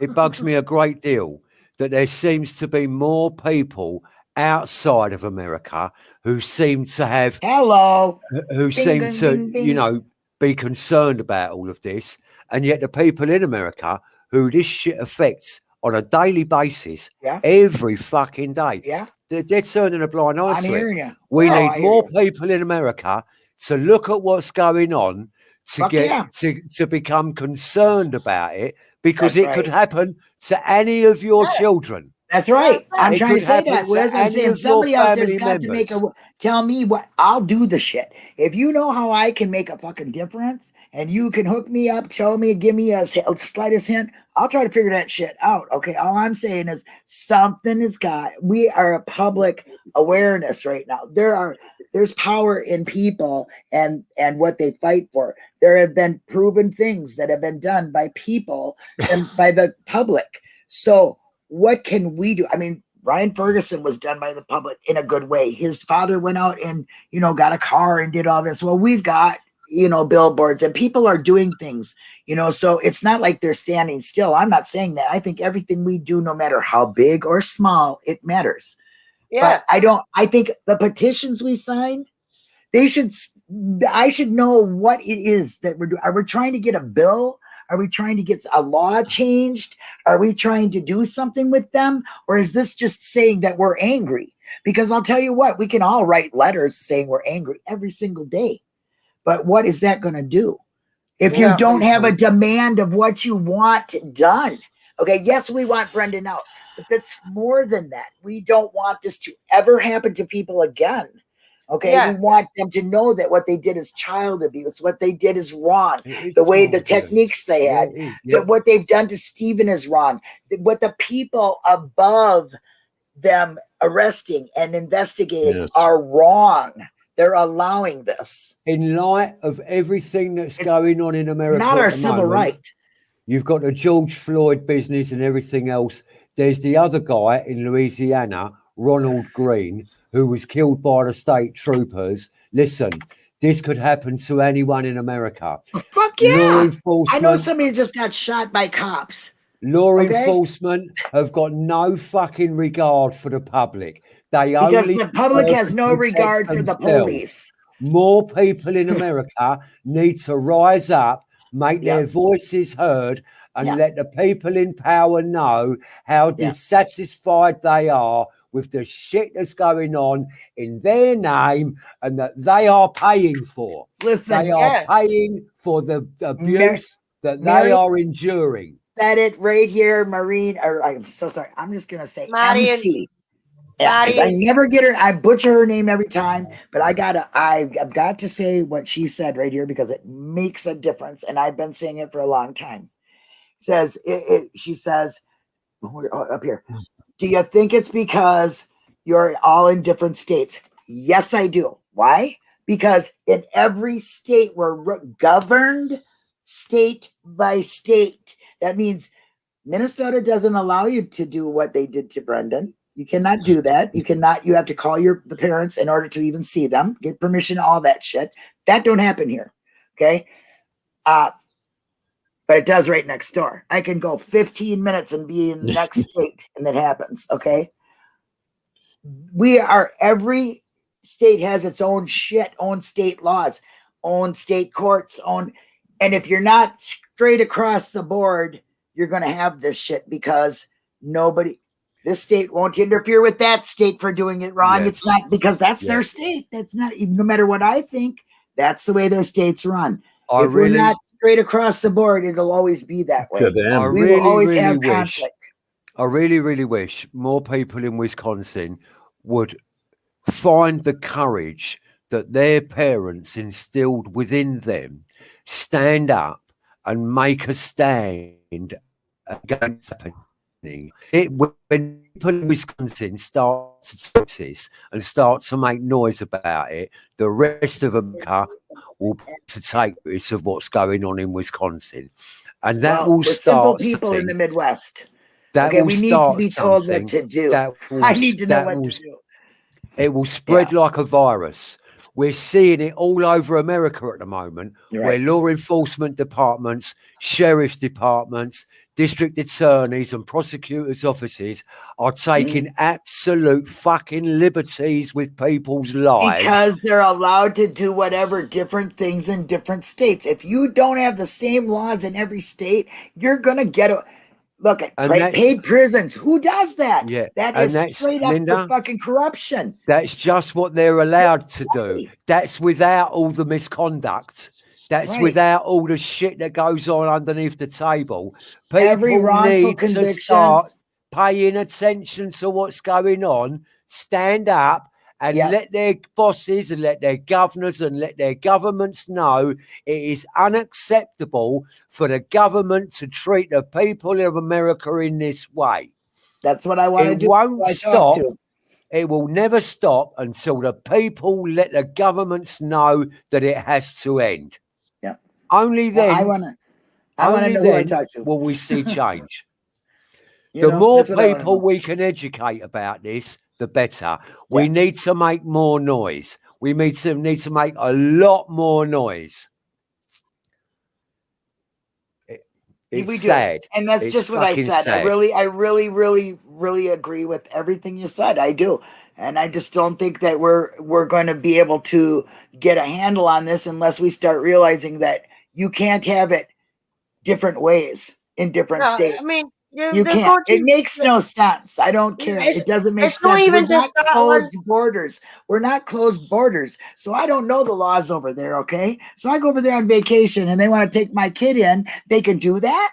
It bugs me a great deal that there seems to be more people outside of America who seem to have Hello. who seem ding, to ding, you know be concerned about all of this and yet the people in america who this shit affects on a daily basis Yeah. every fucking day Yeah, they're, they're turning a blind eye I'm to it you. we Oh, need hear more you. people in america to look at what's going on to Fuck get yeah. to, to become concerned about it because That's it could happen to any of your Yeah. children That's right. I'm it. It trying to say that, to I'm saying somebody out there's got to make a tell me what I'll do the shit. If you know how I can make a fucking difference and you can hook me up, tell me, give me a slightest hint, I'll try to figure that shit out. Okay. All I'm saying is something has got we are a public awareness right now. There are there's power in people and and what they fight for. There have been proven things that have been done by people and by the public. So what can we do? I mean, Ryan Ferguson was done by the public in a good way. His father went out and, you know, got a car and did all this. Well, we've got, you know, billboards and people are doing things, you know, so it's not like they're standing still. I'm not saying that. I think everything we do, no matter how big or small, it matters. yeah, But I don't, I think the petitions we sign, they should, I should know what it is that we're doing. Are we trying to get a bill? Are we trying to get a law changed? Are we trying to do something with them? Or is this just saying that we're angry? Because I'll tell you what, we can all write letters saying we're angry every single day. But what is that going to do? If you don't have a demand of what you want done. Okay, yes, we want Brendan out, but that's more than that. We don't want this to ever happen to people again. Okay, Yeah. we want them to know that what they did is child abuse, what they did is wrong, the way the techniques they had, yeah. that what they've done to Steven is wrong. What the people above them arresting and investigating Yes. are wrong. They're allowing this. in light of everything that's It's going on in America, Not our civil moment, right. You've got the George Floyd business and everything else. There's the other guy in Louisiana, Ronald Greene, who was killed by the state troopers. Listen, this could happen to anyone in America. Oh, fuck yeah. I know somebody just got shot by cops. law okay? enforcement have got no fucking regard for the public. They Because the public has no regard for the police. more people in America need to rise up, make Yeah. their voices heard, and Yeah. let the people in power know how Yeah. dissatisfied they are with the shit that's going on in their name and that they are paying for. Listen, They are yeah. paying for the abuse that Mary- they are enduring. said it right here, Marine. Or I'm so sorry. I'm just gonna say Marion. MC. I never get her. I butcher her name every time, but I gotta. I, I've got to say what she said right here because it makes a difference, and I've been saying it for a long time. says it, it, she says oh, oh, up here. Do you think it's because you're all in different states? Yes, I do. Why? Because in every state we're re- governed state by state. That means Minnesota doesn't allow you to do what they did to Brendan. You cannot do that. You cannot. You have to call your the parents in order to even see them, get permission, all that shit. That don't happen here. Okay. Uh, but it does right next door. I can go 15 minutes and be in the next state, and that happens. Okay. We are every state has its own shit, own state laws, own state courts, own. And if you're not straight across the board, you're going to have this shit because nobody, this state won't interfere with that state for doing it wrong. It's not because that's their state. That's not even no matter what I think. That's the way their states run. I if really, we're not straight across the board, it'll always be that way. We really, will always really have wish conflict. I really, really wish more people in Wisconsin would find the courage that their parents instilled within them, stand up and make a stand against. It when people in Wisconsin start to this and start to make noise about it, the rest of America will to take notice of what's going on in Wisconsin, and that Well, will we're simple people in the. Midwest. That okay, will we need to be told what to do. that will, I need to know what will, to do. It will spread like a virus. We're seeing it all over America at the moment, You're where law enforcement departments, sheriff's departments, district attorneys, and prosecutors' offices are taking Mm. absolute fucking liberties with people's lives. Because they're allowed to do whatever different things in different states. If you don't have the same laws in every state, you're gonna get a look at paid prisons. Who does that? yeah, That is that's straight up Linda. fucking corruption. That's just what they're allowed to do. That's without all the misconduct. That's Right. without all the shit that goes on underneath the table. People Every need to start paying attention to what's going on, stand up and let their bosses and let their governors and let their governments know it is unacceptable for the government to treat the people of America in this way. That's what I want to It do. won't who I talk stop it will never stop until the people let the governments know that it has to end. Yeah. Only Well, then I want to. I want to know who I talk to. will we see change. The know, more that's what I wanna people we can educate about this, the better. We Yeah. need to make more noise. We need to need to make a lot more noise. It- it's We do. sad. and that's It's just what I fucking said. I really, I really, really, really agree with everything you said. I do, and I just don't think that we're we're going to be able to get a handle on this unless we start realizing that you can't have it different ways in different No, states. I mean, you, can't. It makes no sense. I don't care. It doesn't make sense. not even We're not that one. closed borders. We're not closed borders. So I don't know the laws over there. Okay. So I go over there on vacation and they want to take my kid in. They can do that.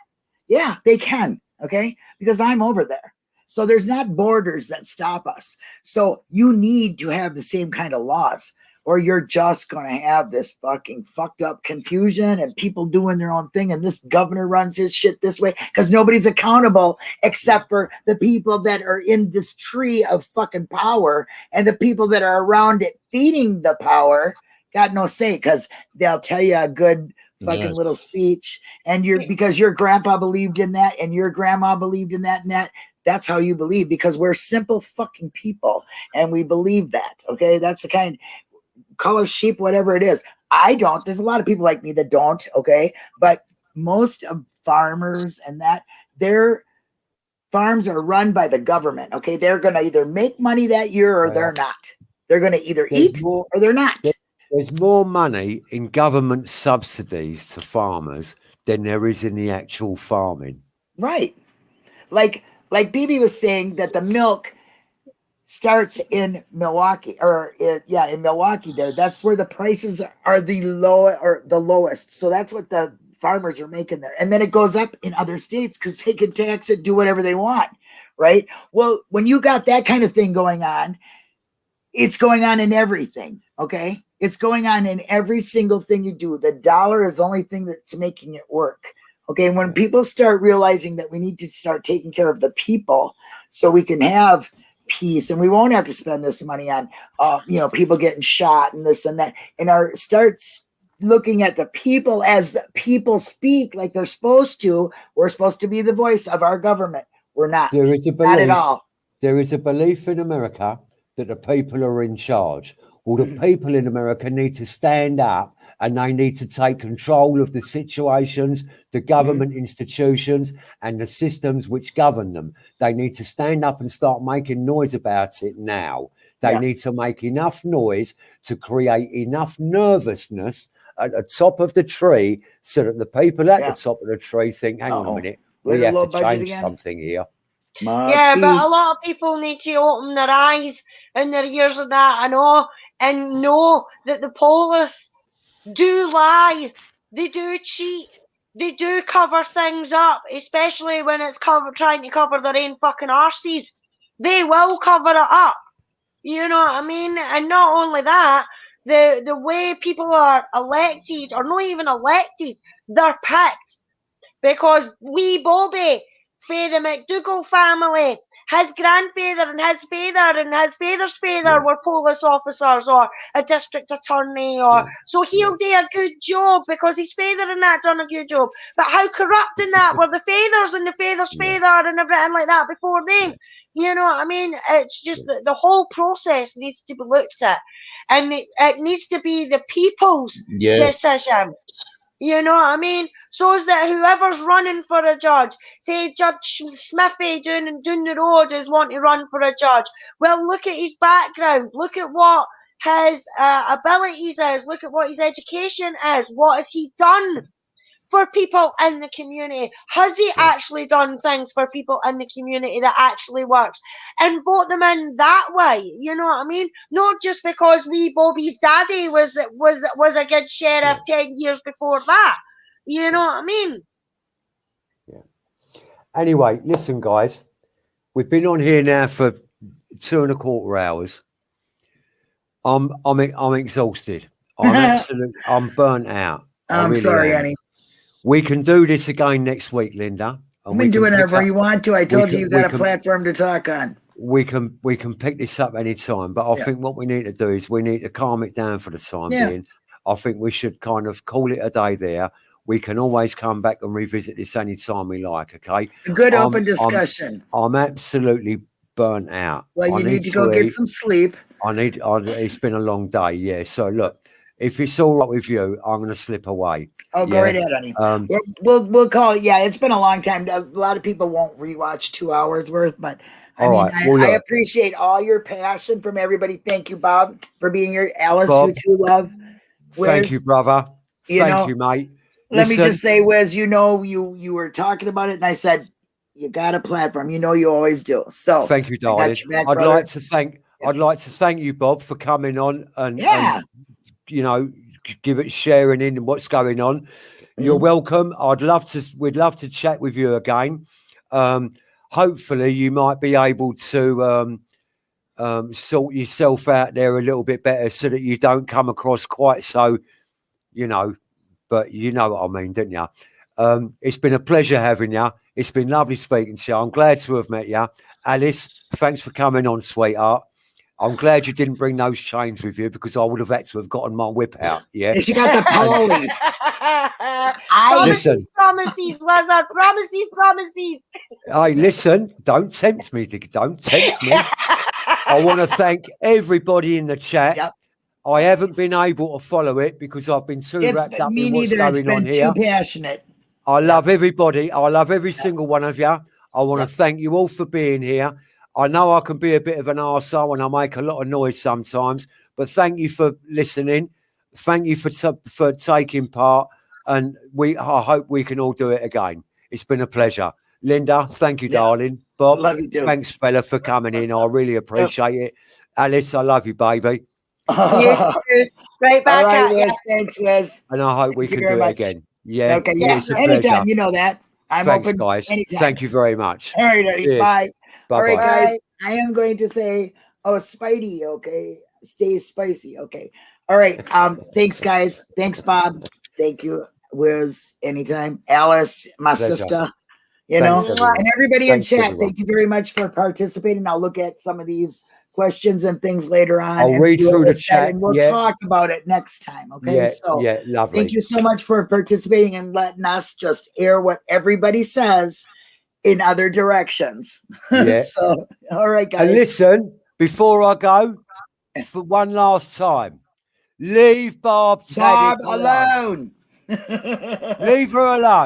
Yeah, they can. Okay. Because I'm over there. So there's not borders that stop us. So you need to have the same kind of laws or you're just going to have this fucking fucked up confusion and people doing their own thing. And this governor runs his shit this way because nobody's accountable except for the people that are in this tree of fucking power and the people that are around it feeding the power got no say because they'll tell you a good fucking Yes. little speech and you're because your grandpa believed in that and your grandma believed in that and that that's how you believe because we're simple fucking people and we believe that okay that's the kind us sheep whatever it is i don't there's a lot of people like me that don't okay but most of farmers and that their farms are run by the government okay they're going to either make money that year or Yeah. they're not they're going to either There's eat more, or they're not there's more money in government subsidies to farmers than there is in the actual farming. Right. Like like BB was saying that the milk starts in Milwaukee or yeah, in Milwaukee there. That's where the prices are the low or the lowest. So that's what the farmers are making there. And then it goes up in other states cuz they can tax it, do whatever they want, right? Well, when you got that kind of thing going on, it's going on in everything, okay? It's going on in every single thing you do. The dollar is the only thing that's making it work. Okay, and when people start realizing that we need to start taking care of the people so we can have peace and we won't have to spend this money on uh, you know people getting shot and this and that and our starts looking at the people as the people speak like they're supposed to we're supposed to be the voice of our government we're not There is a not at belief. all There is a belief in America that the people are in charge. Well, the Mhm. people in America need to stand up and they need to take control of the situations, the hmm. government institutions, and the systems which govern them. They need to stand up and start making noise about it now. They Yeah. need to make enough noise to create enough nervousness at the top of the tree so that the people at Yeah. the top of the tree think, hang on Uh-oh. a minute, Little we have to change something here. Must yeah, be. but a lot of people need to open their eyes and their ears and that and all and know that the police do lie. They do cheat. They do cover things up, especially when it's cover trying to cover their own fucking arses. They will cover it up. You know what I mean? And not only that, the the way people are elected or not even elected, they're picked because wee Bobby for the McDougall family, his grandfather and his father and his father's father were police officers or a district attorney or so he'll do a good job because his father and that done a good job. But how corrupt in that were the fathers and the father's father and everything like that before them? You know what I mean? It's just the, the whole process needs to be looked at. And it, it needs to be the people's Yeah. decision. You know what I mean? So is that whoever's running for a judge, say Judge Smithy doing down the road is wanting to run for a judge. Well, look at his background. Look at what his uh, abilities is. Look at what his education is. What has he done for people in the community? Has he actually done things for people in the community that actually works? And vote them in that way. You know what I mean? Not just because wee Bobby's daddy was was was a good sheriff ten years before that. You know what I mean? Yeah. Anyway, listen, guys, we've been on here now for two and a quarter hours. I'm I'm I'm exhausted. I'm absolutely I'm burnt out. I'm really sorry am. annie We can do this again next week, Linda. we can do whatever up- you want to i told can- you you got a can- platform to talk on We can we can pick this up anytime, but I Yeah. think what we need to do is we need to calm it down for the time Yeah. being. I think we should kind of call it a day there. We can always come back and revisit this anytime we like. Okay, a good Um, open discussion I'm absolutely burnt out. well you need to go eat. get some sleep I need. I, it's been a long day. Yeah. So look, if it's all right with you, I'm going to slip away. oh go Yeah. right ahead honey Um, We'll, we'll we'll call it. Yeah, it's been a long time. A lot of people won't rewatch two hours worth, but I All mean, right, I, well, I appreciate all your passion from everybody. Thank you, Bob, for being here. Alice, Bob. you too, love. thank you, brother. you Thank know- you, mate. Let me Listen. just say, Wes, you know, you you were talking about it, and I said you got a platform. You know, you always do. So Thank you, darling. your back, I'd brother. like to thank. I'd like to thank you, Bob, for coming on and, and, yeah, you know give it sharing in what's going on. You're Mhm. welcome. I'd love to. We'd love to chat with you again. Um, hopefully, you might be able to um, um, sort yourself out there a little bit better, so that you don't come across quite so, you know. But you know what I mean, didn't you? Um, it's been a pleasure having you. It's been lovely speaking to you. I'm glad to have met you, Alice. Thanks for coming on, sweetheart. I'm glad you didn't bring those chains with you because I would have had to have gotten my whip out. Yeah. and she got the polies. I promises, Listen. promises, Lazar, promises, promises. Hey, listen, don't tempt me. Don't tempt me. I want to thank everybody in the chat. Yep. I haven't been able to follow it because I've been too it's wrapped up in what's going on here. too passionate. I love everybody. I love every single one of you. I want to thank you all for being here. I know I can be a bit of an arsehole and I make a lot of noise sometimes, but thank you for listening. Thank you for for taking part, and we. I hope we can all do it again. It's been a pleasure, Linda. Thank you, Yeah. darling. Bob, thanks, fella, for coming in. I really appreciate it. Alice, I love you, baby, You All too. Right back right, at you. Wes. Thanks, Wes. and I hope we Thank can do it much. again. Yeah, Okay, yeah, yeah. Anytime, pleasure. you know that. I'm Thanks, open. guys. anytime. Thank you very much. All right, Eddie, Cheers. bye. All right, Bye-bye. guys. I am going to say, oh, Spidey, okay. Stay spicy, okay. All right. Um, thanks, guys. Thanks, Bob. Thank you, Wiz. Anytime. Alice, my Pleasure. sister. You Thanks, know, everyone. and everybody Thanks, in chat, everyone. thank you very much for participating. I'll look at some of these questions and things later on. I'll read through the chat, and we'll yeah. talk about it next time. Okay. yeah, so yeah, lovely. Thank you so much for participating and letting us just air what everybody says in other directions. Yeah. so, all right, guys. And listen, before I go, for one last time, leave Barb, Bob alone. alone. Leave her alone.